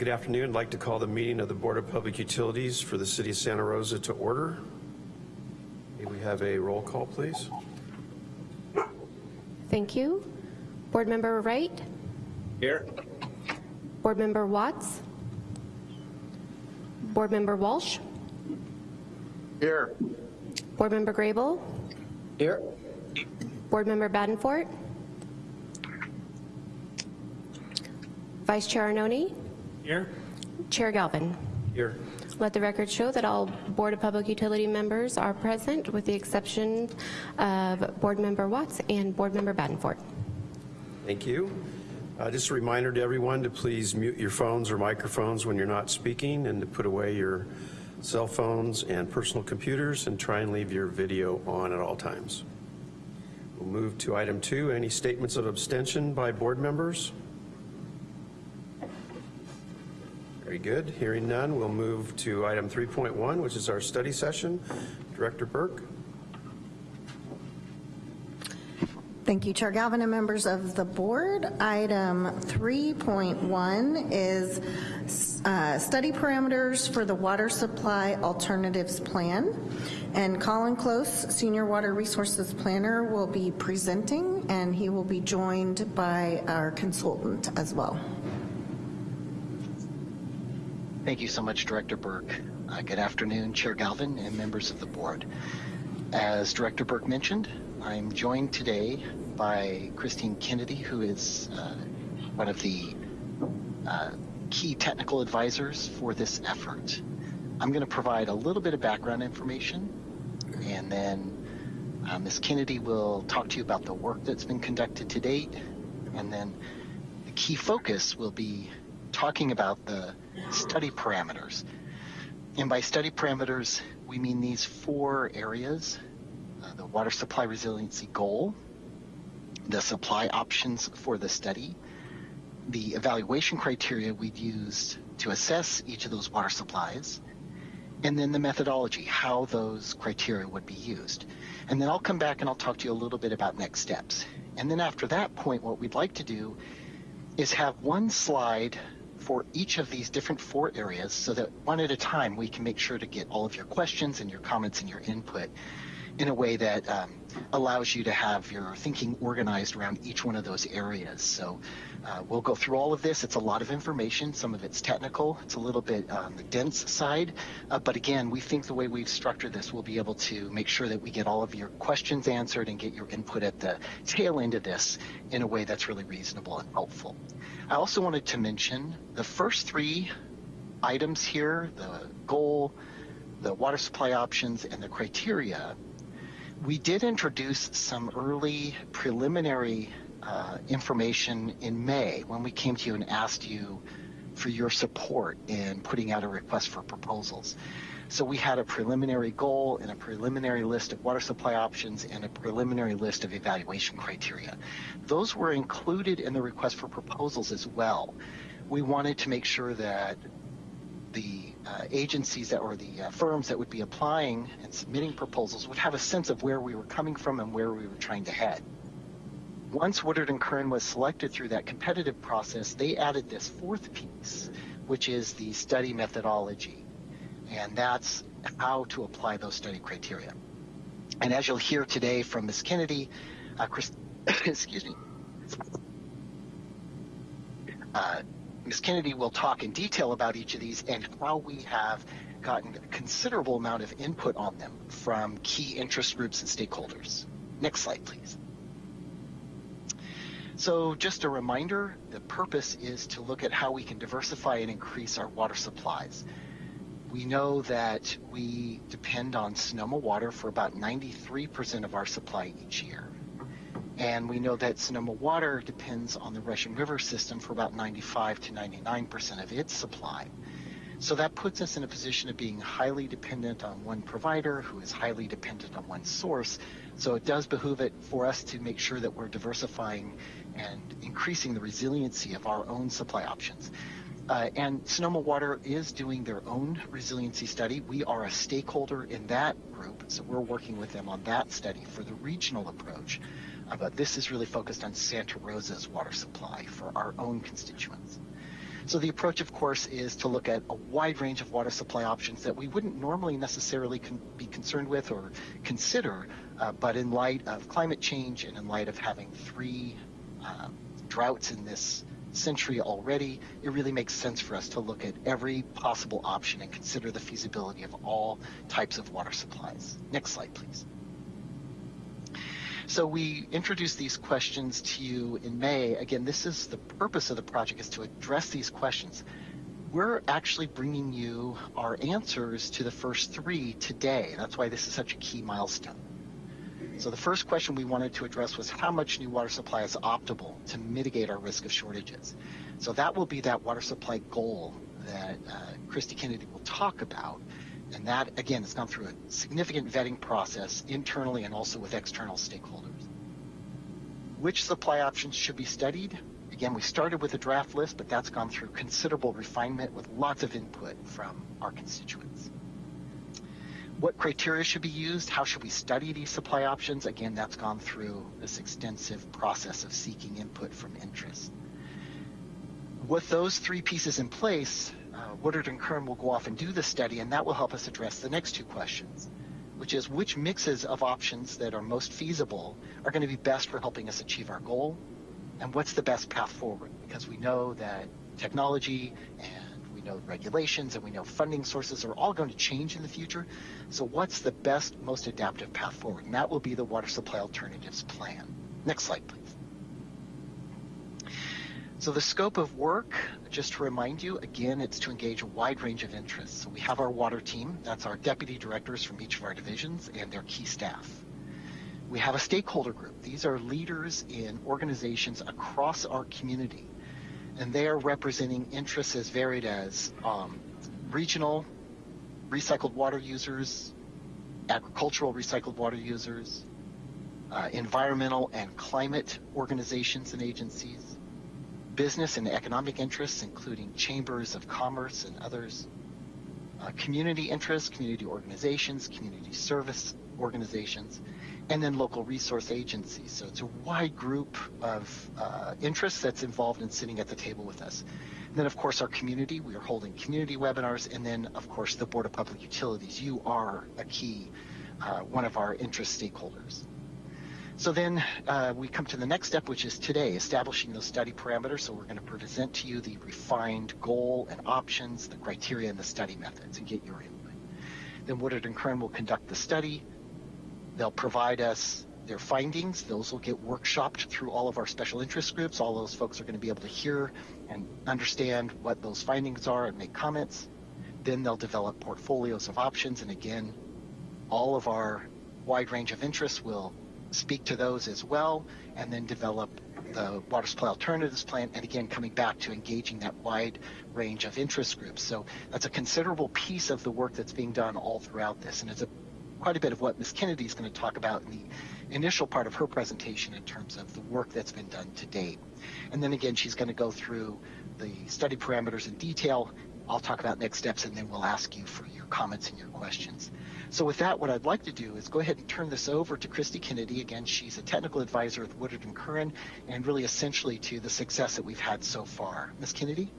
Good afternoon. I'd like to call the meeting of the Board of Public Utilities for the City of Santa Rosa to order. May we have a roll call, please? Thank you. Board Member Wright? Here. Board Member Watts? Board Member Walsh? Here. Board Member Grable? Here. Board Member Badenfort? Vice Chair Arnone? Here. Chair Galvin? Here. Let the record show that all Board of Public Utility members are present with the exception of Board Member Watts and Board Member Badenfort. Thank you. Uh, just a reminder to everyone to please mute your phones or microphones when you're not speaking and to put away your cell phones and personal computers and try and leave your video on at all times. We'll move to item two, any statements of abstention by board members? Very good. Hearing none, we'll move to item 3.1, which is our study session. Director Burke. Thank you, Chair Galvin and members of the board. Item 3.1 is uh, study parameters for the water supply alternatives plan. And Colin Close, Senior Water Resources Planner, will be presenting, and he will be joined by our consultant as well. Thank you so much, Director Burke. Uh, good afternoon, Chair Galvin and members of the board. As Director Burke mentioned, I'm joined today by Christine Kennedy, who is uh, one of the uh, key technical advisors for this effort. I'm going to provide a little bit of background information, and then uh, Ms. Kennedy will talk to you about the work that's been conducted to date, and then the key focus will be talking about the study parameters. And by study parameters, we mean these four areas, uh, the water supply resiliency goal, the supply options for the study, the evaluation criteria we'd used to assess each of those water supplies, and then the methodology, how those criteria would be used. And then I'll come back and I'll talk to you a little bit about next steps. And then after that point, what we'd like to do is have one slide for each of these different four areas so that one at a time we can make sure to get all of your questions and your comments and your input in a way that um, allows you to have your thinking organized around each one of those areas. So uh, we'll go through all of this. It's a lot of information. Some of it's technical. It's a little bit on the dense side. Uh, but again, we think the way we've structured this, we'll be able to make sure that we get all of your questions answered and get your input at the tail end of this in a way that's really reasonable and helpful. I also wanted to mention the first three items here, the goal, the water supply options, and the criteria, we did introduce some early preliminary uh, information in May when we came to you and asked you for your support in putting out a request for proposals. So we had a preliminary goal and a preliminary list of water supply options and a preliminary list of evaluation criteria. Those were included in the request for proposals as well. We wanted to make sure that the uh, agencies that or the uh, firms that would be applying and submitting proposals would have a sense of where we were coming from and where we were trying to head. Once Woodard and Curran was selected through that competitive process, they added this fourth piece, which is the study methodology. And that's how to apply those study criteria. And as you'll hear today from Ms. Kennedy, uh, Chris, excuse me, uh, Ms. Kennedy will talk in detail about each of these and how we have gotten a considerable amount of input on them from key interest groups and stakeholders. Next slide, please. So just a reminder, the purpose is to look at how we can diversify and increase our water supplies. We know that we depend on Sonoma water for about 93% of our supply each year. And we know that Sonoma Water depends on the Russian River system for about 95 to 99% of its supply. So that puts us in a position of being highly dependent on one provider who is highly dependent on one source. So it does behoove it for us to make sure that we're diversifying and increasing the resiliency of our own supply options. Uh, and Sonoma Water is doing their own resiliency study. We are a stakeholder in that group, so we're working with them on that study for the regional approach. Uh, but this is really focused on Santa Rosa's water supply for our own constituents. So the approach, of course, is to look at a wide range of water supply options that we wouldn't normally necessarily con- be concerned with or consider, uh, but in light of climate change and in light of having three um, droughts in this century already, it really makes sense for us to look at every possible option and consider the feasibility of all types of water supplies. Next slide, please. So we introduced these questions to you in May. Again, this is the purpose of the project is to address these questions. We're actually bringing you our answers to the first three today. That's why this is such a key milestone. So the first question we wanted to address was how much new water supply is optimal to mitigate our risk of shortages. So that will be that water supply goal that uh, Christy Kennedy will talk about. And that, again, has gone through a significant vetting process internally and also with external stakeholders. Which supply options should be studied? Again, we started with a draft list, but that's gone through considerable refinement with lots of input from our constituents. What criteria should be used? How should we study these supply options? Again, that's gone through this extensive process of seeking input from interest. With those three pieces in place, uh, Woodard and Curran will go off and do the study, and that will help us address the next two questions, which is which mixes of options that are most feasible are going to be best for helping us achieve our goal, and what's the best path forward? Because we know that technology and we know regulations and we know funding sources are all going to change in the future. So what's the best, most adaptive path forward? And that will be the water supply alternatives plan. Next slide, please. So the scope of work, just to remind you, again, it's to engage a wide range of interests. So we have our water team, that's our deputy directors from each of our divisions and their key staff. We have a stakeholder group. These are leaders in organizations across our community, and they are representing interests as varied as um, regional recycled water users, agricultural recycled water users, uh, environmental and climate organizations and agencies, business and economic interests, including chambers of commerce and others, uh, community interests, community organizations, community service organizations, and then local resource agencies. So it's a wide group of uh, interests that's involved in sitting at the table with us. And then, of course, our community. We are holding community webinars, and then, of course, the Board of Public Utilities. You are a key, uh, one of our interest stakeholders. So then uh, we come to the next step, which is today, establishing those study parameters. So we're going to present to you the refined goal and options, the criteria, and the study methods, and get your input. Then Woodard and Curran will conduct the study. They'll provide us their findings. Those will get workshopped through all of our special interest groups. All those folks are going to be able to hear and understand what those findings are and make comments. Then they'll develop portfolios of options. And again, all of our wide range of interests will speak to those as well, and then develop the water supply alternatives plan, and again, coming back to engaging that wide range of interest groups. So that's a considerable piece of the work that's being done all throughout this, and it's a, quite a bit of what Ms. Kennedy is going to talk about in the initial part of her presentation in terms of the work that's been done to date. And then again, she's going to go through the study parameters in detail. I'll talk about next steps, and then we'll ask you for your comments and your questions. So with that, what I'd like to do is go ahead and turn this over to Christy Kennedy. Again, she's a technical advisor with Woodard and Curran, and really essentially to the success that we've had so far. Ms. Kennedy?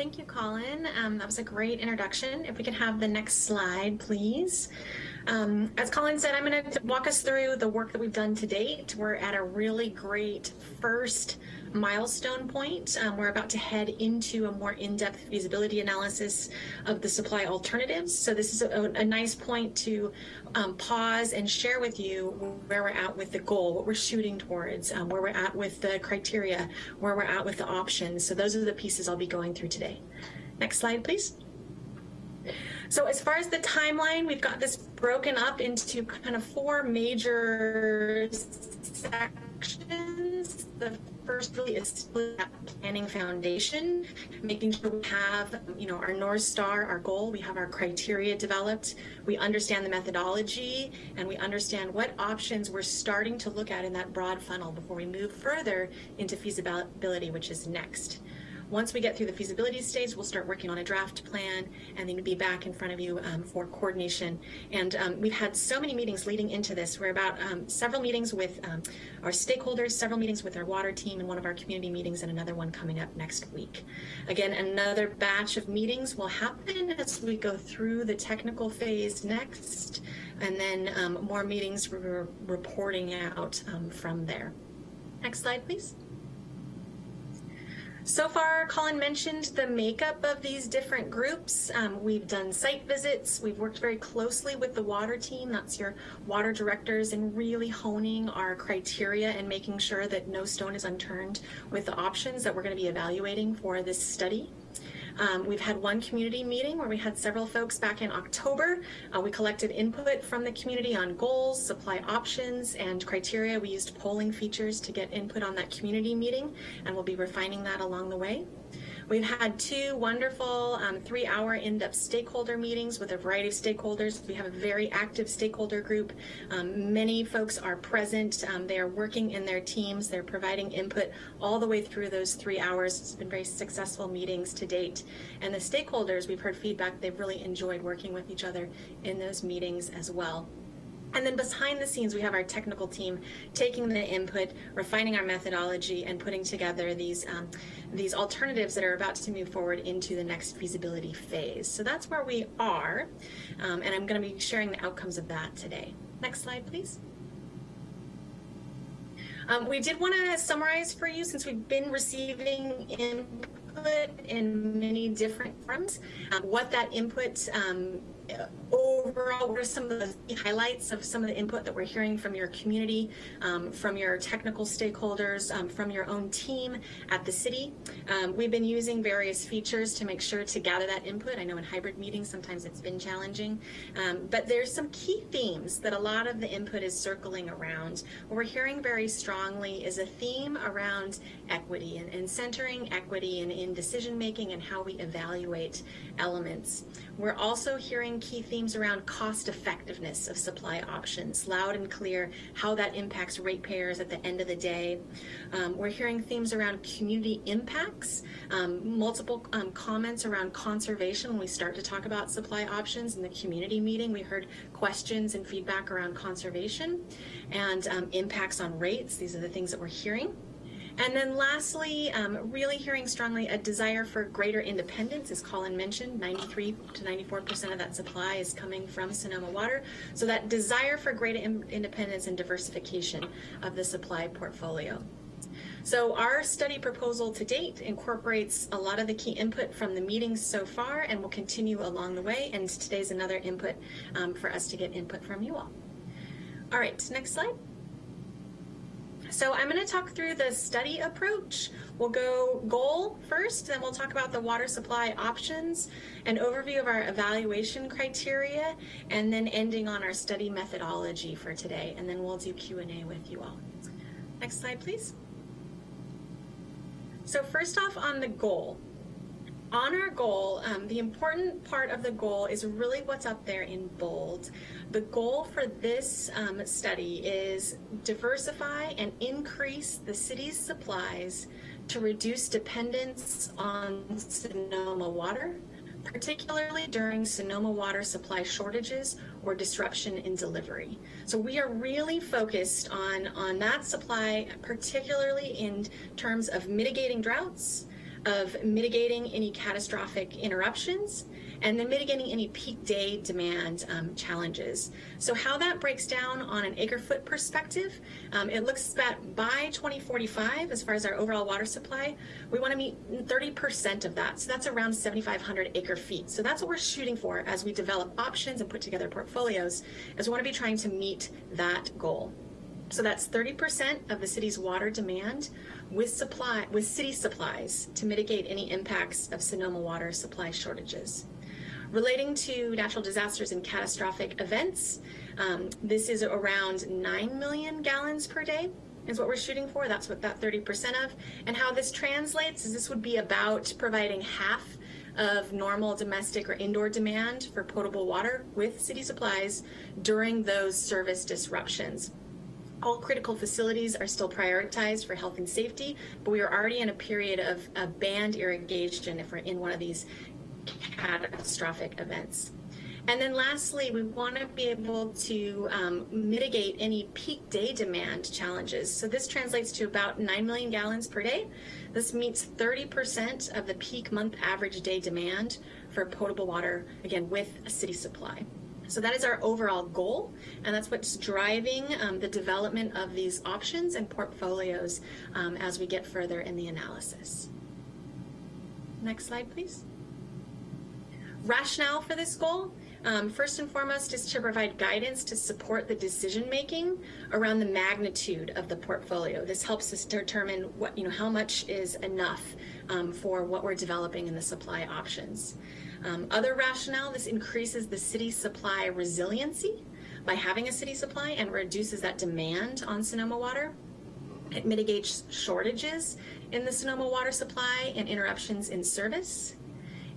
Thank you, Colin. Um, that was a great introduction. If we could have the next slide, please. Um, as Colin said, I'm going to walk us through the work that we've done to date. We're at a really great first milestone point. Um, we're about to head into a more in-depth feasibility analysis of the supply alternatives. So this is a, a nice point to um, pause and share with you where we're at with the goal, what we're shooting towards, um, where we're at with the criteria, where we're at with the options. So those are the pieces I'll be going through today. Next slide, please. So as far as the timeline, we've got this broken up into kind of four major sections. The first really is that planning foundation, making sure we have, you know, our North Star, our goal, we have our criteria developed, we understand the methodology, and we understand what options we're starting to look at in that broad funnel before we move further into feasibility, which is next. Once we get through the feasibility stage, we'll start working on a draft plan and then be back in front of you um, for coordination. And um, we've had so many meetings leading into this. We're about um, several meetings with um, our stakeholders, several meetings with our water team, and one of our community meetings, and another one coming up next week. Again, another batch of meetings will happen as we go through the technical phase next, and then um, more meetings we're reporting out from there. Next slide, please. So far, Colin mentioned the makeup of these different groups. Um, we've done site visits. We've worked very closely with the water team. That's your water directors and really honing our criteria and making sure that no stone is unturned with the options that we're going to be evaluating for this study. Um, we've had one community meeting where we had several folks back in October. Uh, we collected input from the community on goals, supply options, and criteria. We used polling features to get input on that community meeting, and we'll be refining that along the way. We've had two wonderful um, three hour in-depth stakeholder meetings with a variety of stakeholders. We have a very active stakeholder group. Um, many folks are present. Um, they are working in their teams. They're providing input all the way through those three hours. It's been very successful meetings to date. And the stakeholders, we've heard feedback, they've really enjoyed working with each other in those meetings as well. And then behind the scenes, we have our technical team taking the input, refining our methodology, and putting together these um, these alternatives that are about to move forward into the next feasibility phase. So that's where we are, um, and I'm going to be sharing the outcomes of that today. Next slide, please. Um, we did want to summarize for you since we've been receiving input in many different forms, um, what that input um, overall, what are some of the highlights of some of the input that we're hearing from your community, um, from your technical stakeholders, um, from your own team at the city? Um, we've been using various features to make sure to gather that input. I know in hybrid meetings sometimes it's been challenging, um, but there's some key themes that a lot of the input is circling around. What we're hearing very strongly is a theme around equity and, and centering equity in, in decision making and how we evaluate elements. We're also hearing key themes around cost effectiveness of supply options, loud and clear how that impacts ratepayers at the end of the day. Um, we're hearing themes around community impacts, um, multiple um, comments around conservation when we start to talk about supply options in the community meeting. We heard questions and feedback around conservation and um, impacts on rates. These are the things that we're hearing. And then lastly, um, really hearing strongly a desire for greater independence, as Colin mentioned, 93 to 94% of that supply is coming from Sonoma Water. So that desire for greater independence and diversification of the supply portfolio. So our study proposal to date incorporates a lot of the key input from the meetings so far and will continue along the way. And today's another input um, for us to get input from you all. All right, next slide. So I'm going to talk through the study approach. We'll go goal first, then we'll talk about the water supply options, an overview of our evaluation criteria, and then ending on our study methodology for today. And then we'll do Q&A with you all. Next slide, please. So first off on the goal, on our goal, um, the important part of the goal is really what's up there in bold. The goal for this um, study is diversify and increase the city's supplies to reduce dependence on Sonoma water, particularly during Sonoma water supply shortages or disruption in delivery. So we are really focused on, on that supply, particularly in terms of mitigating droughts, of mitigating any catastrophic interruptions and then mitigating any peak day demand um, challenges. So how that breaks down on an acre foot perspective, um, it looks that by 2045, as far as our overall water supply, we want to meet 30% of that. So that's around 7,500 acre feet. So that's what we're shooting for as we develop options and put together portfolios, is we want to be trying to meet that goal. So that's 30% of the city's water demand with supply with city supplies to mitigate any impacts of Sonoma water supply shortages. Relating to natural disasters and catastrophic events, um, this is around 9 million gallons per day is what we're shooting for. That's what that 30% of. And how this translates is this would be about providing half of normal domestic or indoor demand for potable water with city supplies during those service disruptions. All critical facilities are still prioritized for health and safety, but we are already in a period of, of banned irrigation if we're in one of these catastrophic events. And then lastly, we want to be able to um, mitigate any peak day demand challenges. So this translates to about 9 million gallons per day. This meets 30% of the peak month average day demand for potable water, again, with a city supply. So that is our overall goal, and that's what's driving um, the development of these options and portfolios um, as we get further in the analysis. Next slide, please. Rationale for this goal um, first and foremost is to provide guidance to support the decision making around the magnitude of the portfolio. This helps us determine what you know how much is enough um, for what we're developing in the supply options. Um, other rationale: this increases the city supply resiliency by having a city supply and reduces that demand on Sonoma water. It mitigates shortages in the Sonoma water supply and interruptions in service.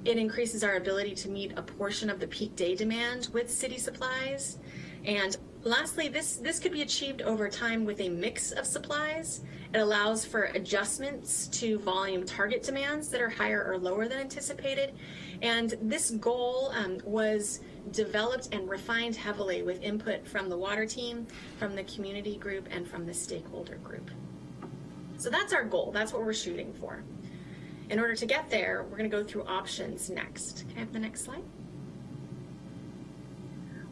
It increases our ability to meet a portion of the peak day demand with city supplies. And lastly, this, this could be achieved over time with a mix of supplies. It allows for adjustments to volume target demands that are higher or lower than anticipated. And this goal um, was developed and refined heavily with input from the water team, from the community group, and from the stakeholder group. So that's our goal. That's what we're shooting for. In order to get there, we're going to go through options next. Can I have the next slide?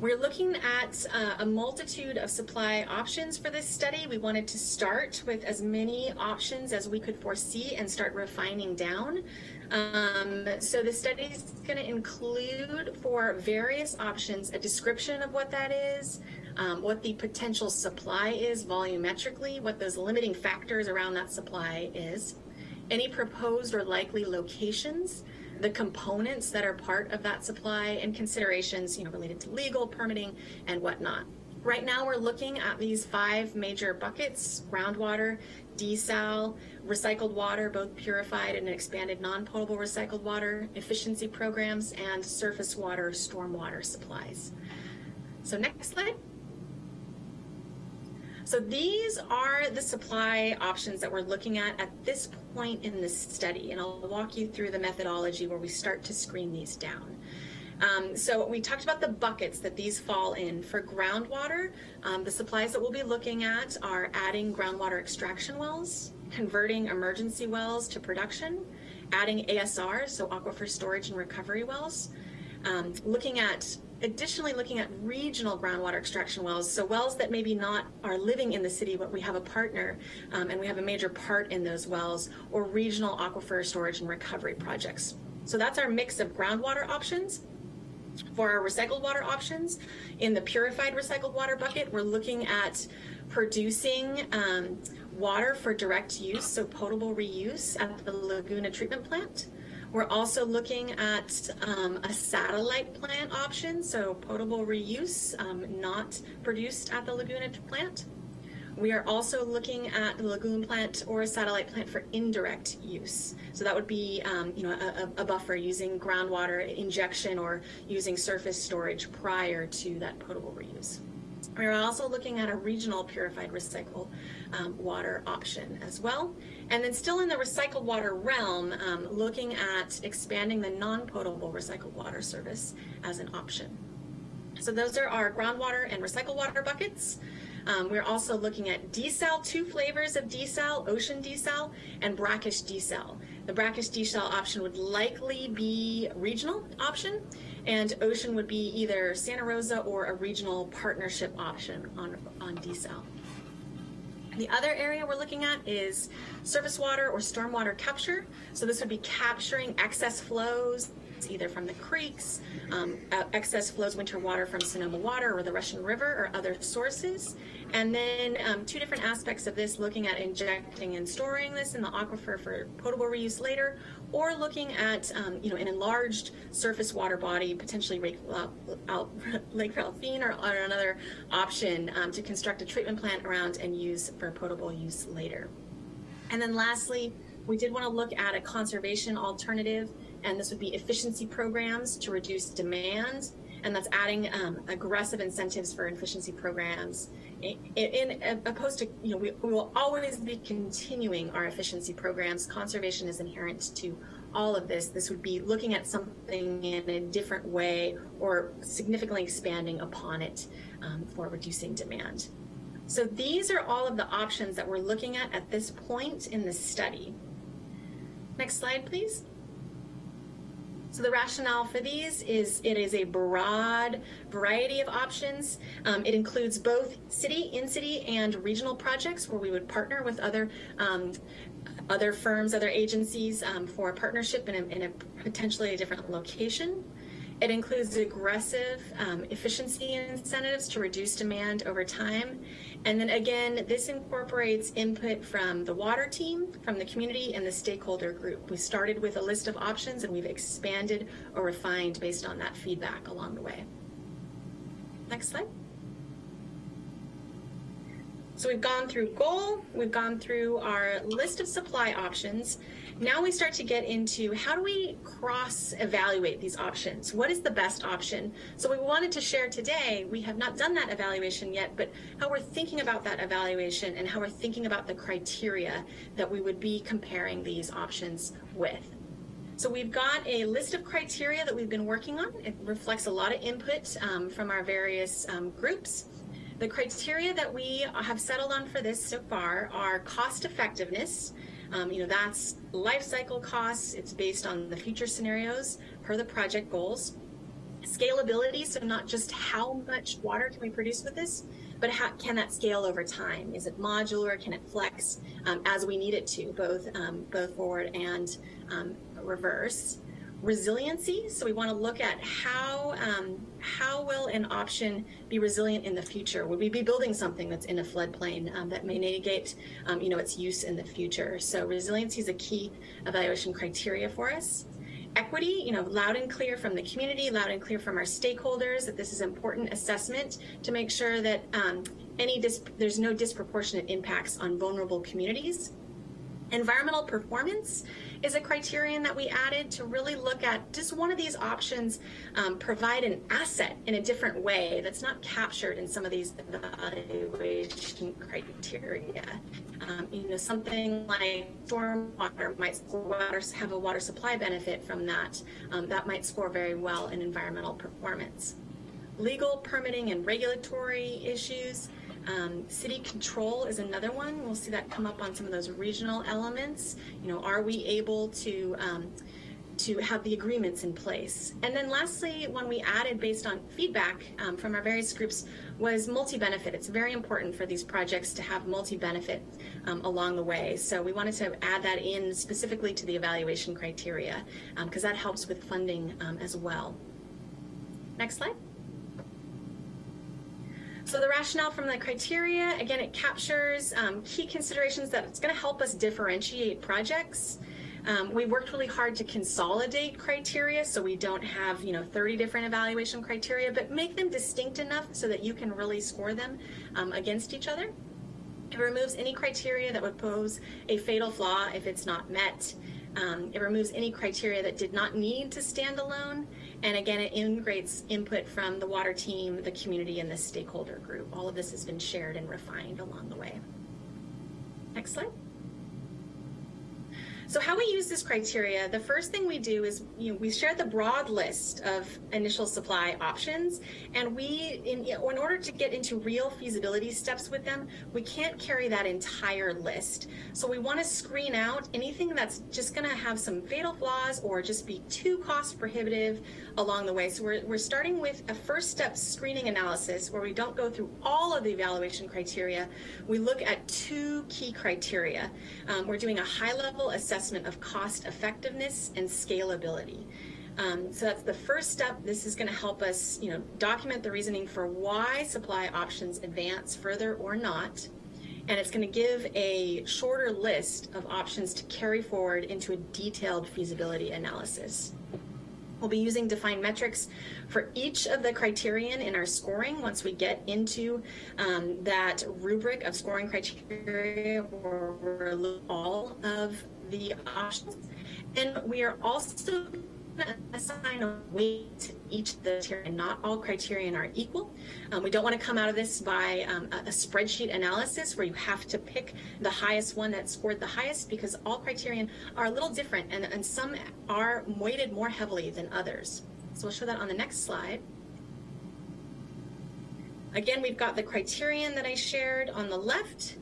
We're looking at uh, a multitude of supply options for this study. We wanted to start with as many options as we could foresee and start refining down. Um, so the study is going to include for various options a description of what that is, um, what the potential supply is volumetrically, what those limiting factors around that supply is, any proposed or likely locations, the components that are part of that supply, and considerations you know, related to legal, permitting, and whatnot. Right now, we're looking at these five major buckets groundwater, desal, recycled water, both purified and expanded non potable recycled water, efficiency programs, and surface water, stormwater supplies. So, next slide. So these are the supply options that we're looking at at this point in this study, and I'll walk you through the methodology where we start to screen these down. Um, so we talked about the buckets that these fall in. For groundwater, um, the supplies that we'll be looking at are adding groundwater extraction wells, converting emergency wells to production, adding ASRs, so aquifer storage and recovery wells, um, looking at additionally looking at regional groundwater extraction wells, so wells that maybe not are living in the city, but we have a partner um, and we have a major part in those wells, or regional aquifer storage and recovery projects. So that's our mix of groundwater options. For our recycled water options, in the purified recycled water bucket, we're looking at producing um, water for direct use, so potable reuse at the Laguna treatment plant. We're also looking at um, a satellite plant option, so potable reuse, um, not produced at the Laguna plant. We are also looking at the Laguna plant or a satellite plant for indirect use. So that would be, um, you know, a, a, buffer using groundwater injection or using surface storage prior to that potable reuse. We're also looking at a regional purified recycled um, water option as well. And then still in the recycled water realm, um, looking at expanding the non-potable recycled water service as an option. So those are our groundwater and recycled water buckets. Um, we're also looking at desal, two flavors of desal, ocean desal and brackish desal. The brackish desal option would likely be regional option and ocean would be either Santa Rosa or a regional partnership option on, on desal. The other area we're looking at is surface water or stormwater capture. So this would be capturing excess flows either from the creeks, um, uh, excess flows winter water from Sonoma Water or the Russian River or other sources. And then um, two different aspects of this, looking at injecting and storing this in the aquifer for potable reuse later, or looking at um, you know an enlarged surface water body, potentially Lake, uh, Lake Ralphine or, or, another option um, to construct a treatment plant around and use for potable use later. And then lastly, we did want to look at a conservation alternative, and this would be efficiency programs to reduce demand and that's adding um, aggressive incentives for efficiency programs. In, opposed to, you know, we, we will always be continuing our efficiency programs. Conservation is inherent to all of this. This would be looking at something in a different way or significantly expanding upon it um, for reducing demand. So these are all of the options that we're looking at at this point in the study. Next slide, please. So the rationale for these is it is a broad variety of options. Um, it includes both city, in-city, and regional projects where we would partner with other um, other firms, other agencies um, for a partnership in a, in a potentially a different location. It includes aggressive um, efficiency incentives to reduce demand over time. And then again, this incorporates input from the water team, from the community, and the stakeholder group. We started with a list of options and we've expanded or refined based on that feedback along the way. Next slide. So we've gone through goal, we've gone through our list of supply options. Now we start to get into how do we cross evaluate these options? What is the best option? So we wanted to share today, we have not done that evaluation yet, but how we're thinking about that evaluation and how we're thinking about the criteria that we would be comparing these options with. So we've got a list of criteria that we've been working on. It reflects a lot of input um, from our various um, groups. The criteria that we have settled on for this so far are cost effectiveness. Um, you know, that's life cycle costs. It's based on the future scenarios per the project goals. Scalability, so not just how much water can we produce with this, but how can that scale over time? Is it modular? Can it flex um, as we need it to, both um, both forward and um, reverse? Resiliency. So we want to look at how um, how will an option be resilient in the future? Would we be building something that's in a floodplain um, that may negate, um, you know, its use in the future? So resiliency is a key evaluation criteria for us. Equity, you know, loud and clear from the community, loud and clear from our stakeholders that this is important assessment to make sure that um, any there's no disproportionate impacts on vulnerable communities. Environmental performance is a criterion that we added to really look at does one of these options um, provide an asset in a different way that's not captured in some of these evaluation criteria. Um, you know, something like stormwater might water, have a water supply benefit from that. Um, that might score very well in environmental performance. Legal, permitting, and regulatory issues. Um, city control is another one. We'll see that come up on some of those regional elements. You know, are we able to um, to have the agreements in place? And then lastly, one we added based on feedback um, from our various groups was multi-benefit. It's very important for these projects to have multi-benefit um, along the way. So we wanted to add that in specifically to the evaluation criteria because um, that helps with funding um, as well. Next slide. So the rationale from the criteria, again, it captures um, key considerations that it's going to help us differentiate projects. Um, we worked really hard to consolidate criteria so we don't have, you know, 30 different evaluation criteria, but make them distinct enough so that you can really score them um, against each other. It removes any criteria that would pose a fatal flaw if it's not met. Um, it removes any criteria that did not need to stand alone. And again, it integrates input from the water team, the community, and the stakeholder group. All of this has been shared and refined along the way. Next slide. So how we use this criteria, the first thing we do is you know, we share the broad list of initial supply options, and we, in, in order to get into real feasibility steps with them, we can't carry that entire list. So we want to screen out anything that's just going to have some fatal flaws or just be too cost prohibitive along the way. So we're, we're starting with a first step screening analysis where we don't go through all of the evaluation criteria. We look at two key criteria. Um, we're doing a high level assessment of cost effectiveness and scalability. Um, so that's the first step. This is going to help us, you know, document the reasoning for why supply options advance further or not. And it's going to give a shorter list of options to carry forward into a detailed feasibility analysis. We'll be using defined metrics for each of the criterion in our scoring once we get into um, that rubric of scoring criteria where all of the options. And we are also assign a weight to each of the criteria. Not all criterion are equal. Um, we don't want to come out of this by um, a, a spreadsheet analysis where you have to pick the highest one that scored the highest because all criterion are a little different and, and some are weighted more heavily than others. So we'll show that on the next slide. Again, we've got the criterion that I shared on the left,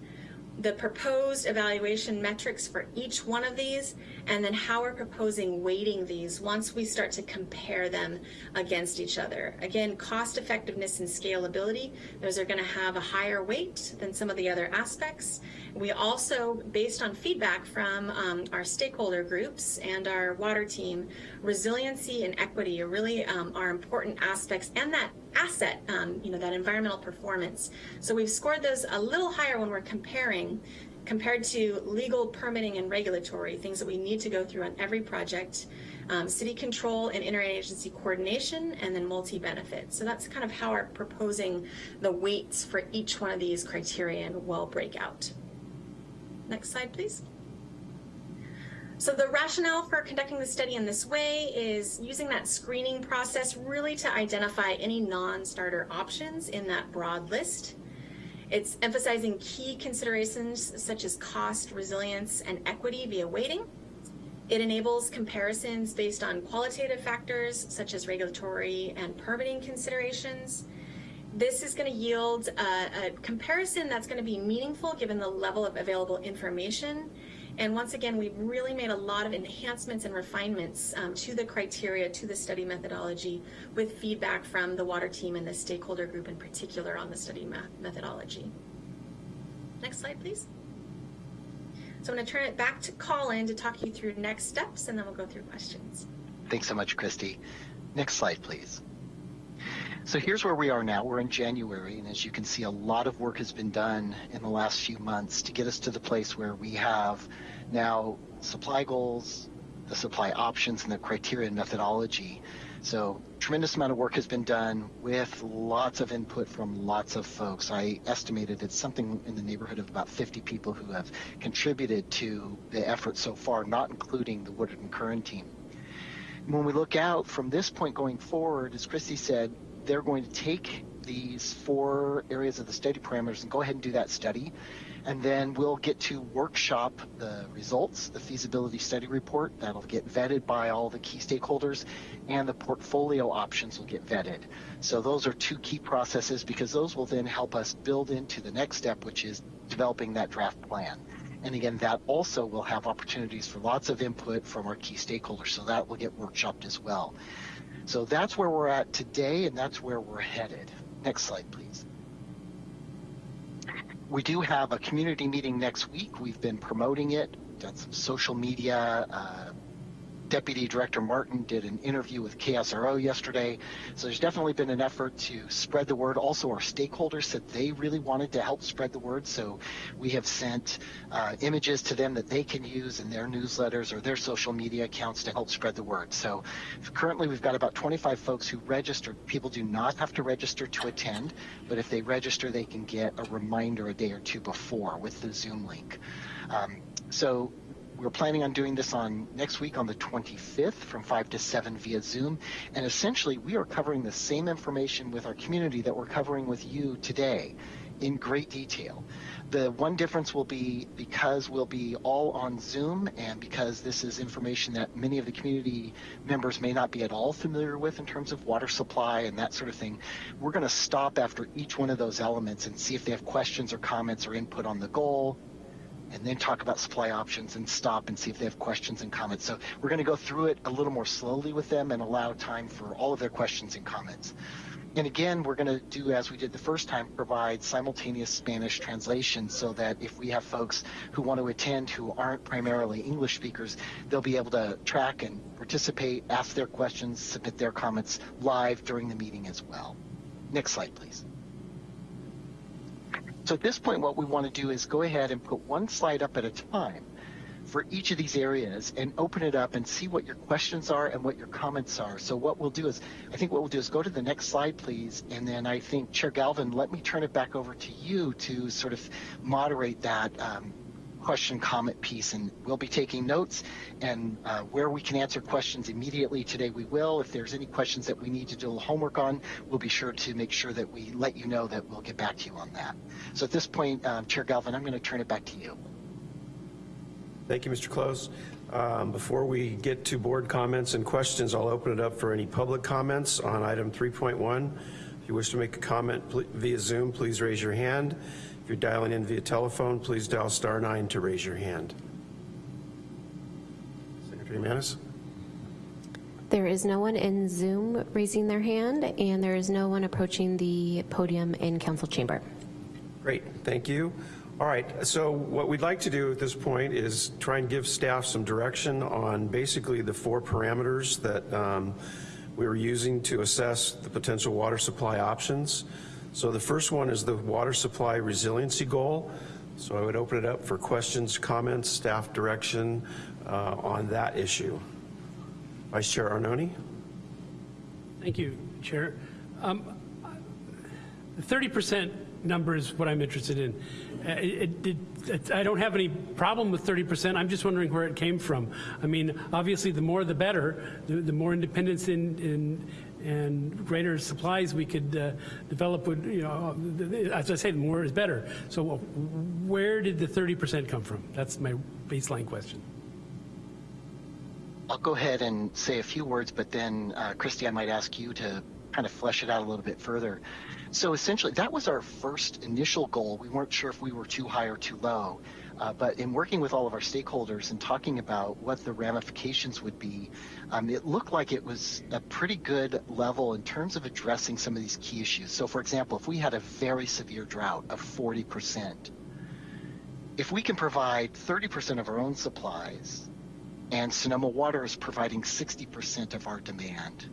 the proposed evaluation metrics for each one of these, and then how we're proposing weighting these once we start to compare them against each other. Again, cost effectiveness and scalability, those are going to have a higher weight than some of the other aspects. We also, based on feedback from um, our stakeholder groups and our water team, resiliency and equity are really um, are important aspects and that asset, um, you know, that environmental performance. So we've scored those a little higher when we're comparing compared to legal permitting and regulatory, things that we need to go through on every project, um, city control and interagency coordination, and then multi-benefit. So that's kind of how we're proposing the weights for each one of these criterion will break out. Next slide, please. So the rationale for conducting the study in this way is using that screening process really to identify any non-starter options in that broad list. It's emphasizing key considerations such as cost, resilience, and equity via weighting. It enables comparisons based on qualitative factors such as regulatory and permitting considerations. This is going to yield a, a comparison that's going to be meaningful given the level of available information and once again, we've really made a lot of enhancements and refinements um, to the criteria, to the study methodology, with feedback from the water team and the stakeholder group in particular on the study methodology. Next slide, please. So I'm going to turn it back to Colin to talk you through next steps, and then we'll go through questions. Thanks so much, Christy. Next slide, please. So here's where we are now. We're in January, and as you can see, a lot of work has been done in the last few months to get us to the place where we have now supply goals, the supply options, and the criteria and methodology. So tremendous amount of work has been done with lots of input from lots of folks. I estimated it's something in the neighborhood of about 50 people who have contributed to the effort so far, not including the Woodard and Curran team. When we look out from this point going forward, as Christy said, they're going to take these four areas of the study parameters and go ahead and do that study. And then we'll get to workshop the results, the feasibility study report. That'll get vetted by all the key stakeholders, and the portfolio options will get vetted. So those are two key processes because those will then help us build into the next step, which is developing that draft plan. And again, that also will have opportunities for lots of input from our key stakeholders. So that will get workshopped as well. So that's where we're at today, and that's where we're headed. Next slide, please. We do have a community meeting next week. We've been promoting it, done some social media, uh, Deputy Director Martin did an interview with KSRO yesterday. So there's definitely been an effort to spread the word. Also, our stakeholders said they really wanted to help spread the word. So we have sent uh, images to them that they can use in their newsletters or their social media accounts to help spread the word. So currently we've got about 25 folks who registered. People do not have to register to attend, but if they register, they can get a reminder a day or two before with the Zoom link. Um, so we're planning on doing this on next week on the 25th from 5 to 7 via Zoom. And essentially, we are covering the same information with our community that we're covering with you today in great detail. The one difference will be because we'll be all on Zoom and because this is information that many of the community members may not be at all familiar with in terms of water supply and that sort of thing, we're going to stop after each one of those elements and see if they have questions or comments or input on the goal, and then talk about supply options and stop and see if they have questions and comments. So we're going to go through it a little more slowly with them and allow time for all of their questions and comments. And again, we're going to do as we did the first time, provide simultaneous Spanish translation so that if we have folks who want to attend who aren't primarily English speakers, they'll be able to track and participate, ask their questions, submit their comments live during the meeting as well. Next slide, please. So at this point, what we want to do is go ahead and put one slide up at a time for each of these areas and open it up and see what your questions are and what your comments are. So what we'll do is, I think what we'll do is go to the next slide, please. And then I think Chair Galvin, let me turn it back over to you to sort of moderate that um, question comment piece, and we'll be taking notes. And uh, where we can answer questions immediately today, we will. If there's any questions that we need to do homework on, we'll be sure to make sure that we let you know that we'll get back to you on that. So at this point, um, Chair Galvin, I'm going to turn it back to you. Thank you, Mr. Close. Um, Before we get to board comments and questions, I'll open it up for any public comments on item 3.1. If you wish to make a comment via Zoom, please raise your hand. If you're dialing in via telephone, please dial star nine to raise your hand. Secretary Manis? There is no one in Zoom raising their hand, and there is no one approaching the podium in council chamber. Great, thank you. All right, so what we'd like to do at this point is try and give staff some direction on basically the four parameters that um, we were using to assess the potential water supply options. So the first one is the water supply resiliency goal. So I would open it up for questions, comments, staff direction uh, on that issue. Vice Chair Arnone? Thank you, Chair. Um, The 30% number is what I'm interested in. Uh, it- it- it- I don't have any problem with 30%, I'm just wondering where it came from. I mean, obviously, the more the better, the the more independence in, in- and greater supplies we could uh, develop would, you know, as I say, more is better. So where did the 30% come from? That's my baseline question. I'll go ahead and say a few words, but then, uh, Christy, I might ask you to kind of flesh it out a little bit further. So essentially, that was our first initial goal. We weren't sure if we were too high or too low. Uh, but in working with all of our stakeholders and talking about what the ramifications would be, um, it looked like it was a pretty good level in terms of addressing some of these key issues. So, for example, if we had a very severe drought of 40%, if we can provide 30% of our own supplies and Sonoma Water is providing 60% of our demand.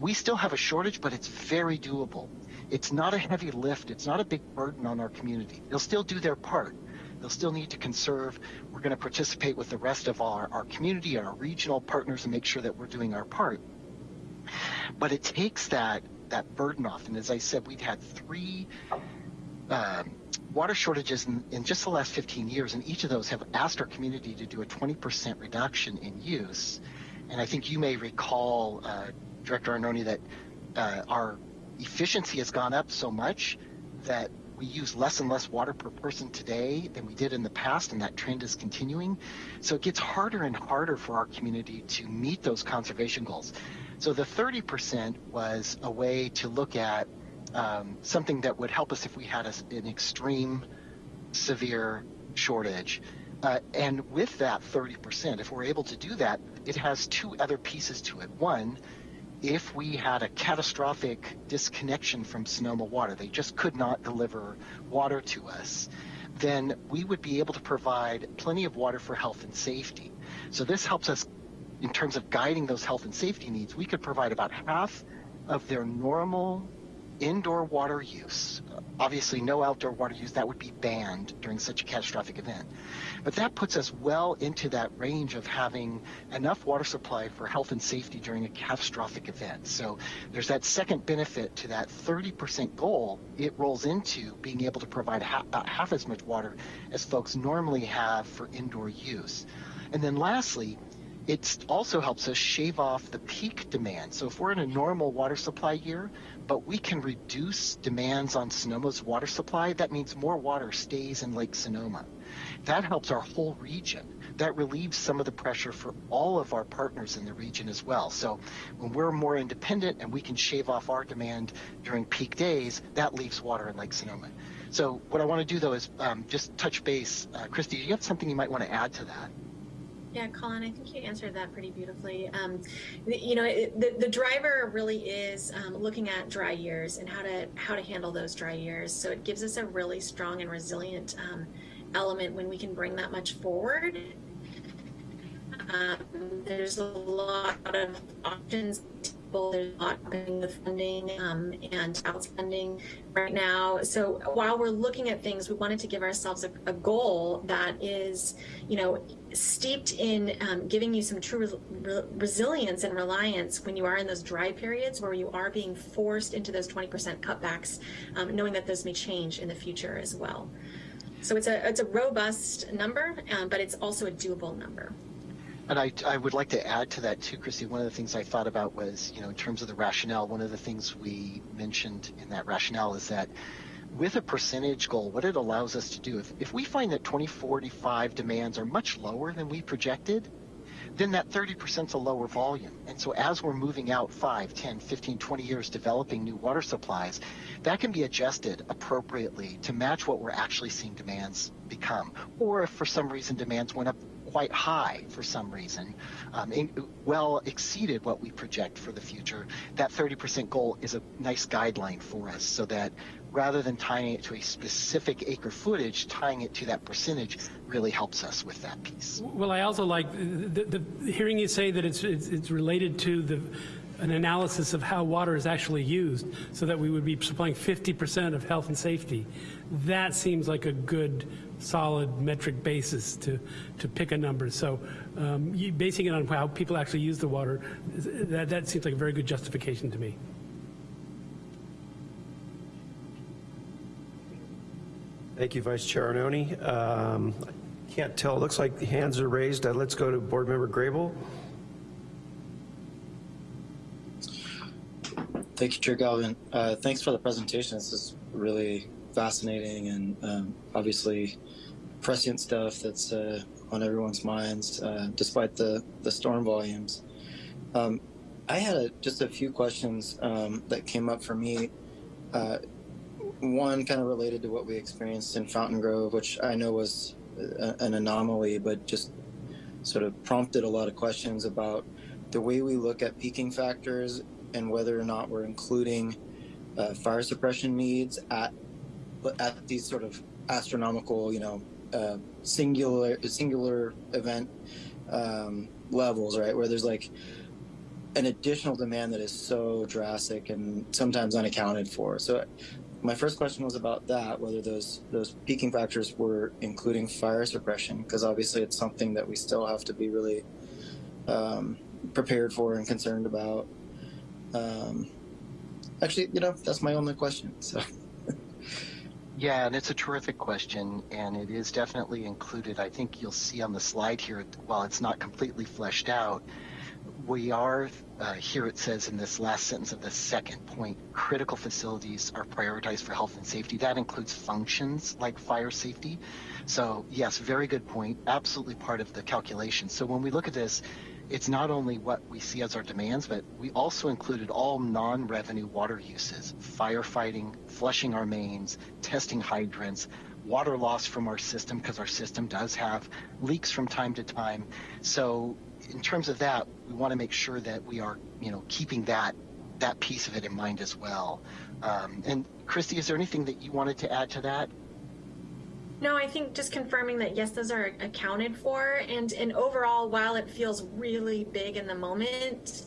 We still have a shortage, but it's very doable. It's not a heavy lift. It's not a big burden on our community. They'll still do their part. They'll still need to conserve. We're going to participate with the rest of our, our community, our regional partners, and make sure that we're doing our part. But it takes that that burden off. And as I said, we've had three um, water shortages in, in just the last 15 years, and each of those have asked our community to do a 20% reduction in use. And I think you may recall, uh, Director Arnone, that uh, our efficiency has gone up so much that we use less and less water per person today than we did in the past, and that trend is continuing. So it gets harder and harder for our community to meet those conservation goals. So the 30% was a way to look at um, something that would help us if we had a, an extreme severe shortage. Uh, and with that 30%, if we're able to do that, it has two other pieces to it. One, if we had a catastrophic disconnection from Sonoma Water, they just could not deliver water to us, then we would be able to provide plenty of water for health and safety. So this helps us in terms of guiding those health and safety needs. We could provide about half of their normal indoor water use. Obviously, no outdoor water use, that would be banned during such a catastrophic event. But that puts us well into that range of having enough water supply for health and safety during a catastrophic event. So there's that second benefit to that 30% goal. It rolls into being able to provide ha- about half as much water as folks normally have for indoor use. And then lastly, it also helps us shave off the peak demand. So if we're in a normal water supply year, but we can reduce demands on Sonoma's water supply, that means more water stays in Lake Sonoma. That helps our whole region. That relieves some of the pressure for all of our partners in the region as well. So when we're more independent and we can shave off our demand during peak days, that leaves water in Lake Sonoma. So what I want to do though is um, just touch base. Uh, Christy, do you have something you might want to add to that? Yeah, Colin, I think you answered that pretty beautifully. Um, you know, it, the, the driver really is um, looking at dry years and how to how to handle those dry years. So it gives us a really strong and resilient um, element when we can bring that much forward. Um, there's a lot of options. There's a lot of funding um, and outspending right now. So while we're looking at things, we wanted to give ourselves a, a goal that is, you know, steeped in um, giving you some true res- re- resilience and reliance when you are in those dry periods where you are being forced into those 20% cutbacks, um, knowing that those may change in the future as well. So it's a it's a robust number, um, but it's also a doable number. And I, I would like to add to that too, Christy. One of the things I thought about was, you know, in terms of the rationale, one of the things we mentioned in that rationale is that with a percentage goal, what it allows us to do, if, if we find that 2045 demands are much lower than we projected, then that 30% is a lower volume. And so as we're moving out 5, 10, 15, 20 years developing new water supplies, that can be adjusted appropriately to match what we're actually seeing demands become. Or if for some reason demands went up quite high for some reason, um, well exceeded what we project for the future, that 30% goal is a nice guideline for us so that rather than tying it to a specific acre footage, tying it to that percentage really helps us with that piece. Well, I also like the, the hearing you say that it's, it's, it's related to the, an analysis of how water is actually used so that we would be supplying 50% of health and safety. That seems like a good, solid metric basis to, to pick a number. So um, you, basing it on how people actually use the water, that, that seems like a very good justification to me. Thank you, Vice Chair Arnone. Um, I Can't tell, it looks like the hands are raised. Uh, Let's go to Board Member Grable. Thank you, Chair Galvin. Uh, thanks for the presentation. This is really fascinating and um, obviously prescient stuff that's uh, on everyone's minds, uh, despite the, the storm volumes. Um, I had a, just a few questions um, that came up for me. Uh, one kind of related to what we experienced in Fountain Grove, which I know was a, an anomaly, but just sort of prompted a lot of questions about the way we look at peaking factors and whether or not we're including uh, fire suppression needs at at these sort of astronomical, you know, uh, singular singular event um, levels, right? Where there's like an additional demand that is so drastic and sometimes unaccounted for. So my first question was about that, whether those those peaking factors were including fire suppression, because obviously it's something that we still have to be really um, prepared for and concerned about. Um, actually, you know, that's my only question. So. Yeah, and it's a terrific question, and it is definitely included. I think you'll see on the slide here, while it's not completely fleshed out, we are, uh, here it says in this last sentence of the second point, critical facilities are prioritized for health and safety. That includes functions like fire safety. So, yes, very good point. Absolutely part of the calculation. So, when we look at this, it's not only what we see as our demands, but we also included all non-revenue water uses, firefighting, flushing our mains, testing hydrants, water loss from our system because our system does have leaks from time to time. So in terms of that, we want to make sure that we are, you know, keeping that that piece of it in mind as well. Um, and Christy, is there anything that you wanted to add to that? No, I think just confirming that yes, those are accounted for, and and overall, while it feels really big in the moment,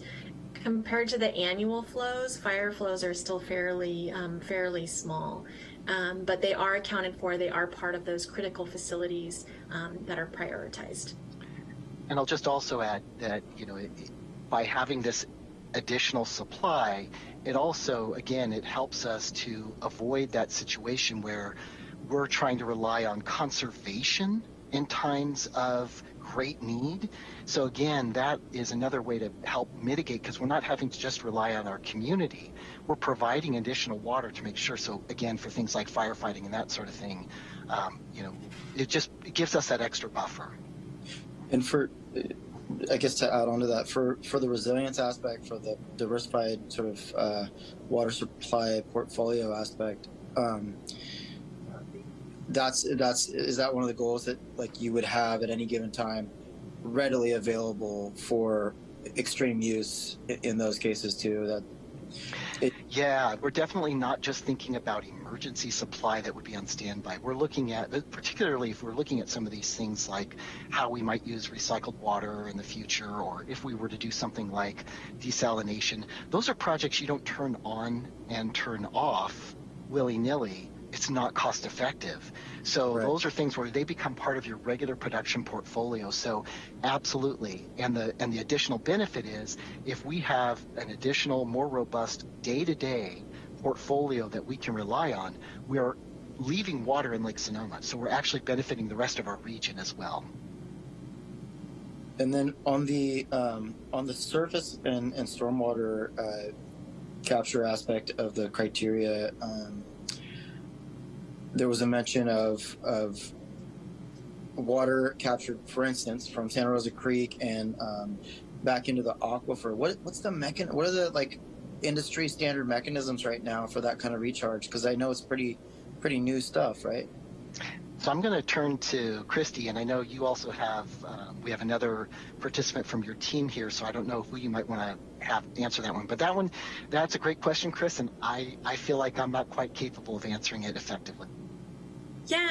compared to the annual flows, fire flows are still fairly um, fairly small, um, but they are accounted for. They are part of those critical facilities um, that are prioritized. And I'll just also add that you know, it, by having this additional supply, it also again it helps us to avoid that situation where we're trying to rely on conservation in times of great need. So again, that is another way to help mitigate because we're not having to just rely on our community. We're providing additional water to make sure. So again, for things like firefighting and that sort of thing, um, you know, it just it gives us that extra buffer. And for, I guess to add on to that, for, for the resilience aspect, for the diversified sort of uh, water supply portfolio aspect, um, that's that's is that one of the goals that like you would have at any given time readily available for extreme use in those cases too that it, yeah we're definitely not just thinking about emergency supply that would be on standby. We're looking at particularly if we're looking at some of these things like how we might use recycled water in the future or if we were to do something like desalination. Those are projects you don't turn on and turn off willy-nilly it's not cost effective. So right. those are things where they become part of your regular production portfolio. So absolutely. And the and the additional benefit is if we have an additional more robust day-to-day portfolio that we can rely on, we are leaving water in Lake Sonoma. So we're actually benefiting the rest of our region as well. And then on the um, on the surface and, and stormwater uh, capture aspect of the criteria, um, there was a mention of of water captured, for instance, from Santa Rosa Creek and um, back into the aquifer. What what's the mechan? What are the like industry standard mechanisms right now for that kind of recharge? Because I know it's pretty pretty new stuff, right? So I'm going to turn to Christy, and I know you also have. Uh, we have another participant from your team here, so I don't know who you might want to have answer that one. But that one, that's a great question, Chris, and I I feel like I'm not quite capable of answering it effectively. Yeah,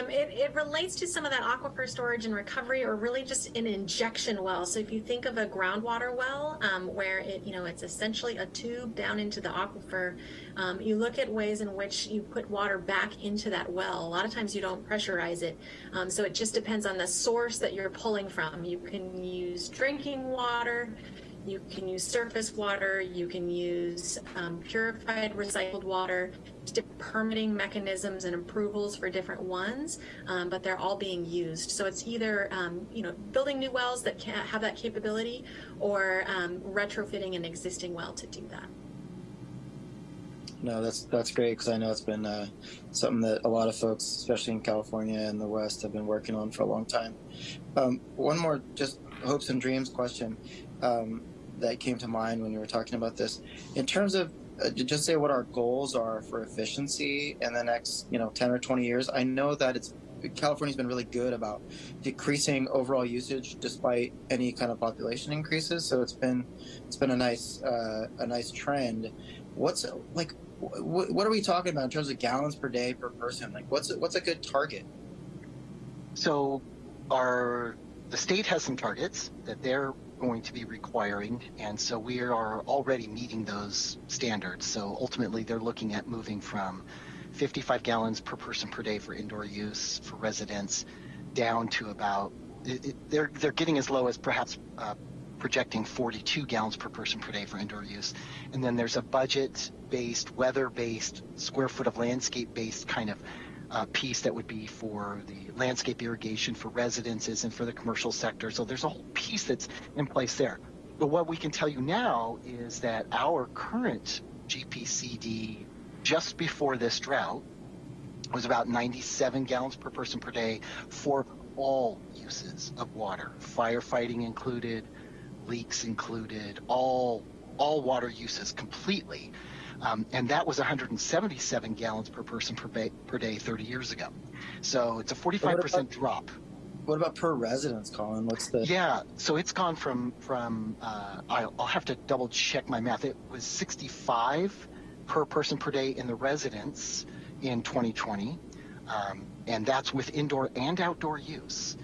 um, it, it relates to some of that aquifer storage and recovery, or really just an injection well. So if you think of a groundwater well, um, where it you know it's essentially a tube down into the aquifer, um, you look at ways in which you put water back into that well. A lot of times you don't pressurize it, um, so it just depends on the source that you're pulling from. You can use drinking water. You can use surface water, you can use um, purified recycled water, different permitting mechanisms and approvals for different ones, um, but they're all being used. So it's either, um, you know, building new wells that can have that capability or um, retrofitting an existing well to do that. No, that's that's great because I know it's been uh, something that a lot of folks, especially in California and the West, have been working on for a long time. Um, one more, just hopes and dreams question um, that came to mind when you were talking about this. In terms of uh, just say what our goals are for efficiency in the next, you know, 10 or 20 years. I know that it's California's been really good about decreasing overall usage despite any kind of population increases. So it's been it's been a nice uh, a nice trend. What's like what, what are we talking about in terms of gallons per day per person? Like what's what's a good target? So our the state has some targets that they're going to be requiring, and so we are already meeting those standards. So ultimately, they're looking at moving from 55 gallons per person per day for indoor use for residents down to about it, they're they're getting as low as perhaps uh, projecting 42 gallons per person per day for indoor use, and then there's a budget-based, weather-based, square foot of landscape-based kind of uh, piece that would be for the landscape irrigation for residences and for the commercial sector. So there's a whole piece that's in place there. But what we can tell you now is that our current GPCD just before this drought was about 97 gallons per person per day for all uses of water, firefighting included, leaks included, all all water uses completely. Um, and that was 177 gallons per person per, ba- per day 30 years ago. So it's a 45% drop. What about per residence, Colin? What's the Yeah, so it's gone from from uh, I'll, I'll have to double check my math. It was 65 per person per day in the residence in 2020, um, and that's with indoor and outdoor use.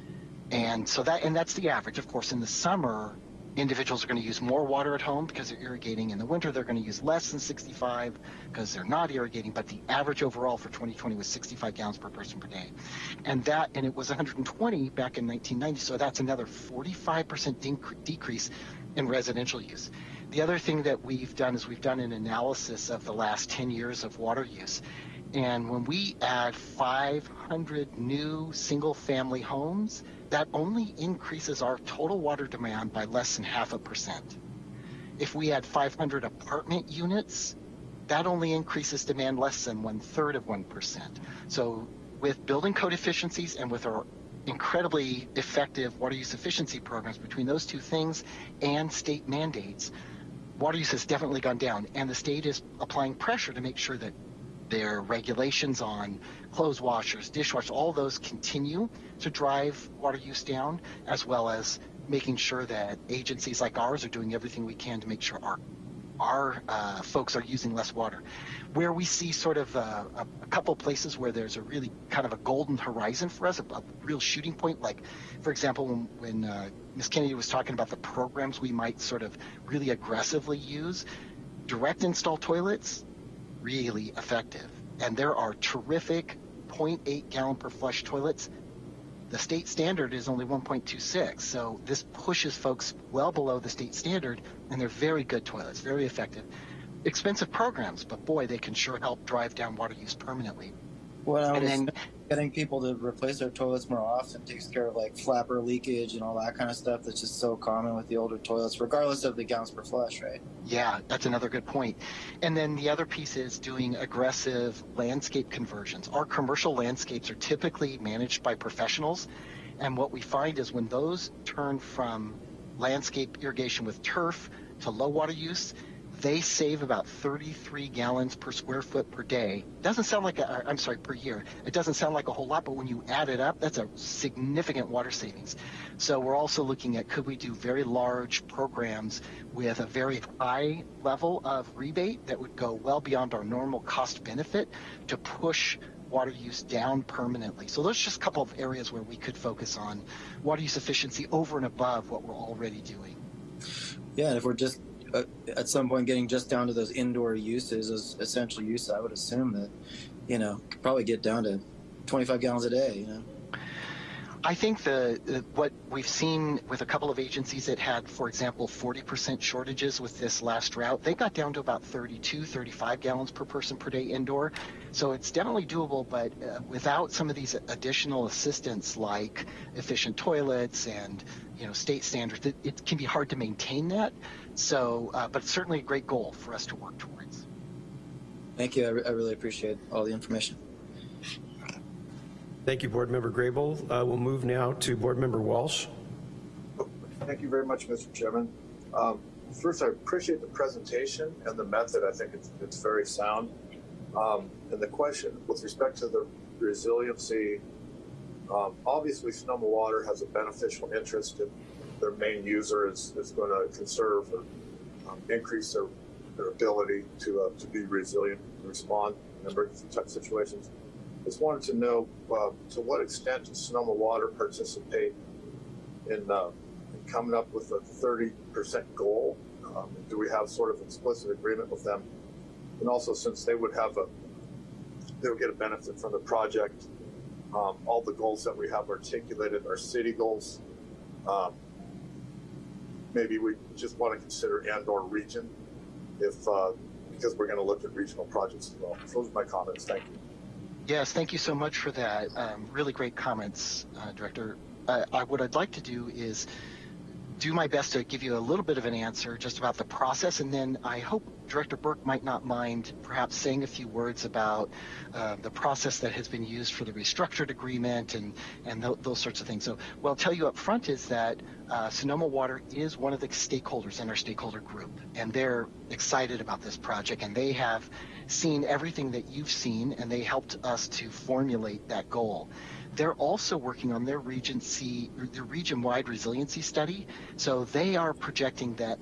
And so that and that's the average. Of course, in the summer, individuals are going to use more water at home because they're irrigating. In the winter, they're going to use less than 65 because they're not irrigating. But the average overall for 2020 was 65 gallons per person per day, and that and it was 120 back in 1990. So that's another 45% decrease in residential use. The other thing that we've done is we've done an analysis of the last 10 years of water use. And when we add 500 new single family homes, that only increases our total water demand by less than half a percent. If we add 500 apartment units, that only increases demand less than one third of 1%. So, with building code efficiencies and with our incredibly effective water use efficiency programs between those two things and state mandates, water use has definitely gone down. And the state is applying pressure to make sure that their regulations on clothes washers, dishwashers, all those continue to drive water use down, as well as making sure that agencies like ours are doing everything we can to make sure our our uh, folks are using less water. Where we see sort of uh, a, a couple places where there's a really kind of a golden horizon for us, a, a real shooting point, like, for example, when, when uh, Ms. Kennedy was talking about the programs we might sort of really aggressively use, direct install toilets, really effective. And there are terrific 0.8 gallon per flush toilets. The state standard is only 1.26, so this pushes folks well below the state standard, and they're very good toilets, very effective. Expensive programs, but boy, they can sure help drive down water use permanently. Well, And then- getting people to replace their toilets more often takes care of like flapper leakage and all that kind of stuff that's just so common with the older toilets, regardless of the gallons per flush, right? Yeah, that's another good point. And then the other piece is doing aggressive landscape conversions. Our commercial landscapes are typically managed by professionals. And what we find is when those turn from landscape irrigation with turf to low water use, they save about 33 gallons per square foot per day. Doesn't sound like a, I'm sorry, per year. It doesn't sound like a whole lot, but when you add it up, that's a significant water savings. So we're also looking at could we do very large programs with a very high level of rebate that would go well beyond our normal cost benefit to push water use down permanently. So those are just a couple of areas where we could focus on water use efficiency over and above what we're already doing. Yeah, and if we're just uh, at some point getting just down to those indoor uses, those essential uses, I would assume that, you know, could probably get down to 25 gallons a day, you know? I think the, the what we've seen with a couple of agencies that had, for example, 40% shortages with this last drought, they got down to about 32, 35 gallons per person per day indoor. So it's definitely doable, but uh, without some of these additional assistance like efficient toilets and you know state standards, it, it can be hard to maintain that. So, uh, but it's certainly a great goal for us to work towards. Thank you. I, re- I really appreciate all the information. Thank you, Board Member Grable. Uh, We'll move now to Board Member Walsh. Thank you very much, Mr. Chairman. Um, First, I appreciate the presentation and the method. I think it's, it's very sound. Um, And the question, with respect to the resiliency, um, obviously Sonoma Water has a beneficial interest in their main user is, is going to conserve or um, increase their, their ability to, uh, to be resilient and respond in emergency type situations. Just wanted to know, uh, to what extent does Sonoma Water participate in, uh, in coming up with a 30% goal? Um, do we have sort of explicit agreement with them? And also, since they would have a, they would get a benefit from the project, um, all the goals that we have articulated are city goals. Um, maybe we just want to consider and/or region, if uh, because we're going to look at regional projects as well. Those are my comments. Thank you. Yes, thank you so much for that. Um, really great comments, uh, Director. Uh, I, what I'd like to do is do my best to give you a little bit of an answer just about the process, and then I hope Director Burke might not mind perhaps saying a few words about uh, the process that has been used for the restructured agreement and and th- those sorts of things. So, what I'll tell you up front is that uh, Sonoma Water is one of the stakeholders in our stakeholder group, and they're excited about this project, and they have seen everything that you've seen, and they helped us to formulate that goal. They're also working on their regency, their region-wide resiliency study. So they are projecting that,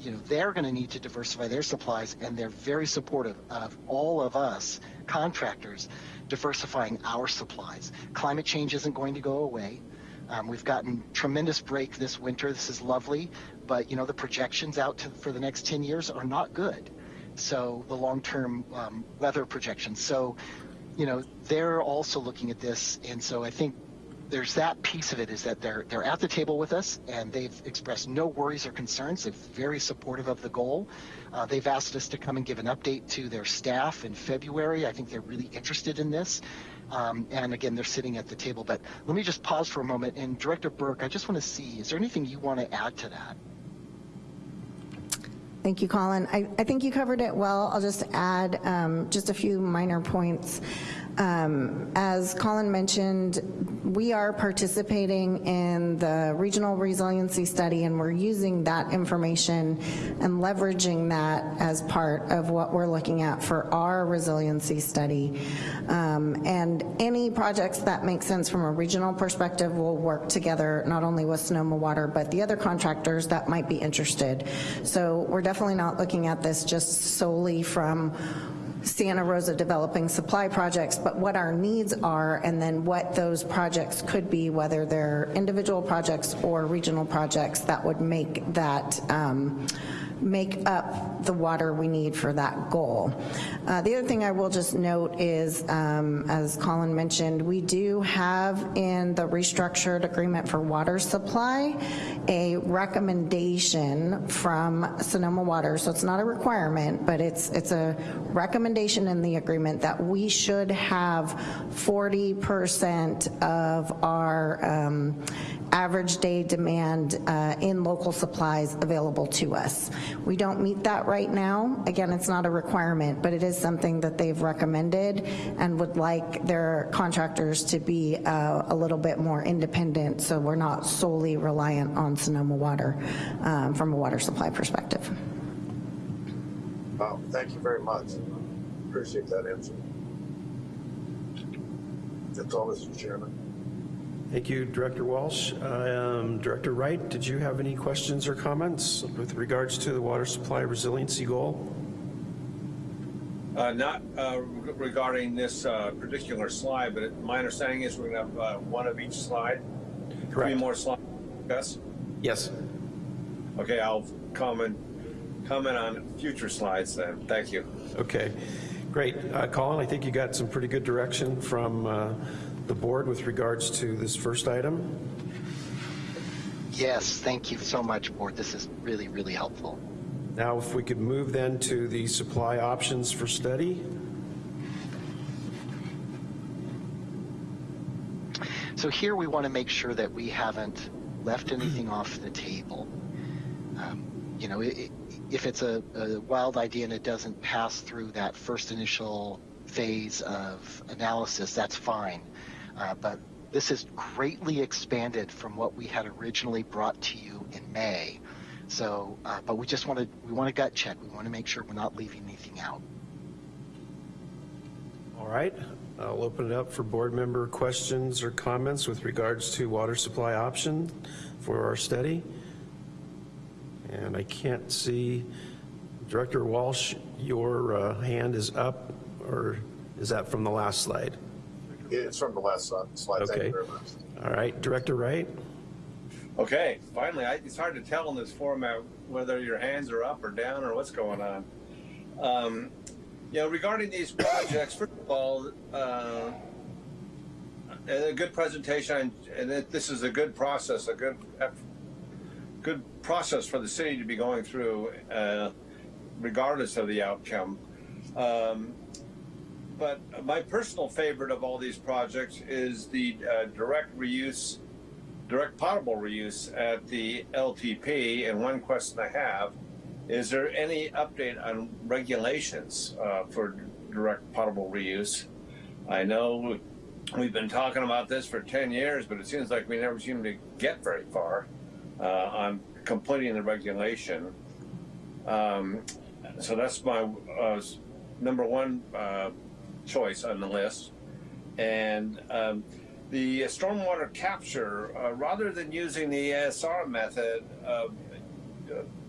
you know, they're going to need to diversify their supplies, and they're very supportive of all of us contractors diversifying our supplies. Climate change isn't going to go away. Um, we've gotten tremendous break this winter. This is lovely, but you know the projections out to, for the next 10 years are not good. So the long-term um, weather projections. So you know, they're also looking at this, and so I think there's that piece of it is that they're they're at the table with us, and they've expressed no worries or concerns. They're very supportive of the goal. Uh, they've asked us to come and give an update to their staff in February. I think they're really interested in this. Um, and again, they're sitting at the table. But let me just pause for a moment. And Director Burke, I just want to see, is there anything you want to add to that? Thank you, Colin. I, I think you covered it well. I'll just add um, just a few minor points. Um, as Colin mentioned, we are participating in the regional resiliency study and we're using that information and leveraging that as part of what we're looking at for our resiliency study. Um, and any projects that make sense from a regional perspective will work together not only with Sonoma Water, but the other contractors that might be interested. So we're definitely not looking at this just solely from Santa Rosa developing supply projects, but what our needs are and then what those projects could be, whether they're individual projects or regional projects that would make that um, make up the water we need for that goal. Uh, The other thing I will just note is, um, as Colin mentioned, we do have in the restructured agreement for water supply, a recommendation from Sonoma Water, so it's not a requirement, but it's, it's a recommendation in the agreement that we should have 40% of our um, average day demand uh, in local supplies available to us. We don't meet that right now. Again, it's not a requirement, but it is something that they've recommended and would like their contractors to be uh, a little bit more independent so we're not solely reliant on Sonoma Water um, from a water supply perspective. Wow, thank you very much. Appreciate that answer. That's all, Mr. Chairman. Thank you, Director Walsh. Um, Director Wright, did you have any questions or comments with regards to the water supply resiliency goal? Uh, Not uh, regarding this uh, particular slide, but my understanding is we're going to have uh, one of each slide. Three more slides, Gus? Yes. Okay, I'll comment, comment on future slides then. Thank you. Okay, great. Uh, Colin, I think you got some pretty good direction from uh, the board with regards to this first item. Yes, thank you so much, Board. This is really, really helpful. Now, if we could move then to the supply options for study. So here we want to make sure that we haven't left anything off the table. Um, you know, i i if it's a, a wild idea and it doesn't pass through that first initial phase of analysis, that's fine. Uh, but this is greatly expanded from what we had originally brought to you in May. So, uh, but we just want to we want to gut check. We want to make sure we're not leaving anything out. All right, I'll open it up for board member questions or comments with regards to water supply option for our study. And I can't see, Director Walsh, your uh, hand is up, or is that from the last slide? It's from the last slide. Thank Okay. you very much. All right, Director Wright? Okay, finally, I, it's hard to tell in this format whether your hands are up or down or what's going on. Um, you know, regarding these projects, first of all, uh, a good presentation, and it, this is a good process, a good, good process for the city to be going through, uh, regardless of the outcome. Um, but my personal favorite of all these projects is the uh, direct reuse direct potable reuse at the LTP, and one question I have, is there any update on regulations uh, for direct potable reuse? I know we've been talking about this for 10 years, but it seems like we never seem to get very far uh, on completing the regulation. Um, so that's my uh, number one uh, choice on the list. And um, the stormwater capture, uh, rather than using the ASR method, uh,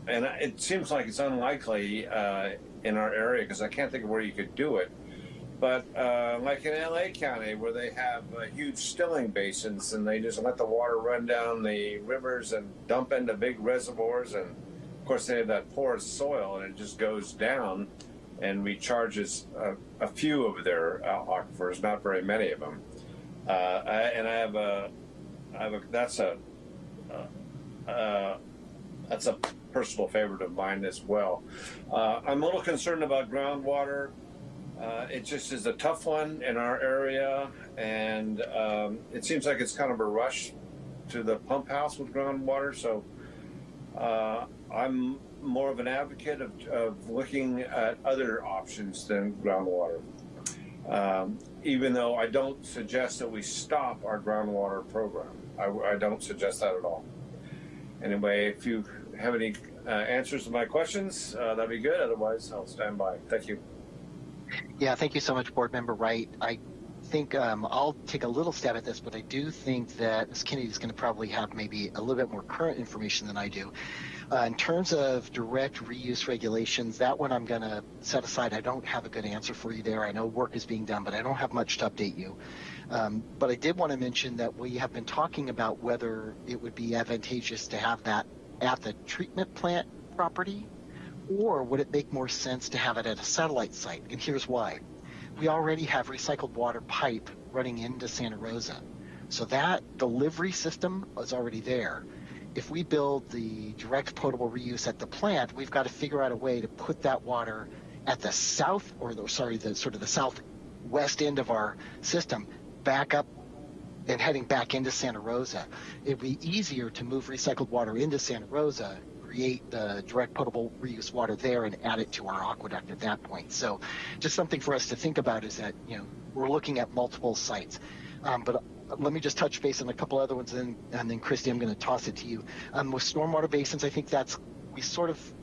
and it seems like it's unlikely uh, in our area because I can't think of where you could do it. But uh, like in LA County, where they have uh, huge stilling basins and they just let the water run down the rivers and dump into big reservoirs, and of course they have that porous soil and it just goes down and recharges a, a few of their uh, aquifers, not very many of them. Uh, I, and I have a, I have a, that's a, uh, uh, that's a personal favorite of mine as well. Uh, I'm a little concerned about groundwater. Uh, it just is a tough one in our area, and um, it seems like it's kind of a rush to the pump house with groundwater. So I'm more of an advocate of, of looking at other options than groundwater. Um, even though I don't suggest that we stop our groundwater program. I, I don't suggest that at all. Anyway, if you have any uh, answers to my questions, uh, that'd be good. Otherwise, I'll stand by. Thank you. Yeah, thank you so much, Board Member Wright. I think um, I'll take a little stab at this, but I do think that Ms. Kennedy is going to probably have maybe a little bit more current information than I do. Uh, in terms of direct reuse regulations, that one I'm going to set aside. I don't have a good answer for you there. I know work is being done, but I don't have much to update you. Um, but I did want to mention that we have been talking about whether it would be advantageous to have that at the treatment plant property Or would it make more sense to have it at a satellite site? And here's why. We already have recycled water pipe running into Santa Rosa. So that delivery system is already there. If we build the direct potable reuse at the plant, we've got to figure out a way to put that water at the south, or the, sorry, the sort of the southwest end of our system back up and heading back into Santa Rosa. It'd be easier to move recycled water into Santa Rosa, create the direct potable reuse water there, and add it to our aqueduct at that point. So, just something for us to think about is that you know we're looking at multiple sites. Um, but let me just touch base on a couple other ones, and, and then Christy, I'm going to toss it to you. Um, with stormwater basins, I think that's we sort of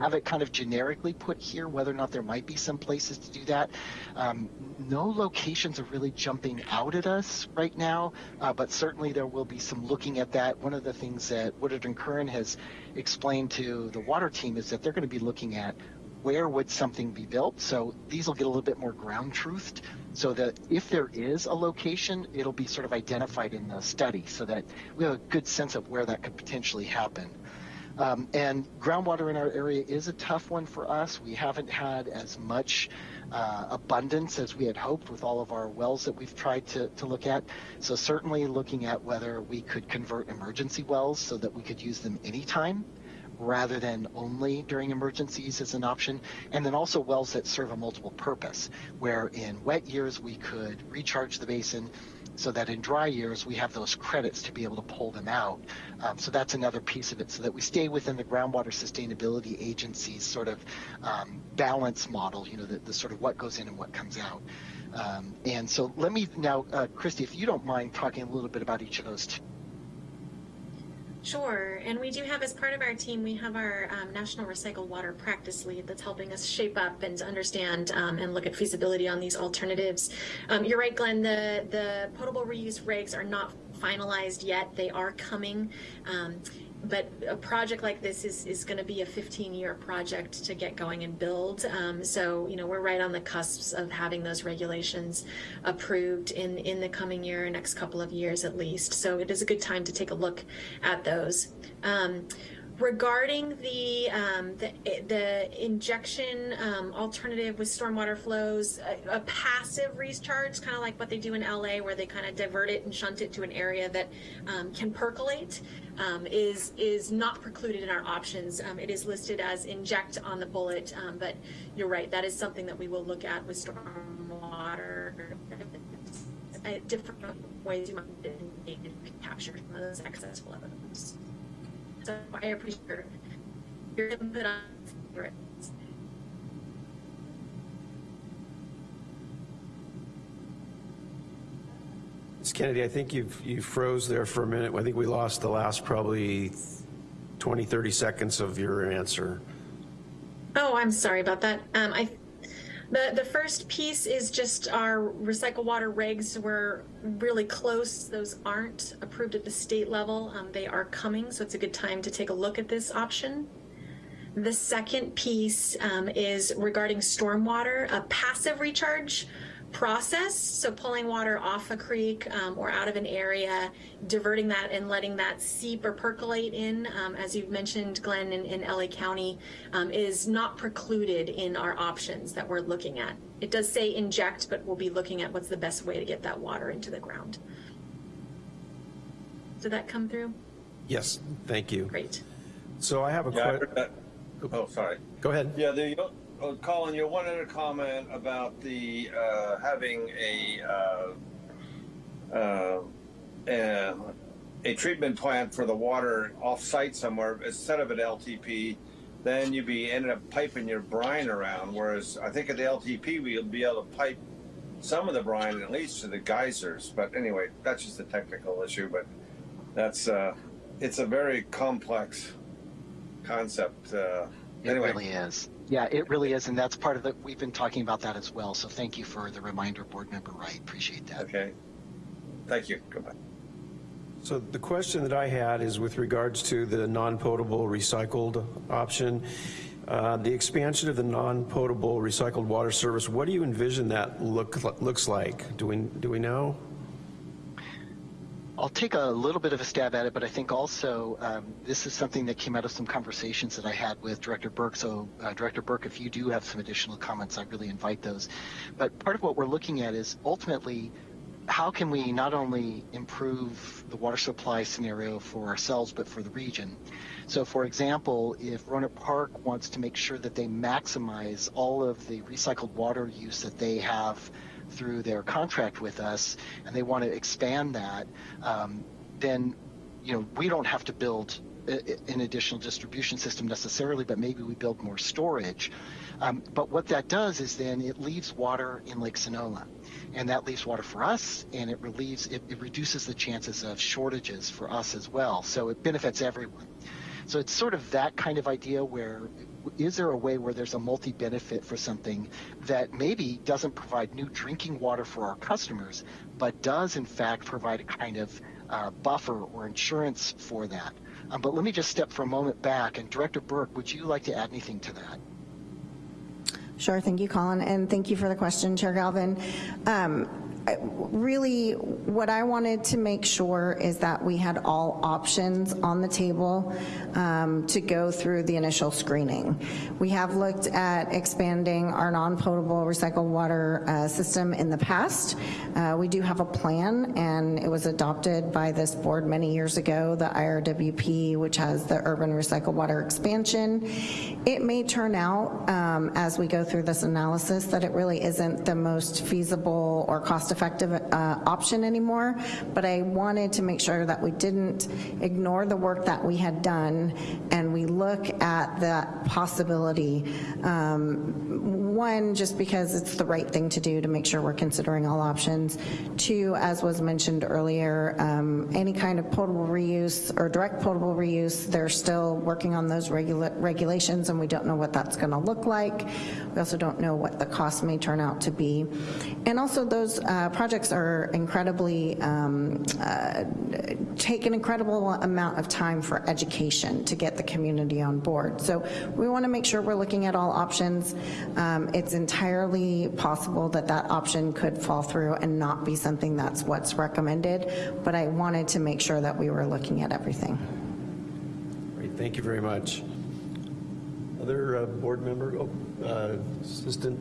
have it kind of generically put here, whether or not there might be some places to do that. Um, no locations are really jumping out at us right now, uh, but certainly there will be some looking at that. One of the things that Woodard and Curran has explained to the water team is that they're going to be looking at where would something be built. So these will get a little bit more ground truthed so that if there is a location, it'll be sort of identified in the study so that we have a good sense of where that could potentially happen. Um, and groundwater in our area is a tough one for us. We haven't had as much uh, abundance as we had hoped with all of our wells that we've tried to, to look at. So certainly looking at whether we could convert emergency wells so that we could use them anytime rather than only during emergencies as an option. And then also wells that serve a multiple purpose, where in wet years we could recharge the basin so that in dry years we have those credits to be able to pull them out. Um, so that's another piece of it, so that we stay within the groundwater sustainability agency's sort of um, balance model, you know, the, the, sort of what goes in and what comes out. Um, and so let me now, uh, Christy, if you don't mind talking a little bit about each of those two. Sure, and we do have as part of our team, we have our um, National Recycled Water Practice Lead that's helping us shape up and understand um, and look at feasibility on these alternatives. Um, you're right, Glenn, the, the potable reuse regs are not finalized yet. They are coming. Um, but a project like this is, is going to be a 15 year project to get going and build. Um, so, you know, we're right on the cusps of having those regulations approved in, in the coming year, next couple of years at least. So it is a good time to take a look at those. Um, regarding the, um, the, the injection um, alternative with stormwater flows, a, a passive recharge, kind of like what they do in LA, where they kind of divert it and shunt it to an area that um, can percolate, um, is is not precluded in our options. Um, it is listed as inject on the bullet, um, but you're right, that is something that we will look at with stormwater. Uh, different ways you might capture some of those excess flows. So I appreciate your input on it. Ms. Kennedy, I think you've, you froze there for a minute. I think we lost the last probably 20, 30 seconds of your answer. Oh, I'm sorry about that. Um, I, the, the first piece is just our recycle water regs. We're really close. Those aren't approved at the state level. Um, they are coming, so it's a good time to take a look at this option. The second piece um, is regarding stormwater, a passive recharge process. So pulling water off a creek um, or out of an area, diverting that and letting that seep or percolate in, um, as you've mentioned, Glenn, in, in LA County, um, is not precluded in our options that we're looking at. It does say inject, but we'll be looking at what's the best way to get that water into the ground. Did that come through? Yes, thank you. Great. So I have a Yeah, question. Oh, sorry. Go ahead. Yeah, the, oh, Colin, you wanted to comment about the, uh, having a, uh, uh, uh, a treatment plant for the water off-site somewhere instead of an LTP, then you'd be ended up piping your brine around. Whereas I think at the LTP, we'll be able to pipe some of the brine at least to the geysers. But anyway, that's just a technical issue. But that's uh, it's a very complex concept. Uh, It anyway, really is. Yeah, it really is, and that's part of the. We've been talking about that as well. So thank you for the reminder, Board Member Wright. Appreciate that. okay. Thank you. Goodbye. So the question that I had is with regards to the non-potable recycled option. Uh, the expansion of the non-potable recycled water service, what do you envision that look looks like? Do we, do we know? I'll take a little bit of a stab at it, but I think also um, this is something that came out of some conversations that I had with Director Burke. So, uh, Director Burke, if you do have some additional comments, I really invite those. But part of what we're looking at is ultimately how can we not only improve the water supply scenario for ourselves, but for the region? So, for example, if Rohnert Park wants to make sure that they maximize all of the recycled water use that they have through their contract with us, and they want to expand that, um, then you know we don't have to build an additional distribution system necessarily, but maybe we build more storage. Um, but what that does is then it leaves water in Lake Sonoma, and that leaves water for us, and it relieves it, it reduces the chances of shortages for us as well. So it benefits everyone. So it's sort of that kind of idea where is there a way where there's a multi benefit for something that maybe doesn't provide new drinking water for our customers, but does in fact provide a kind of uh, buffer or insurance for that? Um, but let me just step for a moment back. And Director Burke, would you like to add anything to that? Sure, thank you, Colin, and thank you for the question, Chair Galvin. Um, Really, what I wanted to make sure is that we had all options on the table um, to go through the initial screening. We have looked at expanding our non-potable recycled water uh, system in the past. Uh, We do have a plan, and it was adopted by this board many years ago, the IRWP, which has the urban recycled water expansion. It may turn out, um, as we go through this analysis, that it really isn't the most feasible or cost-effective uh, option anymore, but I wanted to make sure that we didn't ignore the work that we had done, and we look at that possibility. Um, One, just because it's the right thing to do to make sure we're considering all options. Two, as was mentioned earlier, um, any kind of potable reuse or direct potable reuse, they're still working on those regula- regulations, and we don't know what that's going to look like. We also don't know what the cost may turn out to be. And also, those uh, projects are incredibly, um, uh, take an incredible amount of time for education to get the community on board. So we want to make sure we're looking at all options. Um, It's entirely possible that that option could fall through and not be something that's what's recommended, but I wanted to make sure that we were looking at everything. Great, thank you very much. Other uh, board member, oh, uh, Assistant,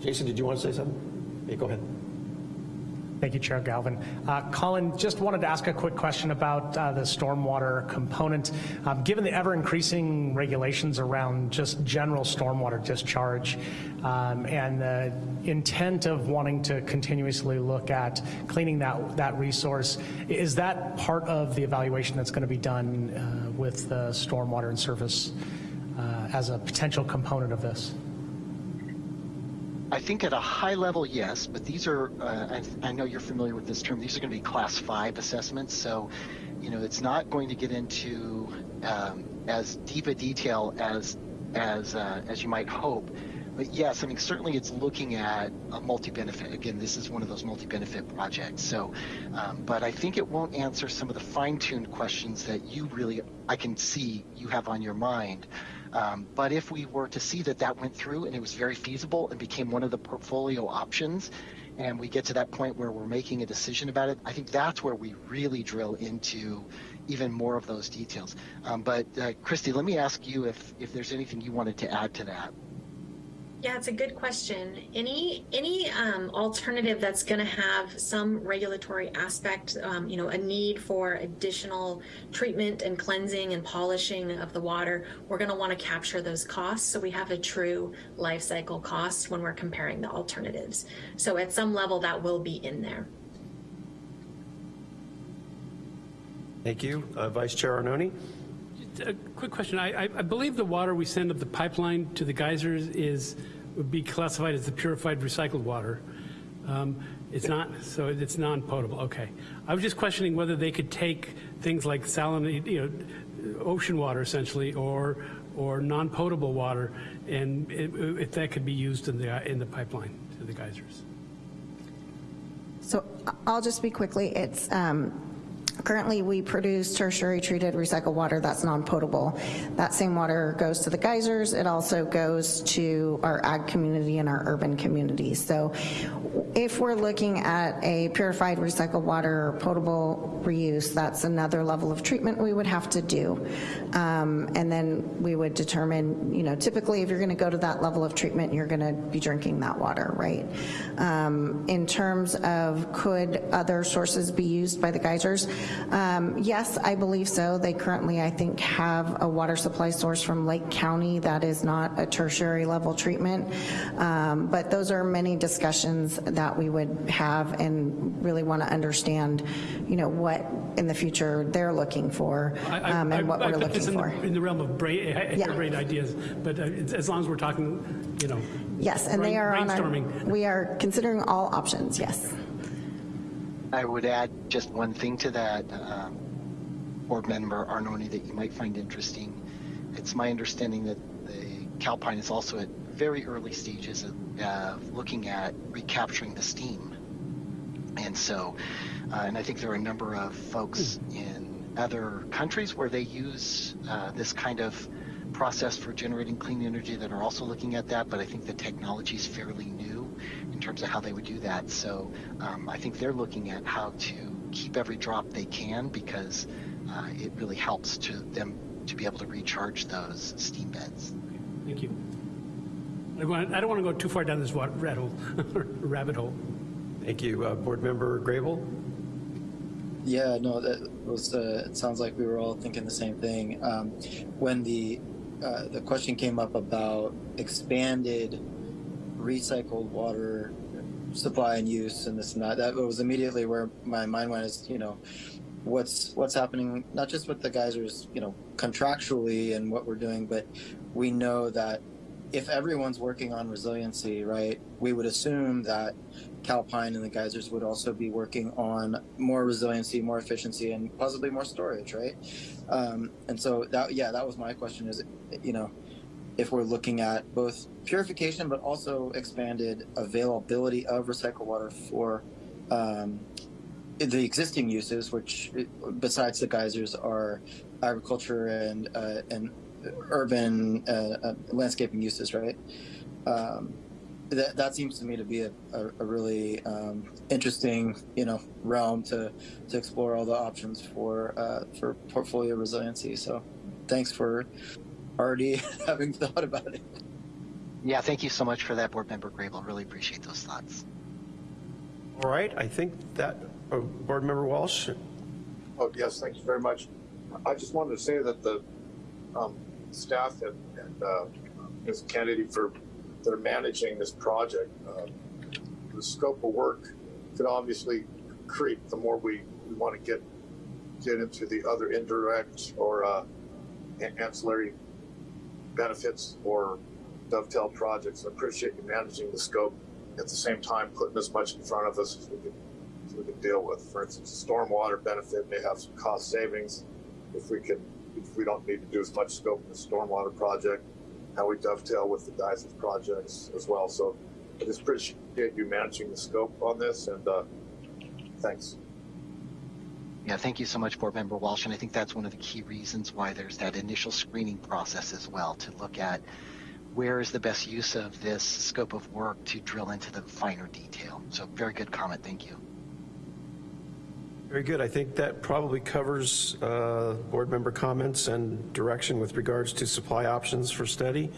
Jason, did you want to say something? Yeah, go ahead. Thank you, Chair Galvin. Uh, Colin, just wanted to ask a quick question about uh, the stormwater component. Um, Given the ever-increasing regulations around just general stormwater discharge um, and the intent of wanting to continuously look at cleaning that, that resource, is that part of the evaluation that's going to be done uh, with the stormwater and surface uh, as a potential component of this? I think at a high level, yes, but these are, uh, I, I know you're familiar with this term, these are going to be class five assessments. So, you know, it's not going to get into um, as deep a detail as, as, uh, as you might hope. But yes, I mean, certainly it's looking at a multi-benefit. Again, this is one of those multi-benefit projects. So, um, but I think it won't answer some of the fine-tuned questions that you really, I can see you have on your mind. Um, but if we were to see that that went through and it was very feasible and became one of the portfolio options, and we get to that point where we're making a decision about it, I think that's where we really drill into even more of those details. Um, but uh, Christy, let me ask you if if there's anything you wanted to add to that. Yeah, it's a good question. Any any um, alternative that's going to have some regulatory aspect, um, you know, a need for additional treatment and cleansing and polishing of the water, we're going to want to capture those costs so we have a true life cycle cost when we're comparing the alternatives. So at some level, that will be in there. Thank you. Uh, Vice Chair Arnone? A quick question. I, I I believe the water we send up the pipeline to the geysers is, would be classified as the purified recycled water. Um, It's not, so it's non-potable, okay. I was just questioning whether they could take things like salinate, you know, ocean water essentially, or, or non-potable water, and if if that could be used in the, in the pipeline to the geysers. So I'll just be quickly. It's, um, Currently, we produce tertiary treated recycled water that's non-potable. That same water goes to the geysers. It also goes to our ag community and our urban communities. So if we're looking at a purified recycled water or potable reuse, that's another level of treatment we would have to do. Um, and then we would determine, you know, typically if you're going to go to that level of treatment, you're going to be drinking that water, right? Um, in terms of could other sources be used by the geysers? Um, yes, I believe so. They currently, I think, have a water supply source from Lake County that is not a tertiary level treatment. Um, but those are many discussions that we would have and really want to understand, you know, what in the future they're looking for I- I- um, and what I- I we're this looking in the- for. In the realm of bra- Yeah. great ideas, but uh, as long as we're talking, you know. Yes, and they are on our, we are considering all options, yes. I would add just one thing to that, um, Board Member Arnone, that you might find interesting. It's my understanding that the Calpine is also at very early stages of uh, looking at recapturing the steam. And so, uh, and I think there are a number of folks in other countries where they use uh, this kind of process for generating clean energy that are also looking at that, but I think the technology is fairly new in terms of how they would do that. So um, I think they're looking at how to keep every drop they can because uh, it really helps to them to be able to recharge those steam beds. Thank you. I want- I don't want to go too far down this wa- rat hole, rabbit hole. Thank you. Uh, Board Member Grable? Yeah, no, that was. Uh, it sounds like we were all thinking the same thing. Um, when the uh, the question came up about expanded recycled water supply and use and this and that, that was immediately where my mind went. Is you know, what's what's happening not just with the geysers, you know, contractually and what we're doing, but we know that if everyone's working on resiliency, right, we would assume that Calpine and the geysers would also be working on more resiliency, more efficiency, and possibly more storage, right? Um, and so that, yeah, that was my question: is you know, if we're looking at both purification but also expanded availability of recycled water for um, the existing uses, which besides the geysers are agriculture and uh, and urban uh, uh, landscaping uses, right? Um, that, that seems to me to be a, a, a really um, interesting, you know, realm to to explore all the options for uh, for portfolio resiliency. So, thanks for already having thought about it. Yeah, thank you so much for that, Board Member Grable. Really appreciate those thoughts. All right, I think that, uh, Board Member Walsh? Oh, yes, thank you very much. I just wanted to say that the um, staff and, and uh, Ms. Kennedy for that are managing this project, uh, the scope of work could obviously creep the more we, we want to get get into the other indirect or uh, ancillary benefits or dovetail projects. I appreciate you managing the scope at the same time putting as much in front of us as we can, as we can deal with. For instance, the stormwater benefit may have some cost savings if we can if we don't need to do as much scope in the stormwater project, how we dovetail with the geysers projects as well. So I just appreciate you managing the scope on this and uh, thanks. Yeah, thank you so much, Board Member Walsh. And I think that's one of the key reasons why there's that initial screening process as well to look at where is the best use of this scope of work to drill into the finer detail. So very good comment. Thank you. Very good. I think that probably covers uh, board member comments and direction with regards to supply options for study.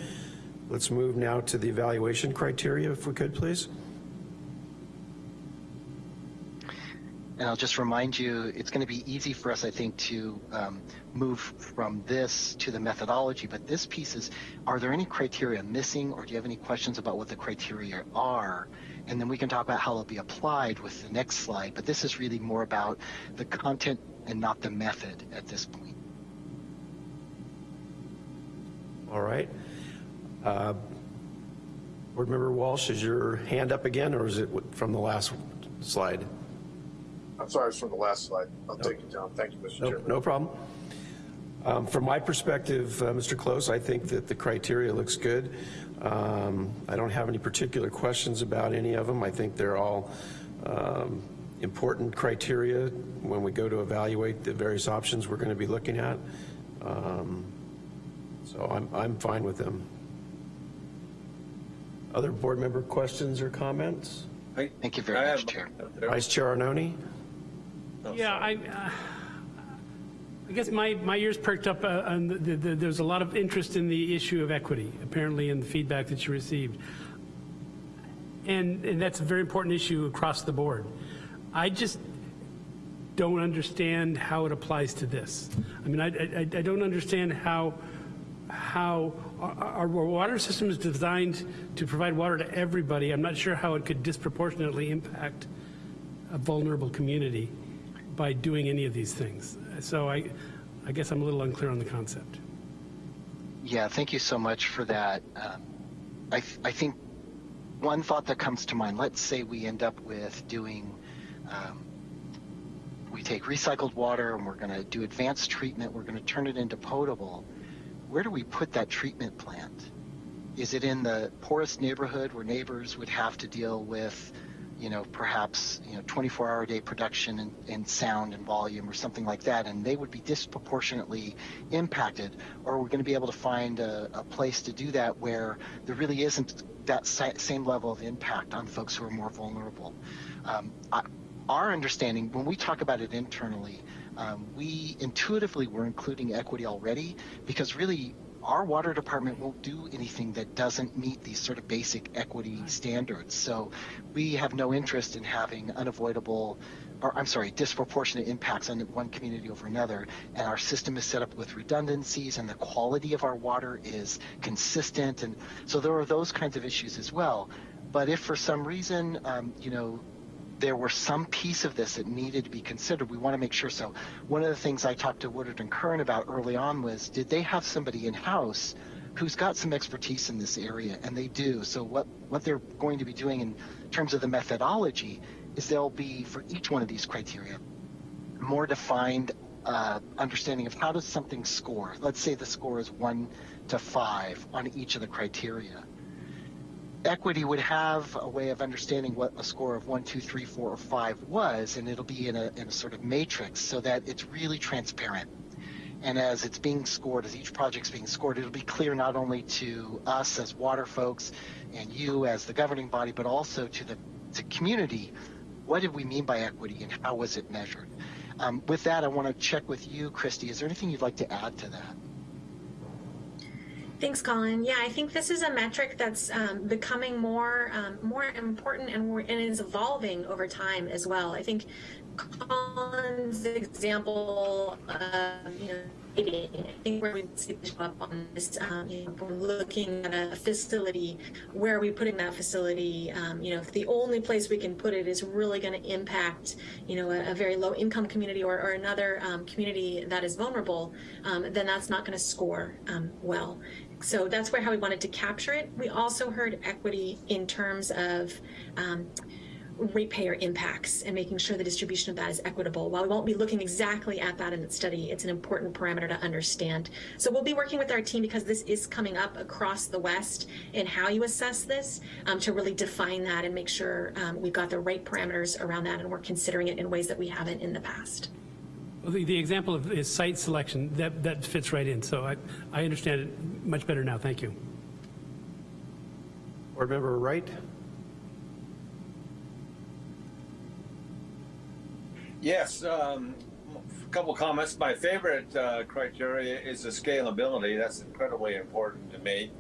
Let's move now to the evaluation criteria, if we could, please. And I'll just remind you, it's going to be easy for us, I think, to um, move from this to the methodology. But this piece is, are there any criteria missing, or do you have any questions about what the criteria are? And then we can talk about how they'll be applied with the next slide. But this is really more about the content and not the method at this point. All right. Uh, Board Member Walsh, is your hand up again, or is it from the last slide? I'm sorry, it's from the last slide. I'll take it down. Thank you, Mr. No, Chairman. no problem. Um, From my perspective, uh, Mr. Close, I think that the criteria looks good. Um, I don't have any particular questions about any of them. I think they're all um, important criteria when we go to evaluate the various options we're going to be looking at. Um, So I'm, I'm fine with them. Other board member questions or comments? Thank you very I much, have- Chair. Vice Chair Arnone? Yeah, I, uh, I guess my, my ears perked up uh, on the, the, the- there's a lot of interest in the issue of equity, apparently in the feedback that you received. And, and that's a very important issue across the board. I just don't understand how it applies to this. I mean, I, I, I don't understand how, how our, our water system is designed to provide water to everybody. I'm not sure how it could disproportionately impact a vulnerable community by doing any of these things. So I, I guess I'm a little unclear on the concept. Yeah, thank you so much for that. Um, I, th- I think one thought that comes to mind, let's say we end up with doing, um, we take recycled water and we're going to do advanced treatment, we're going to turn it into potable. Where do we put that treatment plant? Is it in the poorest neighborhood where neighbors would have to deal with, you know, perhaps, you know, 24 hour a day production and, and sound and volume or something like that, and they would be disproportionately impacted? Or we're going to be able to find a, a place to do that where there really isn't that same level of impact on folks who are more vulnerable? Um, I, our understanding, when we talk about it internally, um, we intuitively were including equity already because really our water department won't do anything that doesn't meet these sort of basic equity standards. So we have no interest in having unavoidable, or I'm sorry, disproportionate impacts on one community over another. And our system is set up with redundancies, and the quality of our water is consistent. And so there are those kinds of issues as well. But if for some reason, um, you know, there were some piece of this that needed to be considered. We want to make sure. So one of the things I talked to Woodard and Curran about early on was, did they have somebody in house who's got some expertise in this area? And they do. So what what they're going to be doing in terms of the methodology is they'll be for each one of these criteria more defined uh, understanding of how does something score. Let's say the score is one to five on each of the criteria equity would have a way of understanding what a score of one, two, three, four, or five was, and it'll be in a, in a sort of matrix so that it's really transparent. And as it's being scored, as each project's being scored, it'll be clear not only to us as water folks and you as the governing body, but also to the to community. What did we mean by equity and how was it measured? Um, with that, I want to check with you, Christy. Is there anything you'd like to add to that? Thanks, Colin. Yeah, I think this is a metric that's um, becoming more um, more important and, more, and is evolving over time as well. I think Colin's example of you know I think where we see this show up on this, um, you know, we're looking at a facility, where are we putting that facility? Um, you know, if the only place we can put it is really going to impact, you know, a, a very low income community or, or another um, community that is vulnerable, um, then that's not going to score um, well. So that's where how we wanted to capture it. We also heard equity in terms of um, ratepayer impacts and making sure the distribution of that is equitable. While we won't be looking exactly at that in the study, it's an important parameter to understand. So we'll be working with our team because this is coming up across the West and how you assess this um, to really define that and make sure um, we've got the right parameters around that and we're considering it in ways that we haven't in the past. Well, the, the example of is site selection, that, that fits right in. So I, I understand it much better now. Thank you. Board Member Wright? Yes, um, a couple comments. My favorite uh, criteria is the scalability. That's incredibly important to me.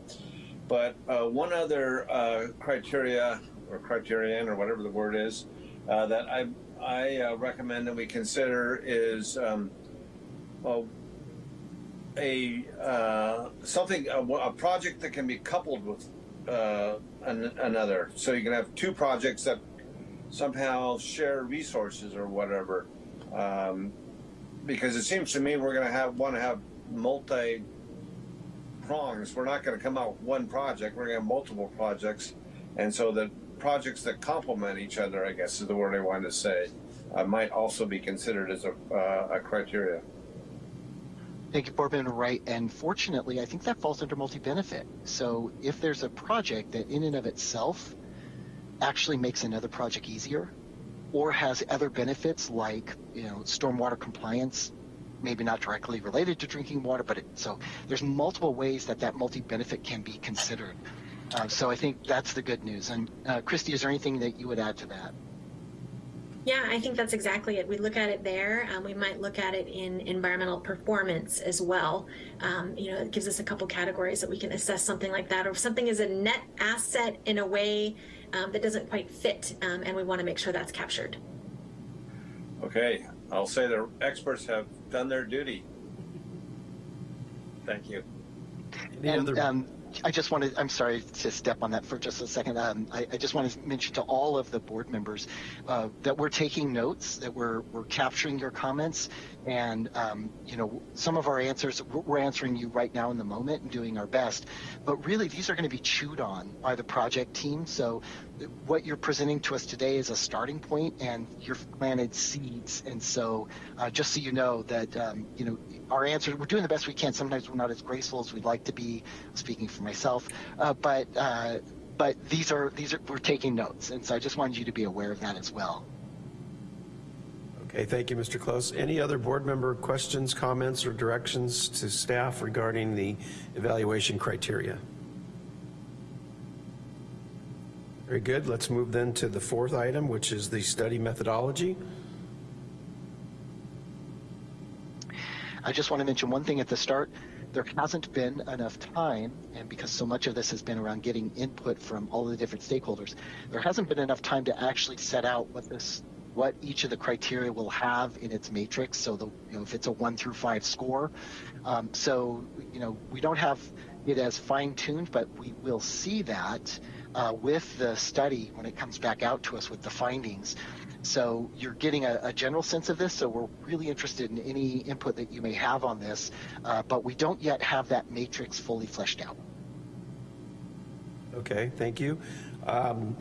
But uh, one other uh, criteria or criterion or whatever the word is uh, that I I uh, recommend that we consider is um, well, a uh, something a, a project that can be coupled with uh, an, another. So you can have two projects that somehow share resources or whatever. Um, because it seems to me we're going to have want to have multi prongs. We're not going to come out with one project. We're going to have multiple projects, and so the projects that complement each other, I guess is the word I wanted to say, uh, might also be considered as a, uh, a criteria. Thank you, Member Wright. And fortunately, I think that falls under multi-benefit. So if there's a project that in and of itself actually makes another project easier, or has other benefits like you know stormwater compliance maybe not directly related to drinking water but it, so there's multiple ways that that multi-benefit can be considered uh, so i think that's the good news and uh, christy is there anything that you would add to that Yeah, I think that's exactly it. We look at it there. Um, we might look at it in environmental performance as well. Um, you know, it gives us a couple categories that we can assess something like that, or if something is a net asset in a way um, that doesn't quite fit, um, and we want to make sure that's captured. Okay, I'll say the experts have done their duty. Thank you. Any and other- um, I just wanted, I'm sorry to step on that for just a second. Um, I, I just want to mention to all of the board members uh, that we're taking notes, that we're, we're capturing your comments, and, um, you know, some of our answers, we're we're answering you right now in the moment and doing our best. But really, these are going to be chewed on by the project team. So what you're presenting to us today is a starting point, and you've planted seeds. And so uh, just so you know that, um, you know, our answers, we're doing the best we can. Sometimes we're not as graceful as we'd like to be, speaking for myself. Uh, but uh, but these are these are we're taking notes, and so I just wanted you to be aware of that as well. Okay, thank you, Mr. Close. Any other board member questions, comments, or directions to staff regarding the evaluation criteria? Very good. Let's move then to the fourth item, which is the study methodology. I just want to mention one thing at the start. There hasn't been enough time, and because so much of this has been around getting input from all the different stakeholders, there hasn't been enough time to actually set out what this, what each of the criteria will have in its matrix. So the, you know, if it's a one through five score, um, so you know, we don't have it as fine tuned, but we will see that uh, with the study when it comes back out to us with the findings. So you're getting a, a, general sense of this. So we're really interested in any input that you may have on this, uh, but we don't yet have that matrix fully fleshed out. Okay, thank you. Um,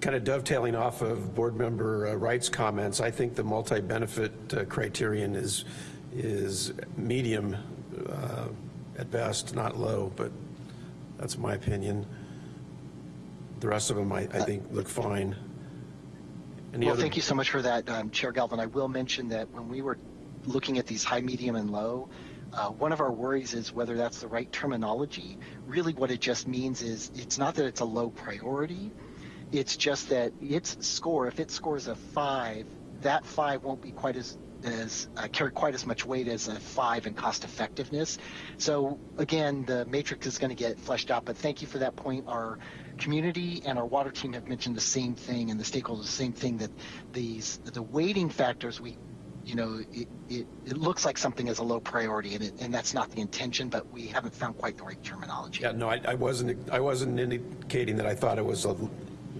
kind of dovetailing off of board member uh, Wright's comments, I think the multi-benefit uh, criterion is is medium uh, at best, not low, but that's my opinion. The rest of them, I, I think, look fine. Any well, other... thank you so much for that, um, Chair Galvin. I will mention that when we were looking at these high, medium, and low, uh, one of our worries is whether that's the right terminology. Really, what it just means is it's not that it's a low priority. It's just that its score, if it scores a five, that five won't be quite as as uh, carry quite as much weight as a five in cost effectiveness. So again, the matrix is going to get fleshed out. But thank you for that point. Our community and our water team have mentioned the same thing, and the stakeholders the same thing that these the weighting factors we. You know, it, it, it looks like something is a low priority, and, it, and that's not the intention. But we haven't found quite the right terminology. Yeah, no, I, I wasn't. I wasn't indicating that I thought it was a,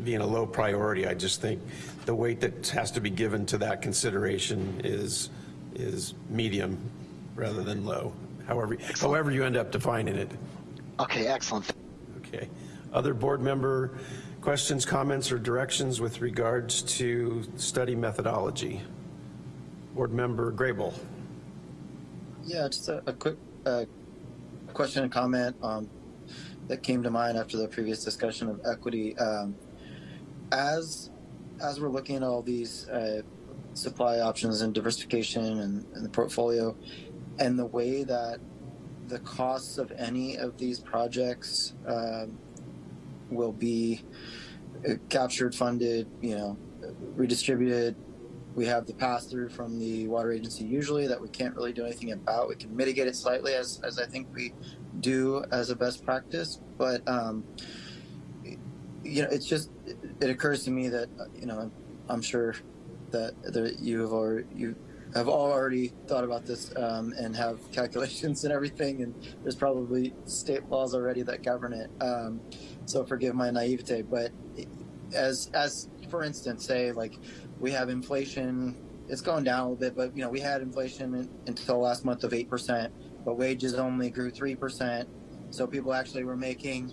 being a low priority. I just think the weight that has to be given to that consideration is is medium rather than low. However, excellent. however you end up defining it. Okay, excellent. Okay. Other board member questions, comments, or directions with regards to study methodology? Board member Grable. Yeah, just a, a quick uh, question and comment um, that came to mind after the previous discussion of equity. Um, as as we're looking at all these uh, supply options and diversification and, and, the portfolio, and the way that the costs of any of these projects um, will be uh, captured, funded, you know, redistributed. We have the pass through from the water agency usually that we can't really do anything about. We can mitigate it slightly as, as I think we do as a best practice, but um, you know, it's just it occurs to me that you know I'm sure that that you have already you have all already thought about this um, and have calculations and everything, and there's probably state laws already that govern it. Um, so forgive my naivete, but as as for instance, say like we have inflation, it's going down a little bit, but you know we had inflation in, until last month of eight percent, but wages only grew three percent, so people actually were making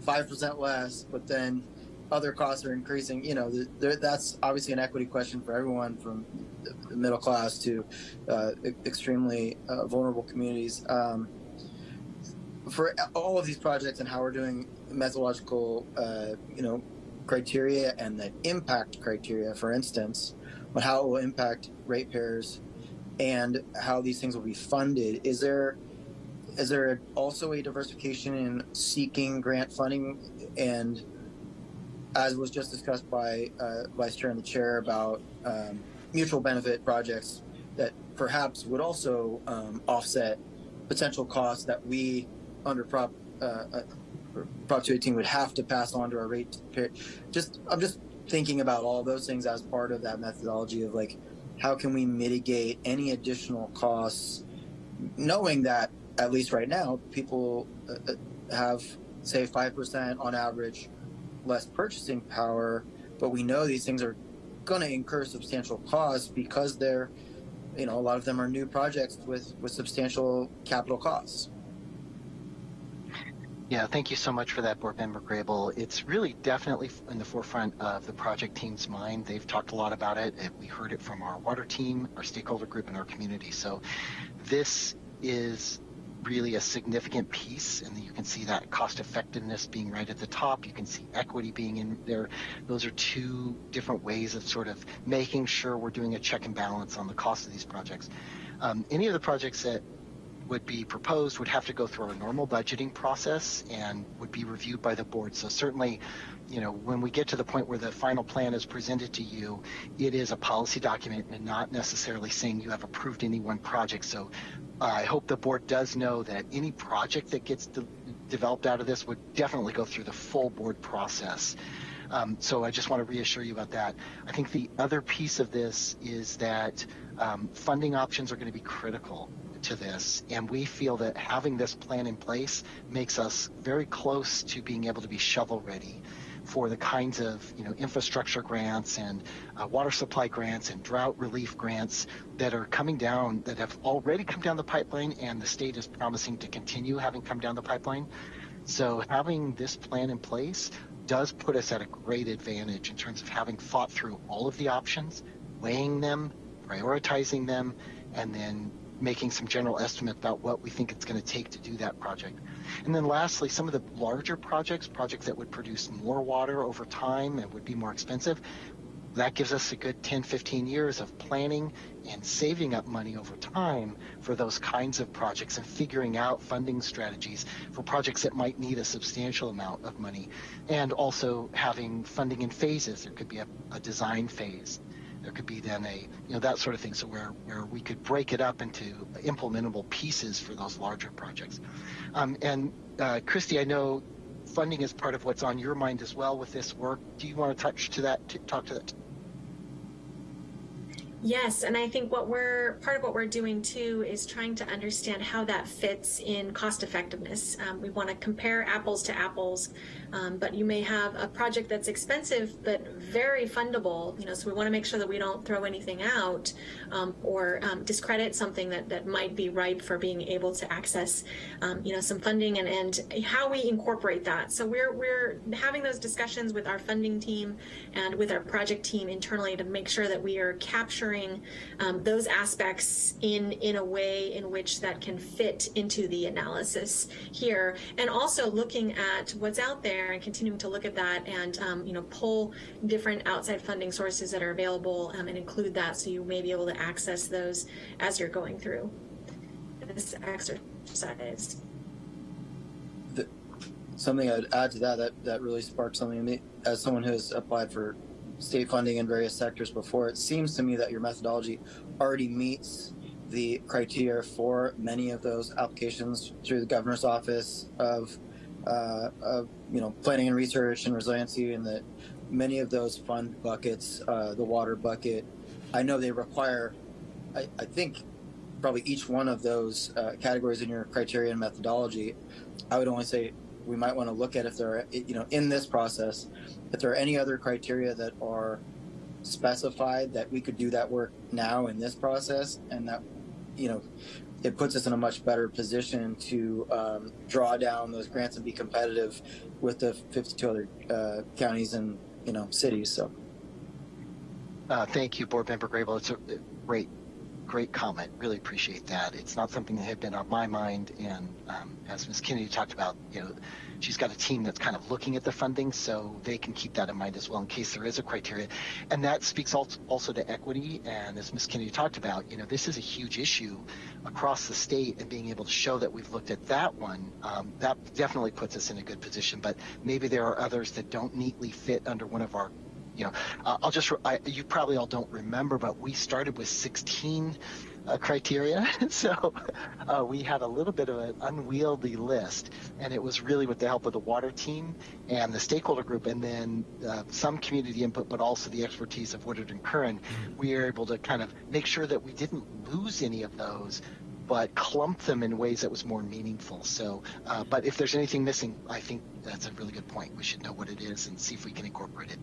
five percent less, but then other costs are increasing. You know, that's obviously an equity question for everyone, from the middle class to uh, extremely uh, vulnerable communities. Um, for all of these projects and how we're doing methodological, uh, you know, criteria and the impact criteria, for instance, on how it will impact ratepayers and how these things will be funded. Is there is there also a diversification in seeking grant funding and as was just discussed by uh, vice chair and the chair about um, mutual benefit projects that perhaps would also um, offset potential costs that we under prop uh, prop 218 would have to pass on to our rate just i'm just thinking about all those things as part of that methodology of like how can we mitigate any additional costs knowing that at least right now people uh, uh have say 5% on average less purchasing power but we know these things are going to incur substantial costs because they're you know a lot of them are new projects with with substantial capital costs Yeah, thank you so much for that, Board Member Grable. It's really definitely in the forefront of the project team's mind. They've talked a lot about it. We heard it from our water team, our stakeholder group, and our community. So this is really a significant piece, and you can see that cost effectiveness being right at the top. You can see equity being in there. Those are two different ways of sort of making sure we're doing a check and balance on the cost of these projects. Um, any of the projects that would be proposed would have to go through a normal budgeting process and would be reviewed by the board. So certainly, you know, when we get to the point where the final plan is presented to you, it is a policy document and not necessarily saying you have approved any one project. So uh, I hope the board does know that any project that gets de developed out of this would definitely go through the full board process. Um, so I just want to reassure you about that. I think the other piece of this is that um, funding options are going to be critical to this, and we feel that having this plan in place makes us very close to being able to be shovel ready for the kinds of you know infrastructure grants and uh, water supply grants and drought relief grants that are coming down that have already come down the pipeline and the state is promising to continue having come down the pipeline. So having this plan in place does put us at a great advantage in terms of having thought through all of the options, weighing them, prioritizing them, and then making some general estimate about what we think it's going to take to do that project. And then lastly, some of the larger projects, projects that would produce more water over time and would be more expensive, that gives us a good 10, 15 years of planning and saving up money over time for those kinds of projects and figuring out funding strategies for projects that might need a substantial amount of money. And also having funding in phases. There could be a, a design phase there could be then a, you know, that sort of thing. So where, where we could break it up into implementable pieces for those larger projects. Um, and uh, Christy, I know funding is part of what's on your mind as well with this work. Do you want to touch to that, talk to that? Yes, and I think what we're part of what we're doing too is trying to understand how that fits in cost effectiveness. Um, we want to compare apples to apples um, but you may have a project that's expensive but very fundable, you know, so we want to make sure that we don't throw anything out um, or um, discredit something that, that might be ripe for being able to access, um, you know, some funding and, and how we incorporate that. So we're, we're having those discussions with our funding team and with our project team internally to make sure that we are capturing um, those aspects in, in a way in which that can fit into the analysis here and also looking at what's out there there and continuing to look at that and um, you know pull different outside funding sources that are available um, and include that so you may be able to access those as you're going through this exercise. The, something I'd add to that, that that really sparked something in me as someone who has applied for state funding in various sectors before. It seems to me that your methodology already meets the criteria for many of those applications through the governor's office of uh, of you know planning and research and resiliency, and that many of those fund buckets, uh, the water bucket, I know they require. I, I think probably each one of those uh, categories in your criteria and methodology. I would only say we might want to look at if there are you know in this process if there are any other criteria that are specified that we could do that work now in this process and that you know it puts us in a much better position to um, draw down those grants and be competitive with the 52 other uh, counties and you know cities. So, uh, thank you, Board Member Grable. It's a great, great comment. Really appreciate that. It's not something that had been on my mind, and um, as Ms. Kennedy talked about, you know, she's got a team that's kind of looking at the funding, so they can keep that in mind as well in case there is a criteria. And that speaks also to equity. And as Ms. Kennedy talked about, you know, this is a huge issue across the state, and being able to show that we've looked at that one, um, that definitely puts us in a good position. But maybe there are others that don't neatly fit under one of our you know, uh, I'll just, I, you probably all don't remember, but we started with 16 uh, criteria. so uh, we had a little bit of an unwieldy list, and it was really with the help of the water team and the stakeholder group, and then uh, some community input, but also the expertise of Woodard and Curran. We were able to kind of make sure that we didn't lose any of those. But clump them in ways that was more meaningful. So, uh, but if there's anything missing, I think that's a really good point. We should know what it is and see if we can incorporate it.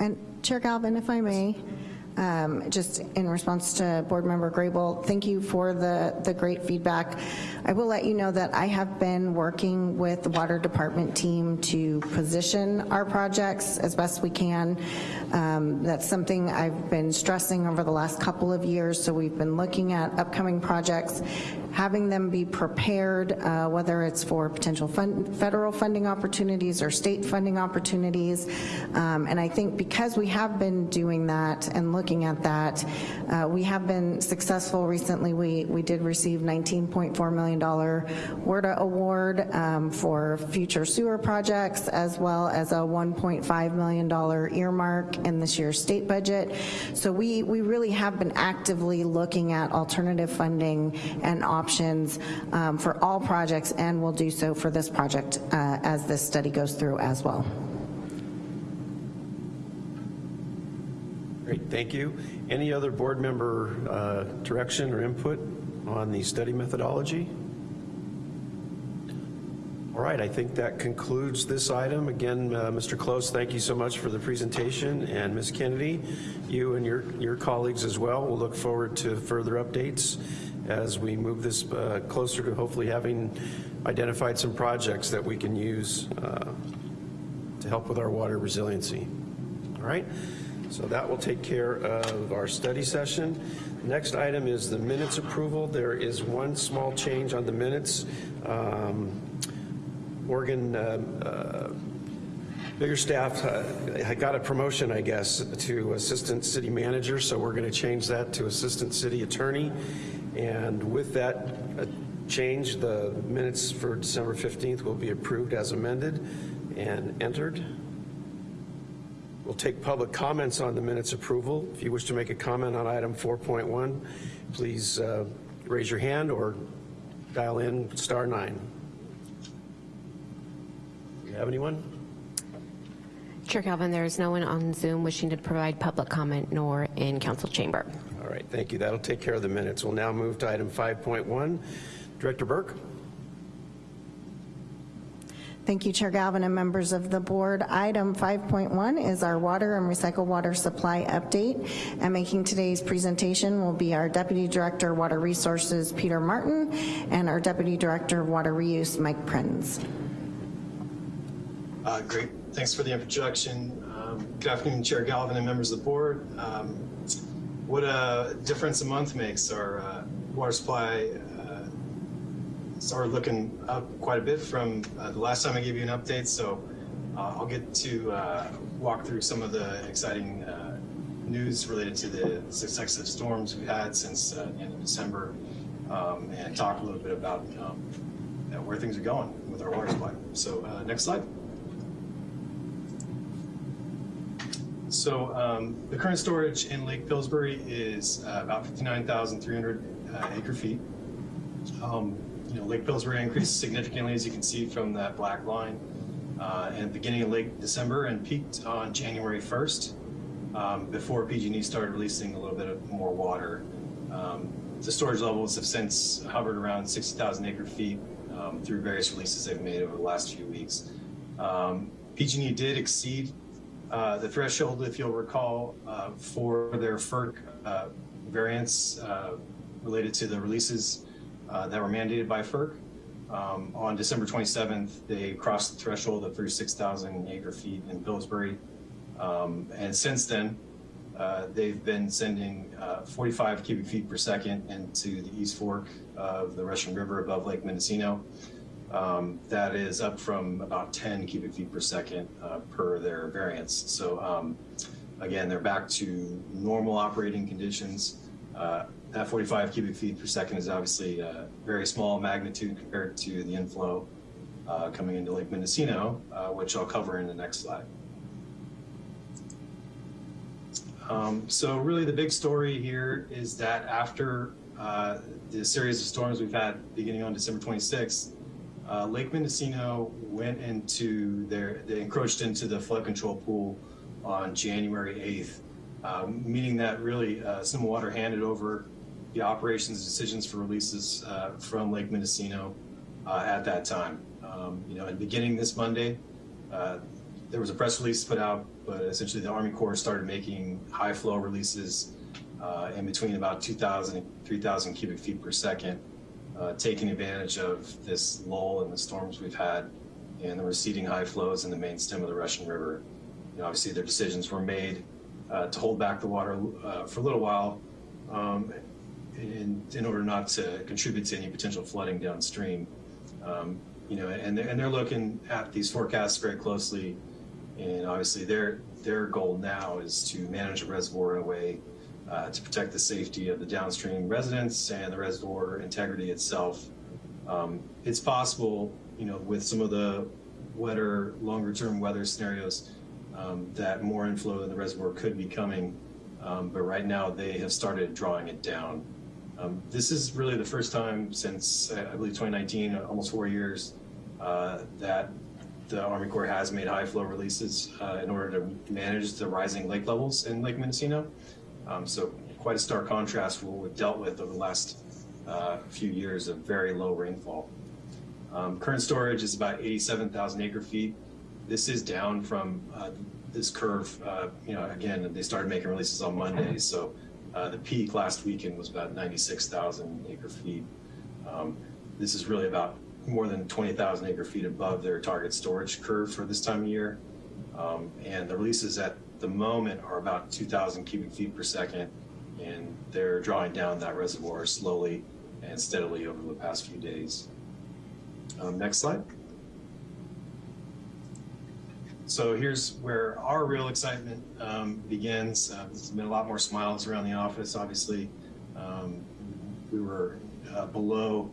And Chair Galvin, if I may, um, just in response to Board Member Grable, thank you for the, the great feedback. I will let you know that I have been working with the Water Department team to position our projects as best we can. Um, that's something I've been stressing over the last couple of years, so we've been looking at upcoming projects, having them be prepared, uh, whether it's for potential fund, federal funding opportunities or state funding opportunities. Um, and I think because we have been doing that and looking at that, uh, we have been successful recently. We, we did receive $19.4 million WRDA award um, for future sewer projects, as well as a $1.5 million earmark in this year's state budget. So we, we really have been actively looking at alternative funding and options um, for all projects and will do so for this project uh, as this study goes through as well. Great, thank you. Any other board member uh, direction or input on the study methodology? All right, I think that concludes this item. Again, uh, Mr. Close, thank you so much for the presentation, and Ms. Kennedy, you and your, your colleagues as well. We'll look forward to further updates as we move this uh, closer to hopefully having identified some projects that we can use uh, to help with our water resiliency. All right, so that will take care of our study session. Next item is the minutes approval. There is one small change on the minutes. Um, Morgan uh, uh, Biggerstaff uh, got a promotion, I guess, to Assistant City Manager, so we're going to change that to Assistant City Attorney. And with that uh, change, the minutes for December 15th will be approved as amended and entered. We'll take public comments on the minutes approval. If you wish to make a comment on item 4.1, please uh, raise your hand or dial in star nine. Do you have anyone? Chair Galvin, there is no one on Zoom wishing to provide public comment nor in council chamber. All right, thank you. That'll take care of the minutes. We'll now move to item 5.1. Director Burke? Thank you, Chair Galvin and members of the board. Item 5.1 is our water and recycled water supply update. And making today's presentation will be our Deputy Director of Water Resources, Peter Martin, and our Deputy Director of Water Reuse, Mike Prinz. Uh, great, thanks for the introduction. Um, good afternoon, Chair Galvin and members of the board. Um, what a difference a month makes. Our uh, water supply uh, started looking up quite a bit from uh, the last time I gave you an update, so uh, I'll get to uh, walk through some of the exciting uh, news related to the successive storms we've had since uh, the end of December um, and talk a little bit about um, where things are going with our water supply. So uh, next slide. So um, the current storage in Lake Pillsbury is uh, about 59,300 uh, acre feet. Um, you know, Lake Pillsbury increased significantly, as you can see from that black line, uh, and beginning of late December and peaked on January 1st um, before PG&E started releasing a little bit of more water. Um, the storage levels have since hovered around 60,000 acre feet um, through various releases they've made over the last few weeks. Um, PG&E did exceed uh, the threshold, if you'll recall, uh, for their FERC uh, variance uh, related to the releases uh, that were mandated by FERC. Um, on December 27th, they crossed the threshold of 36,000 acre feet in Pillsbury. Um, and since then, uh, they've been sending uh, 45 cubic feet per second into the East Fork of the Russian River above Lake Mendocino. Um, that is up from about 10 cubic feet per second uh, per their variance. So um, again, they're back to normal operating conditions. Uh, that 45 cubic feet per second is obviously a very small magnitude compared to the inflow uh, coming into Lake Mendocino, uh, which I'll cover in the next slide. Um, so really the big story here is that after uh, the series of storms we've had beginning on December 26th, uh, Lake Mendocino went into their, they encroached into the flood control pool on January 8th, uh, meaning that really uh, some water handed over the operations decisions for releases uh, from Lake Mendocino uh, at that time. Um, you know, and beginning this Monday, uh, there was a press release put out, but essentially the Army Corps started making high flow releases uh, in between about 2,000 and 3,000 cubic feet per second, uh, taking advantage of this lull in the storms we've had and the receding high flows in the main stem of the Russian River. You know, obviously their decisions were made uh, to hold back the water uh, for a little while um, in, in order not to contribute to any potential flooding downstream. Um, you know, and they're, and they're looking at these forecasts very closely and obviously their, their goal now is to manage a reservoir in a way uh, to protect the safety of the downstream residents and the reservoir integrity itself. Um, it's possible, you know, with some of the wetter, longer term weather scenarios, um, that more inflow in the reservoir could be coming. Um, but right now they have started drawing it down. Um, this is really the first time since, I believe, 2019, almost four years, uh, that the Army Corps has made high flow releases uh, in order to manage the rising lake levels in Lake Mendocino. Um, so quite a stark contrast from what we've dealt with over the last uh, few years of very low rainfall. Um, current storage is about 87,000 acre feet. This is down from uh, this curve. Uh, you know, again, they started making releases on Monday, so uh, the peak last weekend was about 96,000 acre feet. Um, this is really about more than 20,000 acre feet above their target storage curve for this time of year. Um, and the releases at the moment are about 2,000 cubic feet per second, and they're drawing down that reservoir slowly and steadily over the past few days. Um, next slide. So here's where our real excitement um, begins. Uh, there's been a lot more smiles around the office, obviously. Um, we were uh, below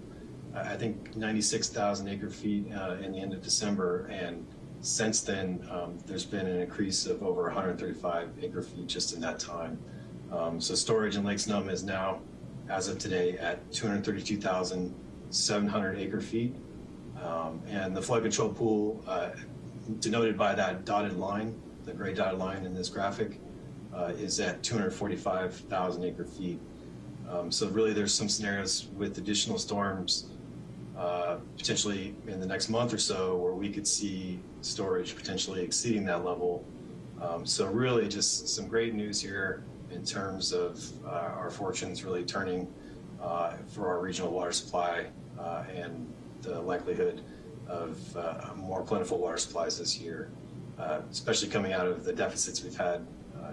I think 96,000 acre feet uh, in the end of December. And since then, um, there's been an increase of over 135 acre feet just in that time. Um, so storage in Lake Sonoma is now, as of today, at 232,700 acre feet. Um, and the flood control pool, uh, denoted by that dotted line, the gray dotted line in this graphic, uh, is at 245,000 acre feet. Um, so really there's some scenarios with additional storms uh, potentially in the next month or so where we could see storage potentially exceeding that level. Um, so really just some great news here in terms of uh, our fortunes really turning uh, for our regional water supply uh, and the likelihood of uh, more plentiful water supplies this year, especially coming out of the deficits we've had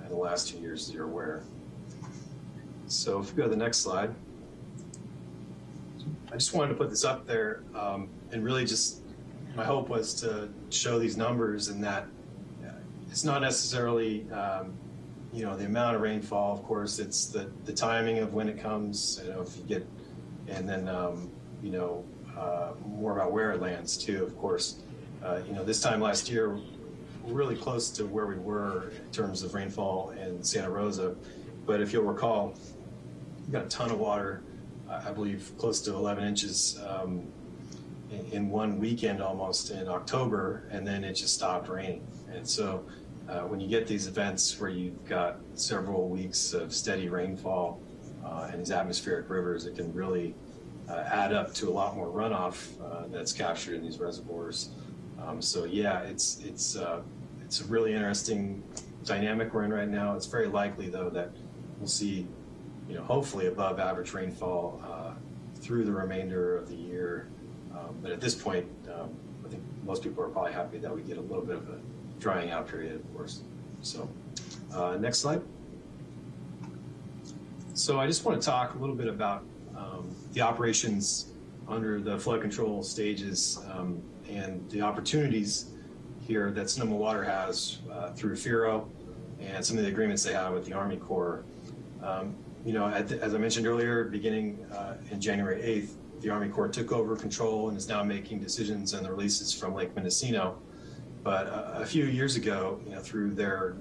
in the last two years, as you're aware. So if we go to the next slide. I just wanted to put this up there um, and really just my hope was to show these numbers and that it's not necessarily um, you know the amount of rainfall of course it's the the timing of when it comes you know if you get and then um, you know uh, more about where it lands too of course uh, you know this time last year really close to where we were in terms of rainfall in Santa Rosa but if you'll recall we got a ton of water I believe, close to 11 inches um, in, one weekend almost in October, and then it just stopped raining. And so uh, when you get these events where you've got several weeks of steady rainfall uh, in these atmospheric rivers, it can really add up to a lot more runoff uh, that's captured in these reservoirs. Um, so yeah, it's it's uh, it's a really interesting dynamic we're in right now. It's very likely though that we'll see you know, hopefully above average rainfall uh, through the remainder of the year. Um, but at this point, um, I think most people are probably happy that we get a little bit of a drying out period, of course. So uh, next slide. So I just want to talk a little bit about um, the operations under the flood control stages um, and the opportunities here that Sonoma Water has uh, through FIRO and some of the agreements they have with the Army Corps. Um, you know, the- as I mentioned earlier, beginning uh, in January 8th, the Army Corps took over control and is now making decisions on the releases from Lake Mendocino. But uh, a few years ago, you know, through their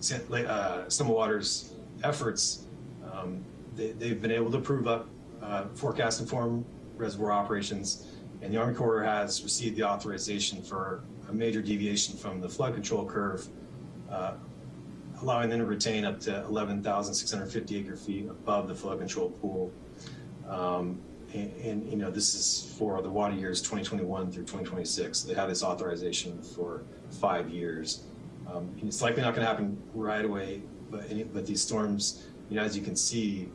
uh, Sonoma Water's efforts, um, they, they've been able to prove up uh, forecast informed reservoir operations, and the Army Corps has received the authorization for a major deviation from the flood control curve, uh, allowing them to retain up to 11,650 acre feet above the flood control pool. Um, and, and, you know, this is for the water years 2021 through 2026. So They have this authorization for five years. Um, it's likely not going to happen right away, but any, but these storms, you know, as you can see,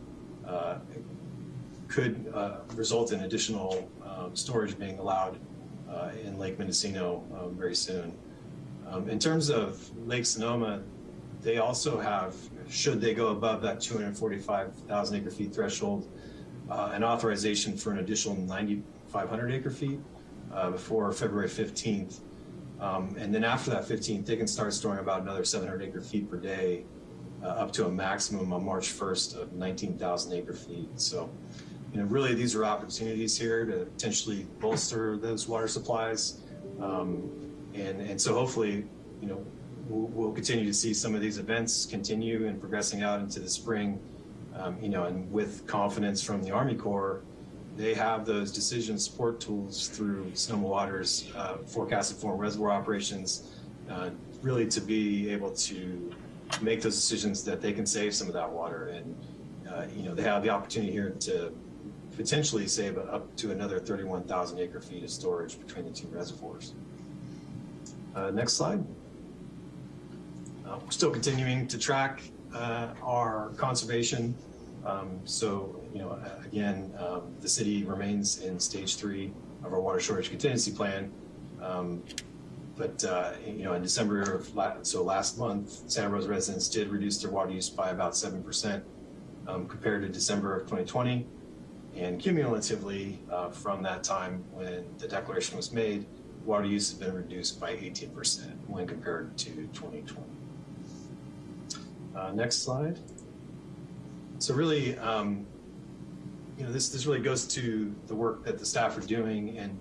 uh, could uh, result in additional um, storage being allowed uh, in Lake Mendocino um, very soon. Um, in terms of Lake Sonoma, they also have, should they go above that 245,000 acre feet threshold, uh, an authorization for an additional 9,500 acre feet uh, before February 15th. Um, and then after that 15th, they can start storing about another 700 acre feet per day, uh, up to a maximum on March 1st of 19,000 acre feet. So, you know, really these are opportunities here to potentially bolster those water supplies. Um, and, and so hopefully, you know, we'll, we'll, continue to see some of these events continue and progressing out into the spring, um, you know, and with confidence from the Army Corps, they have those decision support tools through Sonoma Water's uh, forecast form reservoir operations, uh, really to be able to make those decisions that they can save some of that water. And, uh, you know, they have the opportunity here to potentially save up to another 31,000 acre feet of storage between the two reservoirs. Uh, next slide. Uh, we're still continuing to track uh, our conservation. Um, so, you know, again, um, the city remains in stage three of our water shortage contingency plan. Um, but, uh, you know, in December of, so last month, Santa Rosa residents did reduce their water use by about 7% um, compared to December of 2020. And cumulatively, uh, from that time when the declaration was made, water use has been reduced by 18% when compared to 2020. Uh, next slide. So really, um, you know, this, this really goes to the work that the staff are doing and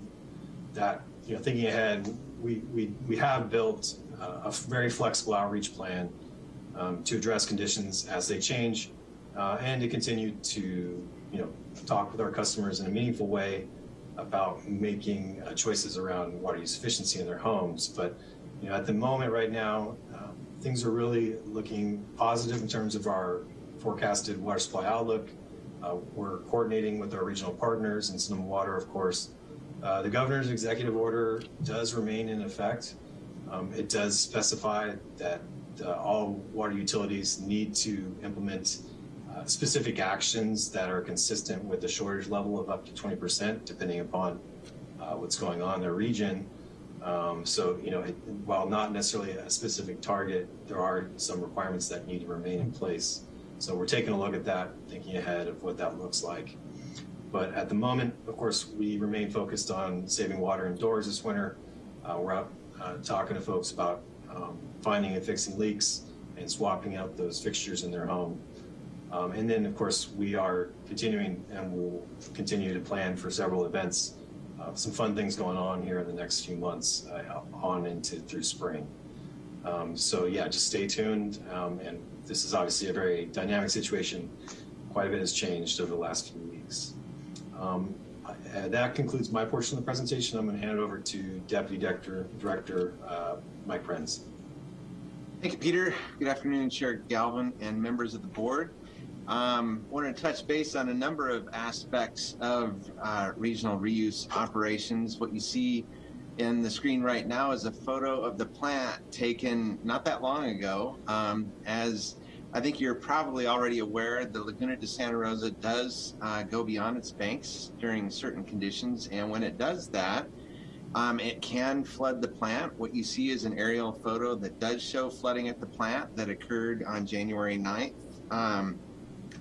that, you know, thinking ahead, we, we, we have built a very flexible outreach plan um, to address conditions as they change uh, and to continue to, you know, talk with our customers in a meaningful way about making uh, choices around water use efficiency in their homes. But, you know, at the moment right now, um, things are really looking positive in terms of our forecasted water supply outlook. Uh, we're coordinating with our regional partners and Sonoma Water, of course. Uh, the governor's executive order does remain in effect. Um, it does specify that uh, all water utilities need to implement specific actions that are consistent with the shortage level of up to 20%, depending upon uh, what's going on in their region. Um, so, you know, it, while not necessarily a specific target, there are some requirements that need to remain in place. So we're taking a look at that, thinking ahead of what that looks like. But at the moment, of course, we remain focused on saving water indoors this winter. Uh, we're out uh, talking to folks about um, finding and fixing leaks and swapping out those fixtures in their home. Um, and then, of course, we are continuing and will continue to plan for several events. Uh, some fun things going on here in the next few months uh, on into through spring. Um, so yeah, just stay tuned. Um, and this is obviously a very dynamic situation. Quite a bit has changed over the last few weeks. Um, uh, that concludes my portion of the presentation. I'm going to hand it over to Deputy Director, Director uh, Mike Prinz. Thank you, Peter. Good afternoon, Chair Galvin and members of the board. Um, want to touch base on a number of aspects of uh, regional reuse operations. What you see in the screen right now is a photo of the plant taken not that long ago. Um, as I think you're probably already aware, the Laguna de Santa Rosa does uh, go beyond its banks during certain conditions, and when it does that, um, it can flood the plant. What you see is an aerial photo that does show flooding at the plant that occurred on January 9th. Um,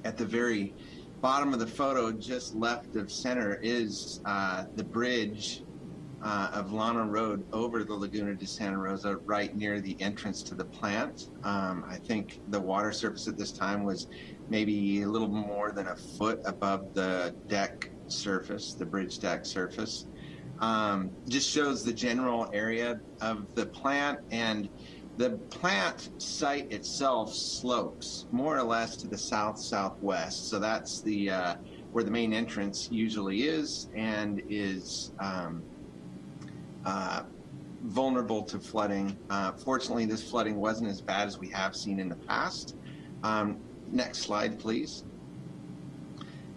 at the very bottom of the photo, just left of center, is uh, the bridge uh, of Llano Road over the Laguna de Santa Rosa, right near the entrance to the plant. Um, I think the water surface at this time was maybe a little more than a foot above the deck surface, the bridge deck surface. Um, just shows the general area of the plant and the plant site itself slopes more or less to the south southwest. So that's the uh, where the main entrance usually is and is um, uh, vulnerable to flooding. Uh, fortunately, this flooding wasn't as bad as we have seen in the past. Um, next slide, please.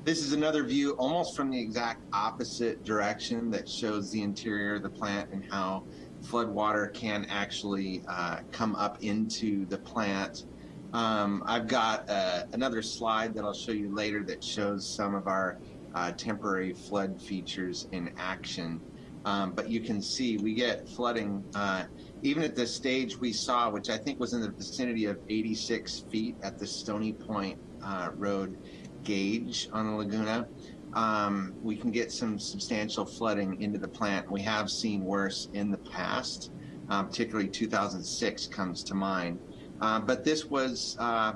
This is another view almost from the exact opposite direction that shows the interior of the plant and how flood water can actually uh, come up into the plant. Um, I've got uh, another slide that I'll show you later that shows some of our uh, temporary flood features in action. Um, but you can see we get flooding uh, even at the stage we saw, which I think was in the vicinity of 86 feet at the Stony Point uh, Road gauge on the Laguna. Um, we can get some substantial flooding into the plant. We have seen worse in the past, uh, particularly 2006 comes to mind. Uh, but this was, uh,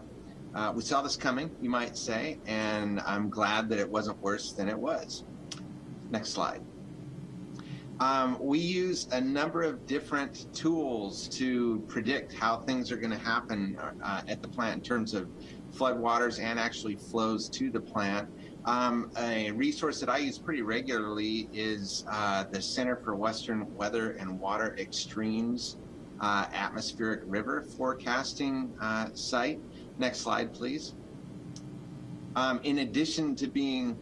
uh, we saw this coming, you might say, and I'm glad that it wasn't worse than it was. Next slide. Um, we use a number of different tools to predict how things are going to happen uh, at the plant in terms of floodwaters and actually flows to the plant. Um, a resource that I use pretty regularly is uh, the Center for Western Weather and Water Extremes uh, Atmospheric River Forecasting uh, site. Next slide, please. Um, in addition to being,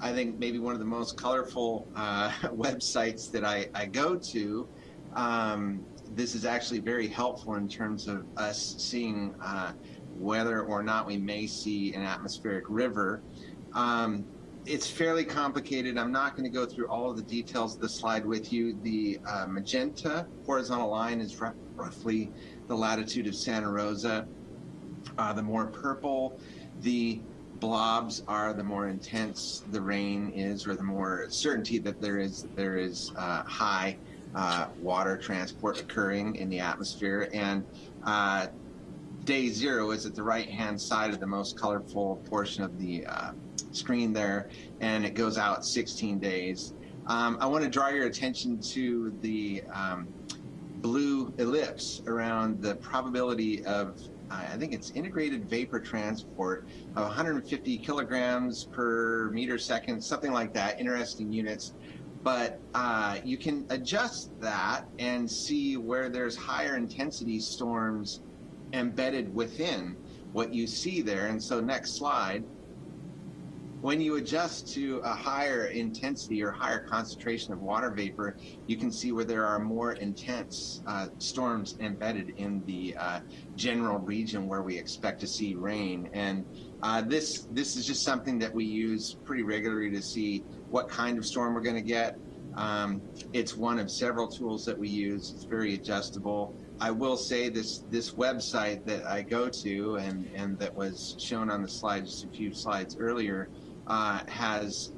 I think, maybe one of the most colorful uh, websites that I, I go to, um, this is actually very helpful in terms of us seeing uh, whether or not we may see an atmospheric river. Um, it's fairly complicated. I'm not going to go through all of the details of the slide with you. The uh, magenta horizontal line is roughly the latitude of Santa Rosa. Uh, the more purple the blobs are, the more intense the rain is, or the more certainty that there is there is uh, high uh, water transport occurring in the atmosphere. And uh, day zero is at the right hand side of the most colorful portion of the uh, screen there, and it goes out 16 days. Um, I want to draw your attention to the um, blue ellipse around the probability of, uh, I think it's integrated vapor transport of 150 kilograms per meter second, something like that, interesting units. But uh, you can adjust that and see where there's higher intensity storms embedded within what you see there. And so next slide, when you adjust to a higher intensity or higher concentration of water vapor, you can see where there are more intense uh, storms embedded in the uh, general region where we expect to see rain. And uh, this this is just something that we use pretty regularly to see what kind of storm we're going to get. Um, it's one of several tools that we use. It's very adjustable. I will say this this website that I go to and and that was shown on the slide just a few slides earlier uh, has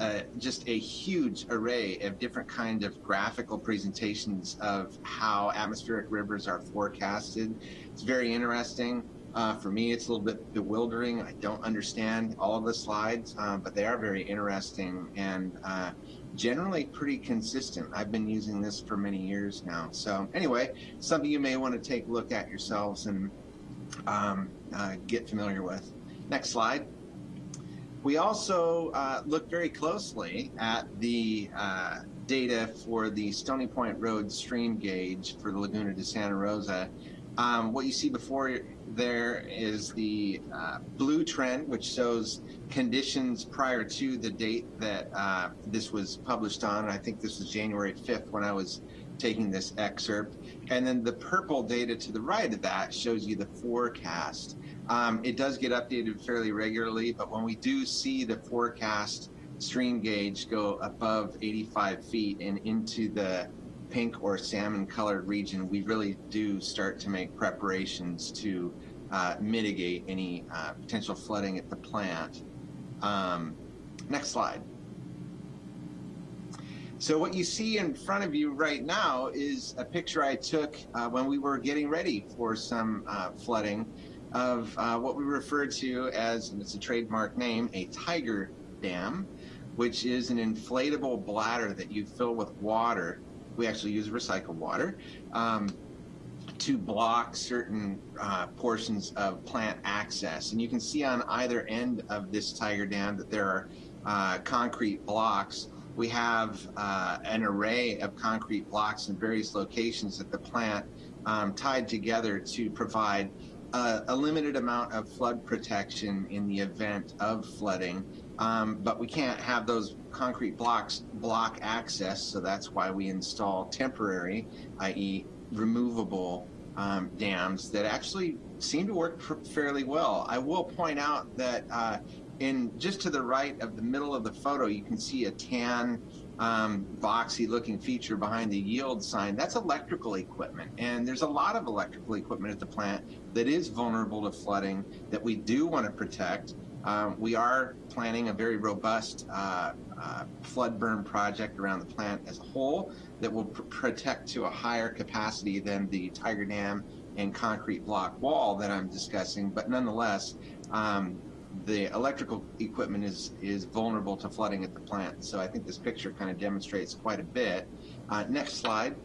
uh, just a huge array of different kind of graphical presentations of how atmospheric rivers are forecasted. It's very interesting. Uh, for me, it's a little bit bewildering. I don't understand all of the slides, uh, but they are very interesting and uh, generally pretty consistent. I've been using this for many years now. So anyway, something you may want to take a look at yourselves and um, uh, get familiar with. Next slide. We also uh, look very closely at the uh, data for the Stony Point Road stream gauge for the Laguna de Santa Rosa. Um, what you see before there is the uh, blue trend, which shows conditions prior to the date that uh, this was published on. I think this was January 5th when I was taking this excerpt. And then the purple data to the right of that shows you the forecast. Um, it does get updated fairly regularly, but when we do see the forecast stream gauge go above 85 feet and into the pink or salmon colored region, we really do start to make preparations to uh, mitigate any uh, potential flooding at the plant. Um, next slide. So what you see in front of you right now is a picture I took uh, when we were getting ready for some uh, flooding of uh, what we refer to as, and it's a trademark name, a tiger dam, which is an inflatable bladder that you fill with water. We actually use recycled water um, to block certain uh, portions of plant access. And you can see on either end of this tiger dam that there are uh, concrete blocks we have uh, an array of concrete blocks in various locations at the plant um, tied together to provide uh, a limited amount of flood protection in the event of flooding. Um, but we can't have those concrete blocks block access, so that's why we install temporary, i.e. removable um, dams that actually seem to work fairly well. I will point out that uh, in just to the right of the middle of the photo, you can see a tan um, boxy looking feature behind the yield sign. That's electrical equipment. And there's a lot of electrical equipment at the plant that is vulnerable to flooding that we do want to protect. Um, we are planning a very robust uh, uh, flood berm project around the plant as a whole that will pr protect to a higher capacity than the Tiger Dam and concrete block wall that I'm discussing. But nonetheless, um, the electrical equipment is is vulnerable to flooding at the plant. So I think this picture kind of demonstrates quite a bit. Uh, next slide.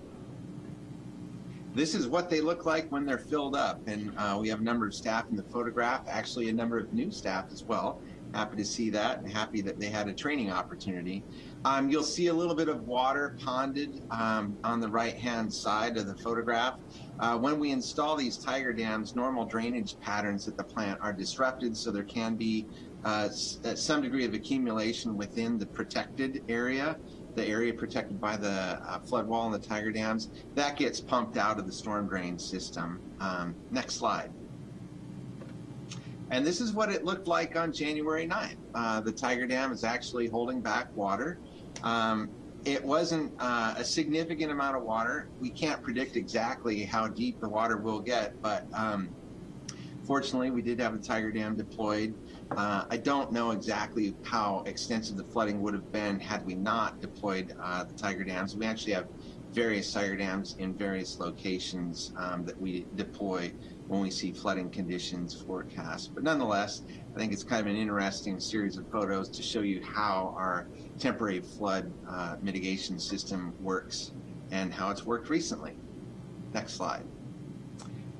This is what they look like when they're filled up. And uh, we have a number of staff in the photograph, actually a number of new staff as well. Happy to see that and happy that they had a training opportunity. Um, you'll see a little bit of water ponded um, on the right-hand side of the photograph. Uh, when we install these tiger dams, normal drainage patterns at the plant are disrupted, so there can be uh, uh, some degree of accumulation within the protected area, the area protected by the uh, flood wall and the tiger dams. That gets pumped out of the storm drain system. Um, next slide. And this is what it looked like on January 9th. Uh, the Tiger Dam is actually holding back water. Um, it wasn't uh, a significant amount of water. We can't predict exactly how deep the water will get, but um, fortunately, we did have the Tiger Dam deployed. Uh, I don't know exactly how extensive the flooding would have been had we not deployed uh, the Tiger Dams. We actually have various Tiger Dams in various locations um, that we deploy when we see flooding conditions forecast. But nonetheless, I think it's kind of an interesting series of photos to show you how our temporary flood uh, mitigation system works and how it's worked recently. Next slide.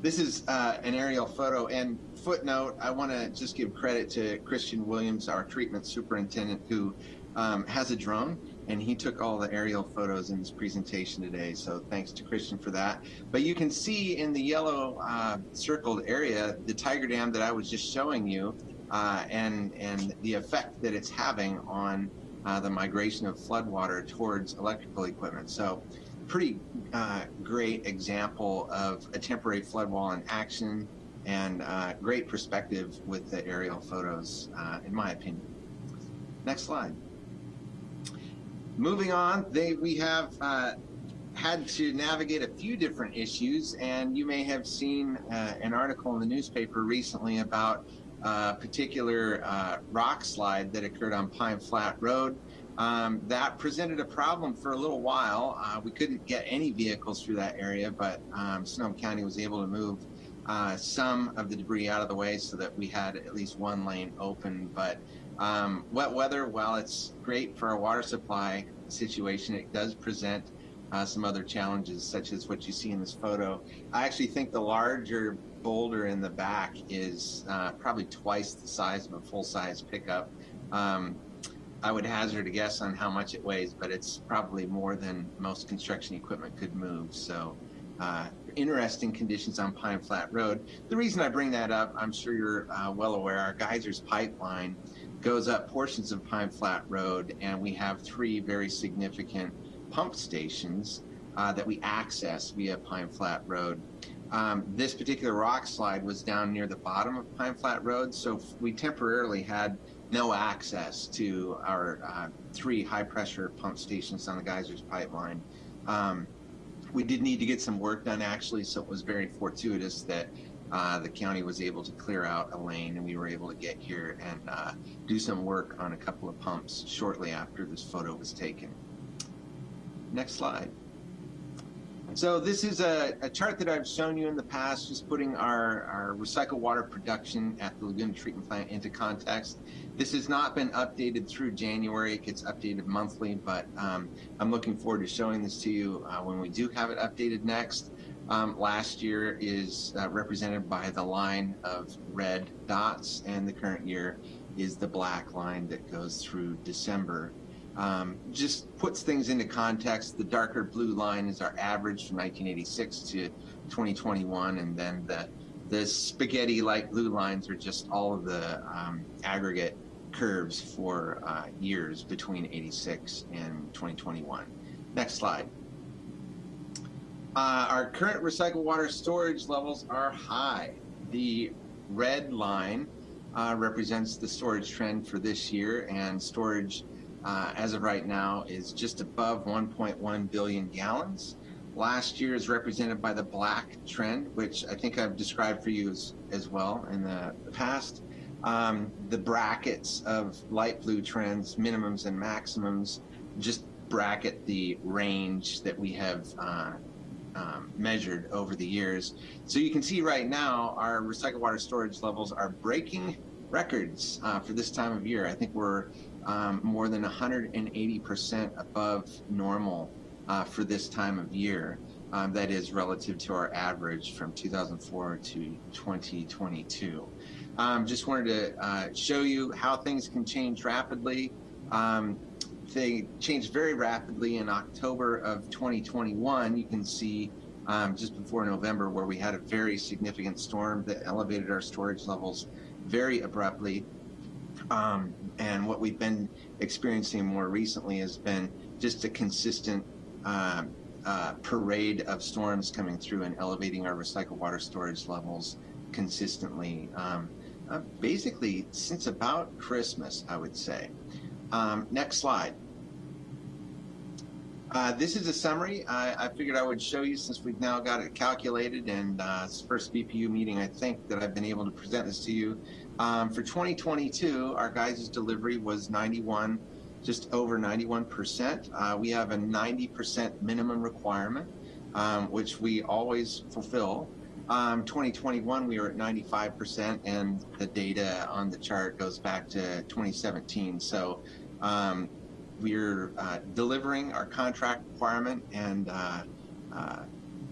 This is uh, an aerial photo and footnote, I want to just give credit to Christian Williams, our treatment superintendent, who um, has a drone and he took all the aerial photos in his presentation today. So thanks to Christian for that. But you can see in the yellow uh, circled area the Tiger Dam that I was just showing you uh, and, and the effect that it's having on uh, the migration of floodwater towards electrical equipment. So pretty uh, great example of a temporary flood wall in action and uh, great perspective with the aerial photos, uh, in my opinion. Next slide. Moving on, they, we have uh, had to navigate a few different issues, and you may have seen an article in the newspaper recently about uh, particular uh, rock slide that occurred on Pine Flat Road. Um, that presented a problem for a little while. Uh, we couldn't get any vehicles through that area, but um, Sonoma County was able to move uh, some of the debris out of the way so that we had at least one lane open. But um, wet weather, while it's great for our water supply situation, it does present uh, some other challenges, such as what you see in this photo. I actually think the larger boulder in the back is uh, probably twice the size of a full-size pickup. Um, I would hazard a guess on how much it weighs, but it's probably more than most construction equipment could move. So uh, interesting conditions on Pine Flat Road. The reason I bring that up, I'm sure you're uh, well aware, our geysers pipeline goes up portions of Pine Flat Road, and we have three very significant pump stations uh, that we access via Pine Flat Road. Um, this particular rock slide was down near the bottom of Pine Flat Road, so we temporarily had no access to our uh, three high pressure pump stations on the geysers pipeline. Um, we did need to get some work done actually, so it was very fortuitous that uh, the county was able to clear out a lane and we were able to get here and uh, do some work on a couple of pumps shortly after this photo was taken. Next slide. So this is a, a, chart that I've shown you in the past, just putting our, our recycled water production at the Laguna Treatment Plant into context. This has not been updated through January. It gets updated monthly, but um, I'm looking forward to showing this to you uh, when we do have it updated next. Um, last year is uh, represented by the line of red dots, and the current year is the black line that goes through December um, just puts things into context. The darker blue line is our average from 1986 to 2021, and then the the spaghetti like blue lines are just all of the um, aggregate curves for uh, years between 86 and 2021. Next slide. Uh, our current recycled water storage levels are high. The red line uh, represents the storage trend for this year, and storage uh, as of right now is just above 1.1 billion gallons. Last year is represented by the black trend, which I think I've described for you as, as well in the, past. Um, the brackets of light blue trends, minimums and maximums, just bracket the range that we have uh, um, measured over the years. So you can see right now our recycled water storage levels are breaking records uh, for this time of year. I think we're um, more than 180% above normal uh, for this time of year. Um, that is relative to our average from 2004 to 2022. Um, just wanted to uh, show you how things can change rapidly. Um, they changed very rapidly in October of 2021. You can see um, just before November where we had a very significant storm that elevated our storage levels very abruptly. And what we've been experiencing more recently has been just a consistent uh, uh, parade of storms coming through and elevating our recycled water storage levels consistently. Um, uh, basically, since about Christmas, I would say. Um, next slide. Uh, this is a summary. I, I, figured I would show you since we've now got it calculated and uh, it's first BPU meeting I think that I've been able to present this to you. Um, for 2022, our Geysers delivery was 91, just over 91%. Uh, we have a 90% minimum requirement, um, which we always fulfill. Um, 2021, we were at 95%, and the data on the chart goes back to 2017. So um, we're uh, delivering our contract requirement and uh, uh,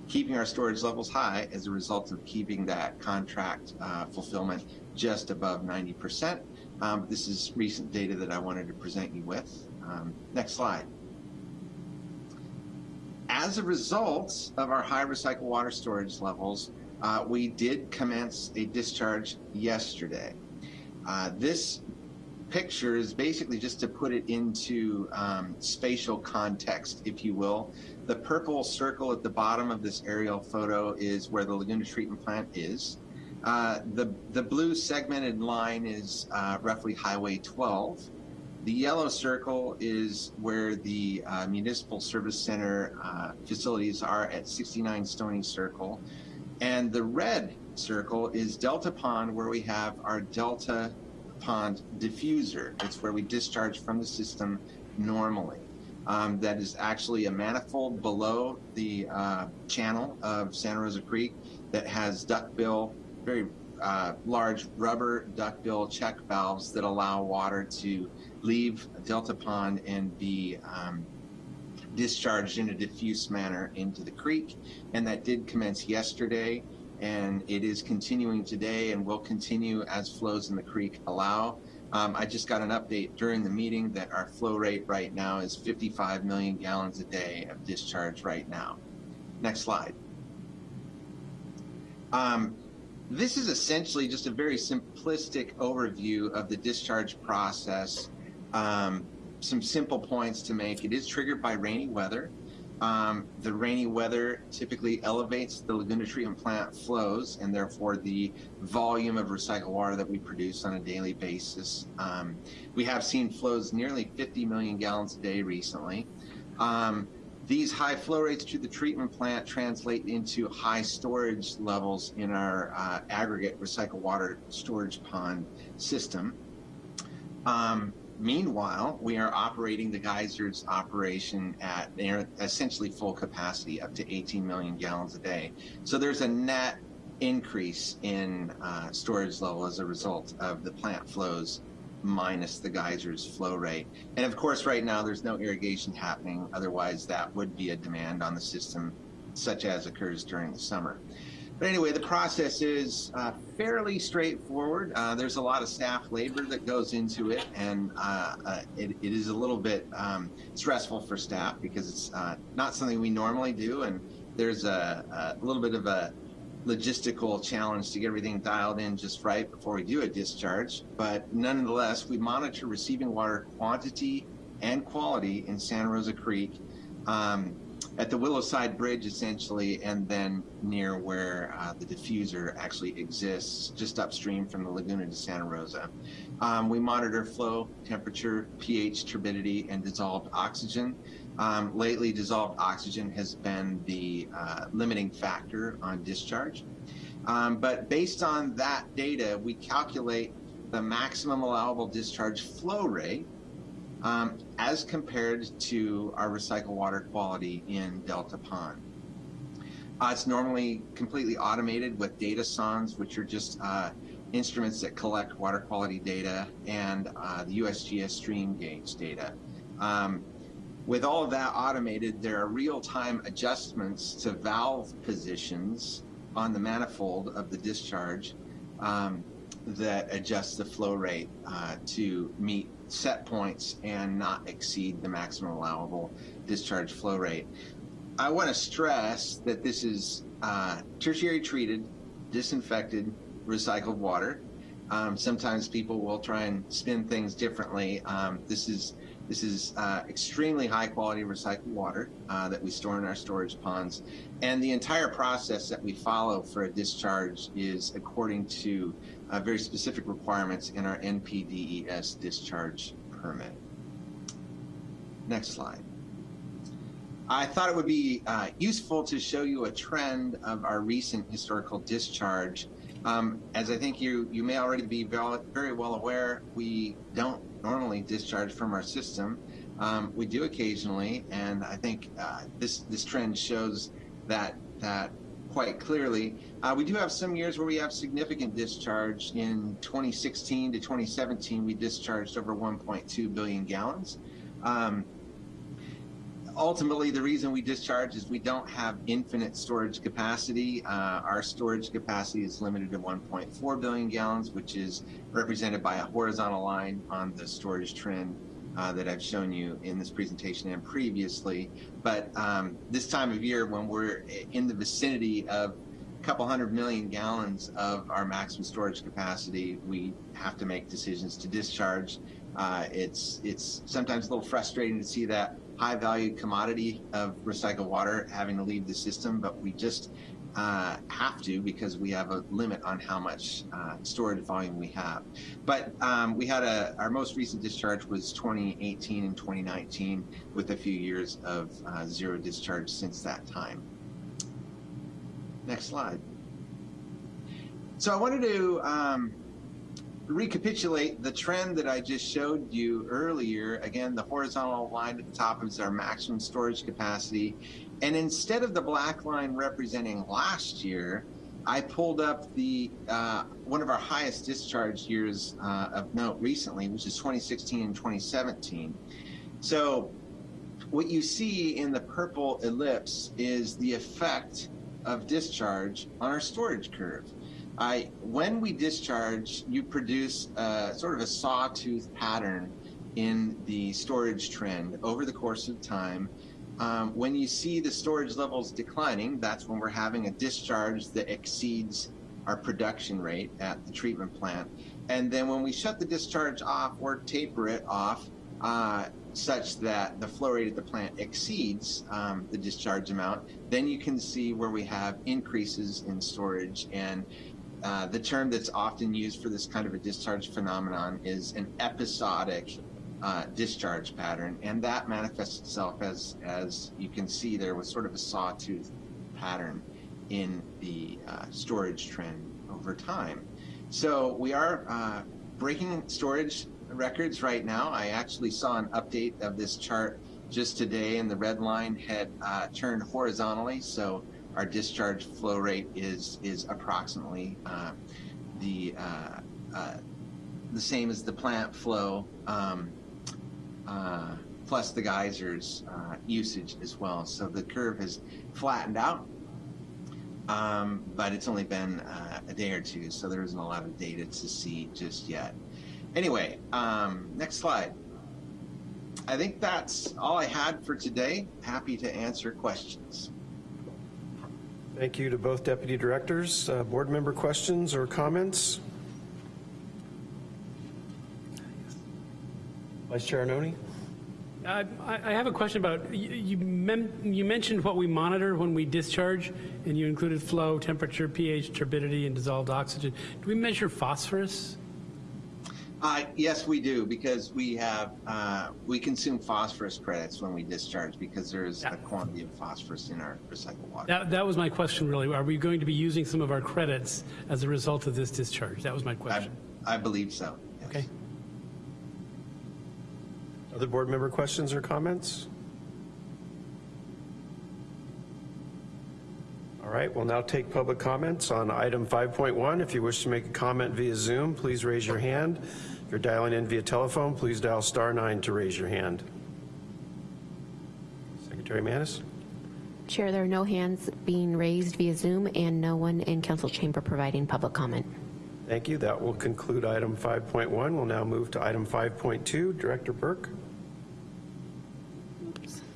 keeping our storage levels high as a result of keeping that contract uh, fulfillment just above 90%. Um, this is recent data that I wanted to present you with. Um, next slide. As a result of our high recycled water storage levels, uh, we did commence a discharge yesterday. Uh, this picture is basically just to put it into um, spatial context, if you will. The purple circle at the bottom of this aerial photo is where the Laguna treatment plant is. Uh, the, the blue segmented line is uh, roughly Highway 12. The yellow circle is where the uh, Municipal Service Center uh, facilities are at 69 Stony Circle. And the red circle is Delta Pond, where we have our Delta Pond diffuser. It's where we discharge from the system normally. Um, that is actually a manifold below the uh, channel of Santa Rosa Creek that has duckbill very uh, large rubber duckbill check valves that allow water to leave Delta Pond and be um, discharged in a diffuse manner into the creek. And that did commence yesterday and it is continuing today and will continue as flows in the creek allow. Um, I just got an update during the meeting that our flow rate right now is 55 million gallons a day of discharge right now. Next slide. Um, this is essentially just a very simplistic overview of the discharge process. Um, some simple points to make. It is triggered by rainy weather. Um, the rainy weather typically elevates the Laguna treatment plant flows and therefore the volume of recycled water that we produce on a daily basis. Um, we have seen flows nearly 50 million gallons a day recently. Um, these high flow rates to the treatment plant translate into high storage levels in our uh, aggregate recycled water storage pond system. Um, meanwhile, we are operating the geysers operation at essentially full capacity, up to 18 million gallons a day. So there's a net increase in uh, storage level as a result of the plant flows minus the geysers flow rate. And of course, right now there's no irrigation happening. Otherwise, that would be a demand on the system, such as occurs during the summer. But anyway, the process is uh, fairly straightforward. Uh, there's a lot of staff labor that goes into it, and uh, uh it, it is a little bit um, stressful for staff because it's uh, not something we normally do, and there's a, a little bit of a logistical challenge to get everything dialed in just right before we do a discharge. But nonetheless, we monitor receiving water quantity and quality in Santa Rosa Creek um, at the Willowside Bridge, essentially, and then near where uh, the diffuser actually exists, just upstream from the Laguna de Santa Rosa. Um, we monitor flow, temperature, pH, turbidity, and dissolved oxygen. Um, lately, dissolved oxygen has been the uh, limiting factor on discharge. Um, but based on that data, we calculate the maximum allowable discharge flow rate um, as compared to our recycled water quality in Delta Pond. Uh, it's normally completely automated with data sondes, which are just uh, instruments that collect water quality data and uh, the USGS stream gauge data. Um, with all of that automated, there are real-time adjustments to valve positions on the manifold of the discharge um, that adjust the flow rate uh, to meet set points and not exceed the maximum allowable discharge flow rate. I want to stress that this is uh, tertiary treated, disinfected, recycled water. Um, sometimes people will try and spin things differently. Um, this is this is uh, extremely high quality recycled water uh, that we store in our storage ponds. And the entire process that we follow for a discharge is according to uh, very specific requirements in our NPDES discharge permit. Next slide. I thought it would be uh, useful to show you a trend of our recent historical discharge. Um, as I think you, you may already be very well aware, we don't normally discharge from our system. Um, we do occasionally, and I think uh, this this trend shows that that quite clearly. Uh, we do have some years where we have significant discharge. In 2016 to 2017, we discharged over 1.2 billion gallons. Um, ultimately, the reason we discharge is we don't have infinite storage capacity. Uh, our storage capacity is limited to 1.4 billion gallons, which is represented by a horizontal line on the storage trend uh, that I've shown you in this presentation and previously. But um, this time of year, when we're in the vicinity of a couple hundred million gallons of our maximum storage capacity, we have to make decisions to discharge. Uh, it's it's sometimes a little frustrating to see that high value commodity of recycled water having to leave the system, but we just uh, have to because we have a limit on how much uh, storage volume we have. But um, we had a, our most recent discharge was 2018 and 2019 with a few years of uh, zero discharge since that time. Next slide. So I wanted to um, recapitulate the trend that I just showed you earlier. Again, the horizontal line at the top is our maximum storage capacity. And instead of the black line representing last year, I pulled up the uh, one of our highest discharge years uh, of note recently, which is 2016 and 2017. So what you see in the purple ellipse is the effect of discharge on our storage curve. I, when we discharge, you produce a, sort of a sawtooth pattern in the storage trend over the course of time. Um, when you see the storage levels declining, that's when we're having a discharge that exceeds our production rate at the treatment plant. And then when we shut the discharge off or taper it off, uh, such that the flow rate at the plant exceeds um, the discharge amount, then you can see where we have increases in storage and uh, the term that's often used for this kind of a discharge phenomenon is an episodic uh, discharge pattern, and that manifests itself as as you can see there was sort of a sawtooth pattern in the uh, storage trend over time. So we are uh, breaking storage records right now. I actually saw an update of this chart just today, and the red line had uh, turned horizontally. So our discharge flow rate is is approximately uh, the uh, uh, the same as the plant flow. Um, uh, plus the geysers uh, usage as well. So the curve has flattened out, um, but it's only been uh, a day or two, so there isn't a lot of data to see just yet. Anyway, um, next slide. I think that's all I had for today. Happy to answer questions. Thank you to both deputy directors. Uh, Board member questions or comments? Vice Chair Arnone? I I have a question about, you- you you mentioned what we monitor when we discharge, and you included flow, temperature, pH, turbidity, and dissolved oxygen. Do we measure phosphorus? Uh, yes, we do because we have uh, we consume phosphorus credits when we discharge because there is a quantity of phosphorus in our recycled water. That that was my question, really. Are we going to be using some of our credits as a result of this discharge? That was my I, question. I believe so. yes. Okay. Other board member questions or comments? All right, we'll now take public comments on item 5.1. If you wish to make a comment via Zoom, please raise your hand. If you're dialing in via telephone, please dial star nine to raise your hand. Secretary Manis? Chair, there are no hands being raised via Zoom and no one in council chamber providing public comment. Thank you. That will conclude item 5.1. We'll now move to item 5.2. Director Burke?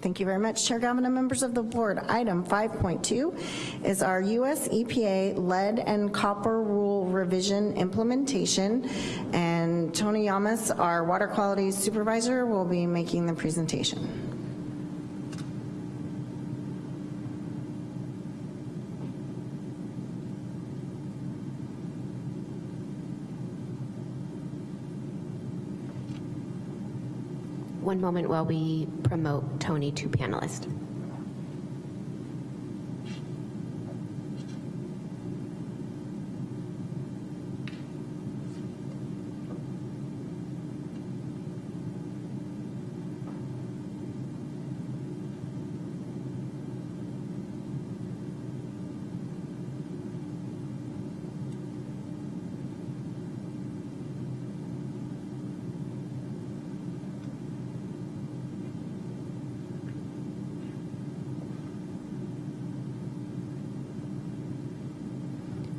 Thank you very much, Chair Galvin and members of the board. Item 5.2 is our U.S. EPA lead and copper rule revision implementation, and Tony Yamas, our water quality supervisor, will be making the presentation. One moment while we promote Tony to panelist.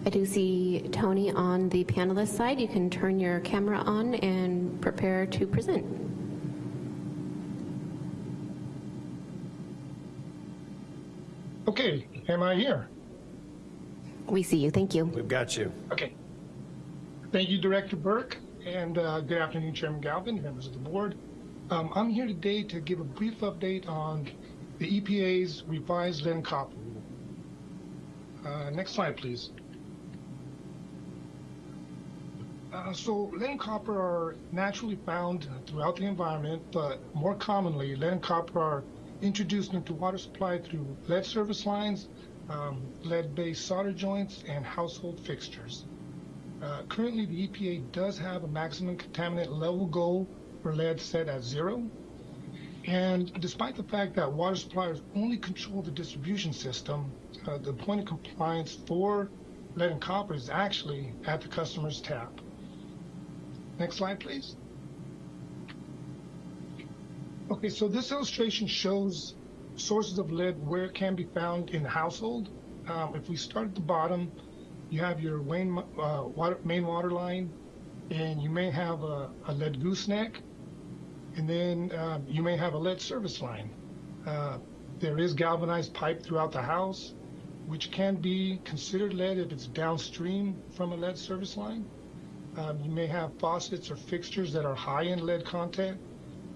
I do see Tony on the panelist side. You can turn your camera on and prepare to present. Okay, am I here? We see you. Thank you. We've got you. Okay. Thank you, Director Burke, and uh, good afternoon, Chairman Galvin, members of the board. Um, I'm here today to give a brief update on the EPA's revised lead and copper rule. Uh, next slide, please. Uh, so lead and copper are naturally found throughout the environment, but more commonly, lead and copper are introduced into water supply through lead service lines, um, lead-based solder joints, and household fixtures. Uh, currently, the EPA does have a maximum contaminant level goal for lead set at zero. And despite the fact that water suppliers only control the distribution system, uh, the point of compliance for lead and copper is actually at the customer's tap. Next slide, please. Okay, so this illustration shows sources of lead where it can be found in the household. Um, if we start at the bottom, you have your main, uh, water, main water line, and you may have a, a lead gooseneck, and then uh, you may have a lead service line. Uh, there is galvanized pipe throughout the house, which can be considered lead if it's downstream from a lead service line. Um, you may have faucets or fixtures that are high in lead content,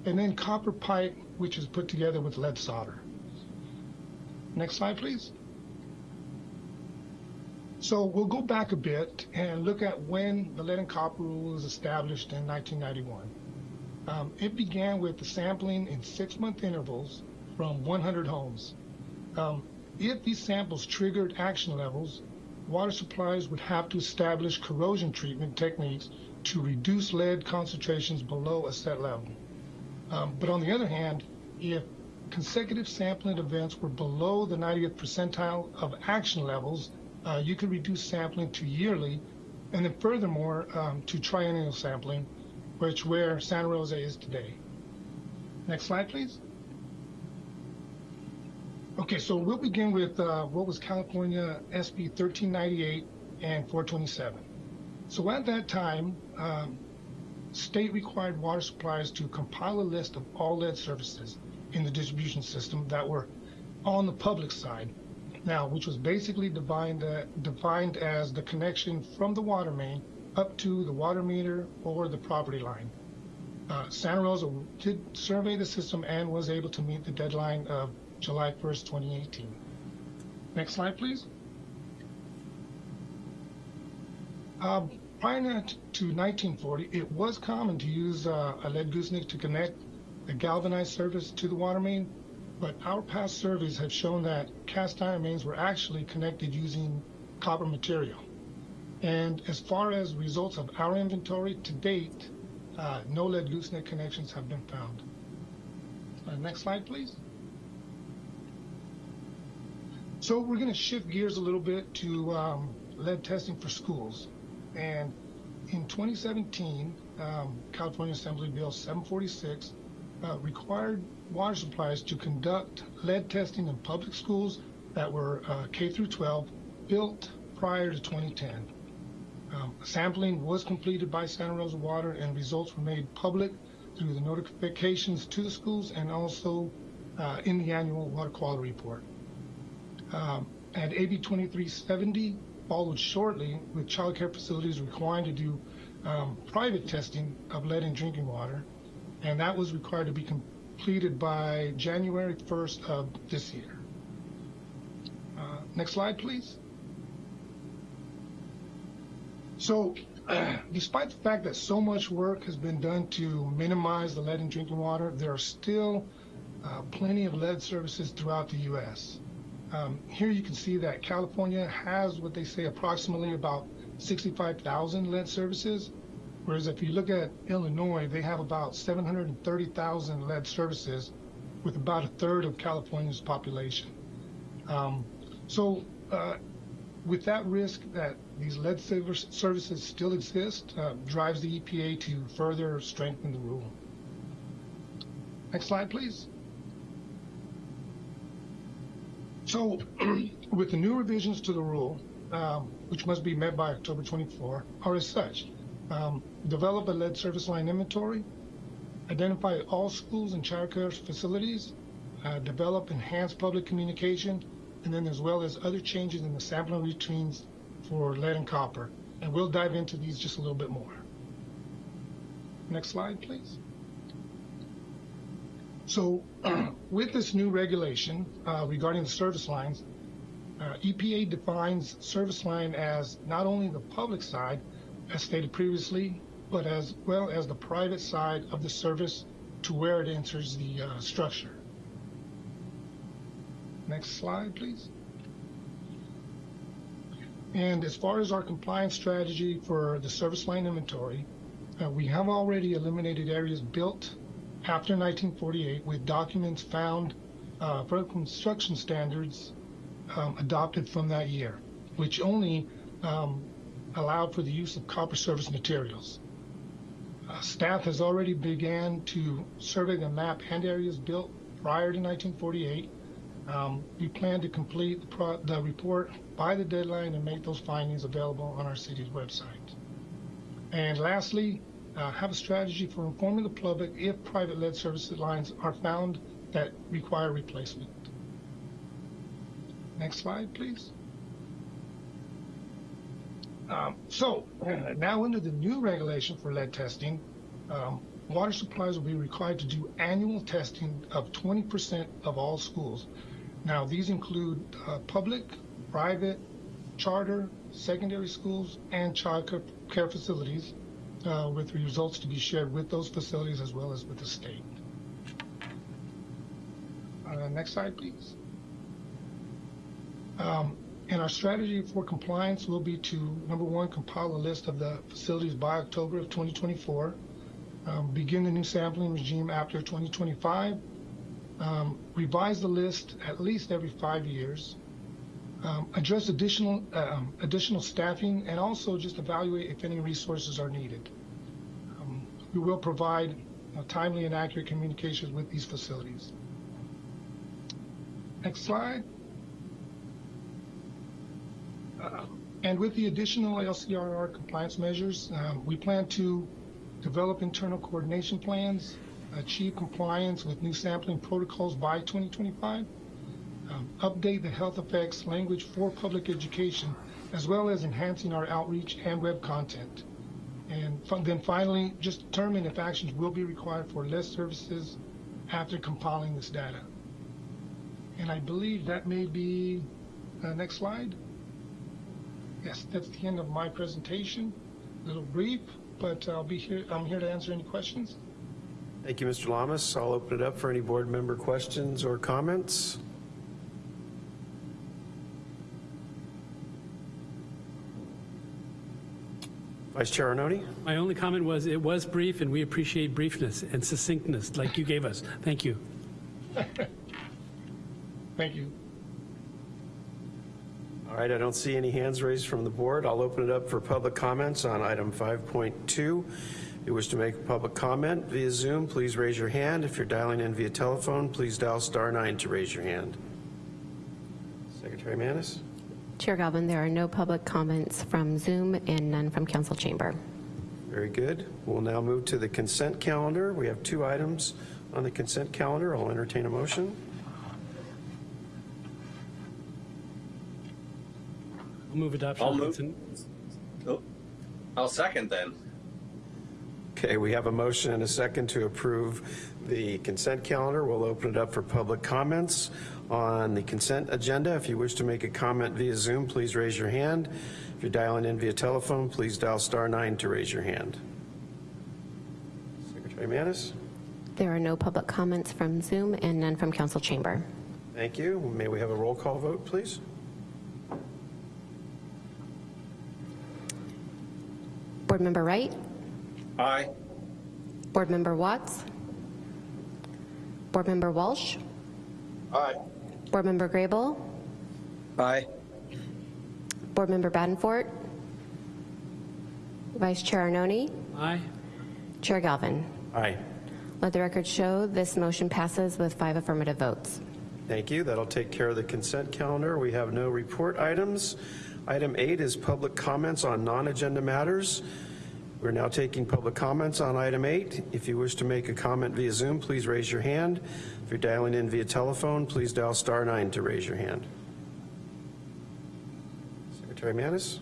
and then copper pipe, which is put together with lead solder. Next slide, please. So we'll go back a bit and look at when the lead and copper rule was established in 1991. Um, it began with the sampling in six-month intervals from 100 homes. Um, if these samples triggered action levels, water supplies would have to establish corrosion treatment techniques to reduce lead concentrations below a set level. Um, but on the other hand, if consecutive sampling events were below the 90th percentile of action levels, uh, you could reduce sampling to yearly, and then furthermore um, to triennial sampling, which where Santa Rosa is today. Next slide, please. Okay, so we'll begin with uh, what was California SB 1398 and 427. So at that time, um, state required water suppliers to compile a list of all lead services in the distribution system that were on the public side. Now, which was basically defined, uh, defined as the connection from the water main up to the water meter or the property line. Uh, Santa Rosa did survey the system and was able to meet the deadline of July 1st, 2018. Next slide, please. Um, prior to 1940, it was common to use uh, a lead gooseneck to connect a galvanized surface to the water main, but our past surveys have shown that cast iron mains were actually connected using copper material. And as far as results of our inventory to date, uh, no lead gooseneck connections have been found. Uh, next slide, please. So we're going to shift gears a little bit to um, lead testing for schools. And in 2017, um, California Assembly Bill 746 uh, required water supplies to conduct lead testing in public schools that were uh, K through 12 built prior to 2010. Um, sampling was completed by Santa Rosa Water and results were made public through the notifications to the schools and also uh, in the annual water quality report. Um, and AB 2370 followed shortly with child care facilities requiring to do um, private testing of lead in drinking water, and that was required to be completed by January 1st of this year. Uh, next slide, please. So, uh, despite the fact that so much work has been done to minimize the lead in drinking water, there are still uh, plenty of lead services throughout the U.S. Um, here you can see that California has what they say approximately about 65,000 lead services, whereas if you look at Illinois, they have about 730,000 lead services with about a third of California's population. Um, so uh, with that risk that these lead services still exist, uh, drives the EPA to further strengthen the rule. Next slide, please. So, with the new revisions to the rule, um, which must be met by October 24, are as such. Um, develop a lead service line inventory, identify all schools and child care facilities, uh, develop enhanced public communication, and then as well as other changes in the sampling routines for lead and copper. And we'll dive into these just a little bit more. Next slide, please. So with this new regulation uh, regarding the service lines, uh, EPA defines service line as not only the public side, as stated previously, but as well as the private side of the service to where it enters the uh, structure. Next slide, please. And as far as our compliance strategy for the service line inventory, uh, we have already eliminated areas built after 1948 with documents found uh, for construction standards um, adopted from that year, which only um, allowed for the use of copper service materials. Uh, staff has already began to survey the map and areas built prior to 1948. Um, we plan to complete the, the report by the deadline and make those findings available on our city's website. And lastly, uh, have a strategy for informing the public if private lead service lines are found that require replacement. Next slide, please. Um, so now under the new regulation for lead testing, um, water supplies will be required to do annual testing of 20% of all schools. Now these include uh, public, private, charter, secondary schools, and child care facilities uh, with results to be shared with those facilities as well as with the state. Uh, Next slide, please. Um, And our strategy for compliance will be to, number one, compile a list of the facilities by October of 2024, um, begin the new sampling regime after 2025, um, revise the list at least every five years, um, address additional um, additional staffing, and also just evaluate if any resources are needed. We will provide uh, timely and accurate communications with these facilities. Next slide. Uh, and with the additional LCRR compliance measures, um, we plan to develop internal coordination plans, achieve compliance with new sampling protocols by 2025, um, update the health effects language for public education, as well as enhancing our outreach and web content. And then finally, just determine if actions will be required for less services after compiling this data. And I believe that may be, uh, next slide. Yes, that's the end of my presentation. A little brief, but I'll be here, I'm here to answer any questions. Thank you, Mr. Lamas. I'll open it up for any board member questions or comments. Vice Chair Arnone? My only comment was, it was brief, and we appreciate briefness and succinctness like you gave us. Thank you. Thank you. All right, I don't see any hands raised from the board. I'll open it up for public comments on item 5.2. If you wish to make a public comment via Zoom, please raise your hand. If you're dialing in via telephone, please dial star nine to raise your hand. Secretary Manis? Chair Galvin, there are no public comments from Zoom and none from council chamber. Very good. We'll now move to the consent calendar. We have two items on the consent calendar. I'll entertain a motion. I'll move adoption. I'll move. consent. Oh, I'll second then. Okay, we have a motion and a second to approve the consent calendar. We'll open it up for public comments on the consent agenda. If you wish to make a comment via Zoom, please raise your hand. If you're dialing in via telephone, please dial star nine to raise your hand. Secretary Manis? There are no public comments from Zoom and none from council chamber. Thank you. May we have a roll call vote, please? Board Member Wright? Aye. Board Member Watts? Board Member Walsh? Aye. Board Member Grable? Aye. Board Member Badenfort? Vice Chair Arnone? Aye. Chair Galvin? Aye. Let the record show this motion passes with five affirmative votes. Thank you. That'll take care of the consent calendar. We have no report items. Item eight is public comments on non-agenda matters. We're now taking public comments on item eight. If you wish to make a comment via Zoom, please raise your hand. If you're dialing in via telephone, please dial star nine to raise your hand. Secretary Manis?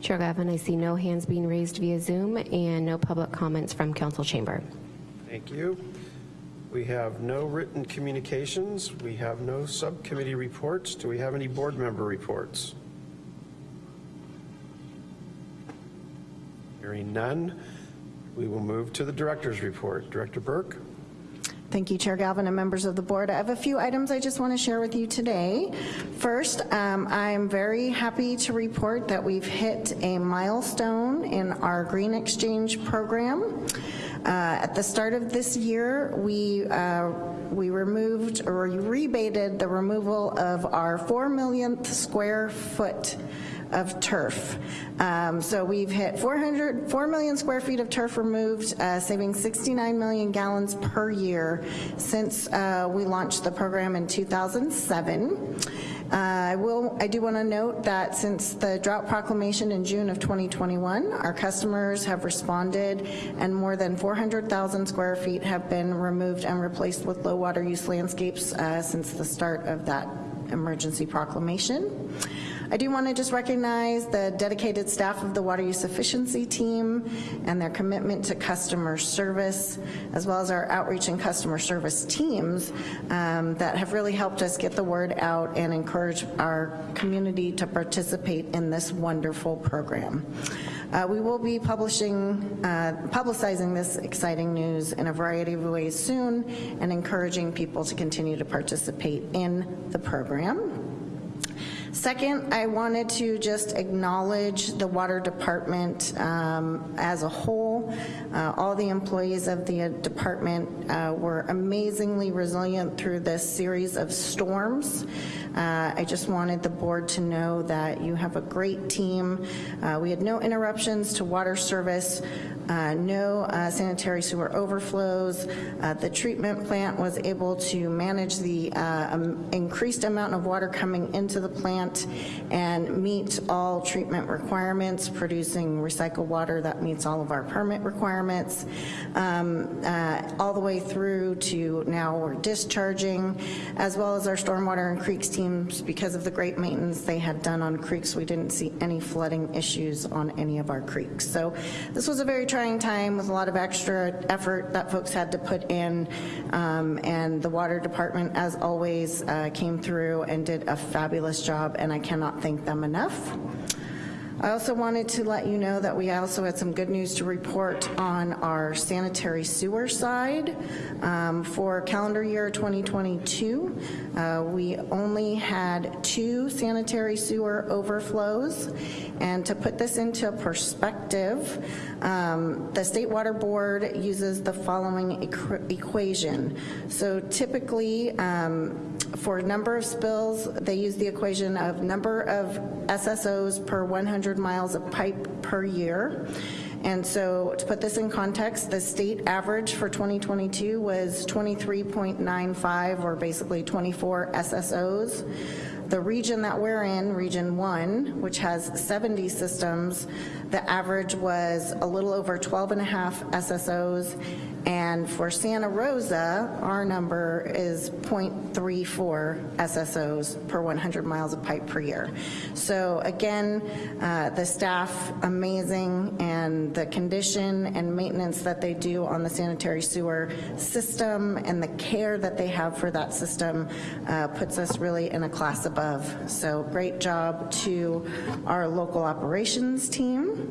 Chair Galvin, I see no hands being raised via Zoom and no public comments from council chamber. Thank you. We have no written communications. We have no subcommittee reports. Do we have any board member reports? Hearing none, we will move to the director's report. Director Burke? Thank you, Chair Galvin and members of the board. I have a few items I just want to share with you today. First, um, I'm very happy to report that we've hit a milestone in our Green Exchange program. Uh, At the start of this year, we, uh, we removed or rebated the removal of our 4 millionth square foot of turf. Um, So we've hit 400, 4 million square feet of turf removed, uh, saving 69 million gallons per year since uh, we launched the program in 2007. Uh, I will, I do want to note that since the drought proclamation in June of 2021, our customers have responded and more than 400,000 square feet have been removed and replaced with low water use landscapes uh, since the start of that emergency proclamation. I do want to just recognize the dedicated staff of the Water Use Efficiency Team and their commitment to customer service, as well as our outreach and customer service teams um, that have really helped us get the word out and encourage our community to participate in this wonderful program. Uh, We will be publishing, uh, publicizing this exciting news in a variety of ways soon and encouraging people to continue to participate in the program. Second, I wanted to just acknowledge the water department um, as a whole. Uh, All the employees of the department uh, were amazingly resilient through this series of storms. Uh, I just wanted the board to know that you have a great team. Uh, We had no interruptions to water service, uh, no uh, sanitary sewer overflows. The treatment plant was able to manage the um, increased amount of water coming into the plant and meet all treatment requirements, producing recycled water that meets all of our permit requirements, um, uh, all the way through to now we're discharging, as well as our stormwater and creeks teams. Because of the great maintenance they had done on creeks, we didn't see any flooding issues on any of our creeks. So this was a very trying time with a lot of extra effort that folks had to put in, um, and the water department, as always, uh, came through and did a fabulous job, and I cannot thank them enough. I also wanted to let you know that we also had some good news to report on our sanitary sewer side. Um, For calendar year 2022, uh, we only had two sanitary sewer overflows. And to put this into perspective, um, the State Water Board uses the following equ- equation. So typically, um, for number of spills, they use the equation of number of SSOs per 100 miles of pipe per year. And so to put this in context, the state average for 2022 was 23.95, or basically 24 SSOs. The region that we're in, Region 1, which has 70 systems, the average was a little over 12 and a half SSOs, and for Santa Rosa, our number is 0.34 SSOs per 100 miles of pipe per year. So again, uh, the staff, amazing, and the condition and maintenance that they do on the sanitary sewer system and the care that they have for that system uh, puts us really in a class above. So great job to our local operations team.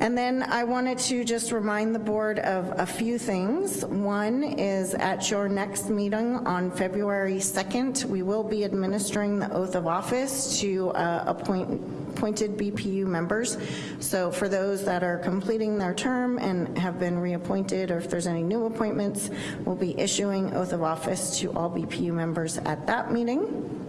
And then I wanted to just remind the board of a few things. One is at your next meeting on February 2nd, we will be administering the oath of office to uh, appoint appointed BPU members. So for those that are completing their term and have been reappointed, or if there's any new appointments, we'll be issuing oath of office to all BPU members at that meeting.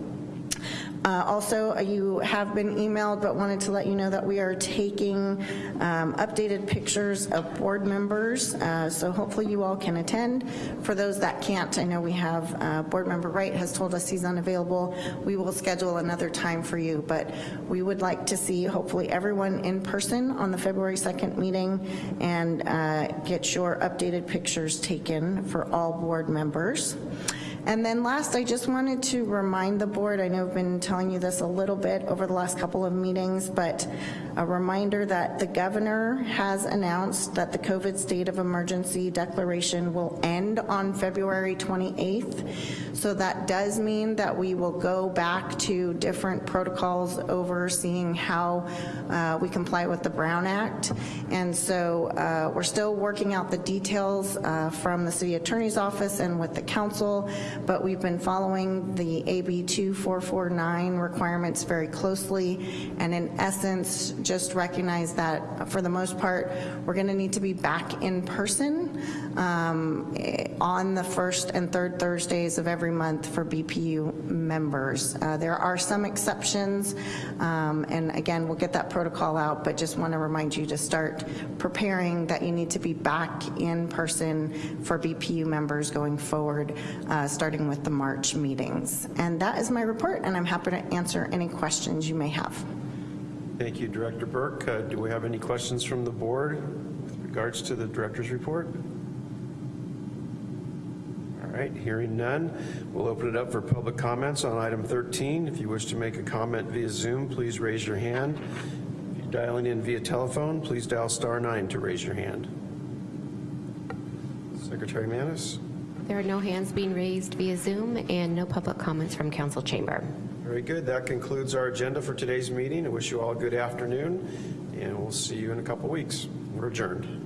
Uh, Also, uh, you have been emailed, but wanted to let you know that we are taking um, updated pictures of board members, uh, so hopefully you all can attend. For those that can't, I know we have, uh, Board Member Wright has told us he's unavailable. We will schedule another time for you, but we would like to see hopefully everyone in person on the February 2nd meeting and uh, get your updated pictures taken for all board members. And then last, I just wanted to remind the board, I know I've been telling you this a little bit over the last couple of meetings, but a reminder that the governor has announced that the COVID state of emergency declaration will end on February 28th. So that does mean that we will go back to different protocols overseeing how uh, we comply with the Brown Act. And so uh, we're still working out the details uh, from the city attorney's office and with the council, but we've been following the AB 2449 requirements very closely, and in essence, just recognize that for the most part, we're gonna need to be back in person um, eh, on the first and third Thursdays of every month for BPU members. Uh, There are some exceptions, um, and again, we'll get that protocol out, but just wanna remind you to start preparing that you need to be back in person for BPU members going forward, uh, starting with the March meetings. And that is my report, and I'm happy to answer any questions you may have. Thank you, Director Burke. Uh, Do we have any questions from the board with regards to the director's report? All right, hearing none, we'll open it up for public comments on item 13. If you wish to make a comment via Zoom, please raise your hand. If you're dialing in via telephone, please dial star nine to raise your hand. Secretary Manis? There are no hands being raised via Zoom and no public comments from council chamber. Very good. That concludes our agenda for today's meeting. I wish you all a good afternoon. and we'll see you in a couple weeks. We're adjourned.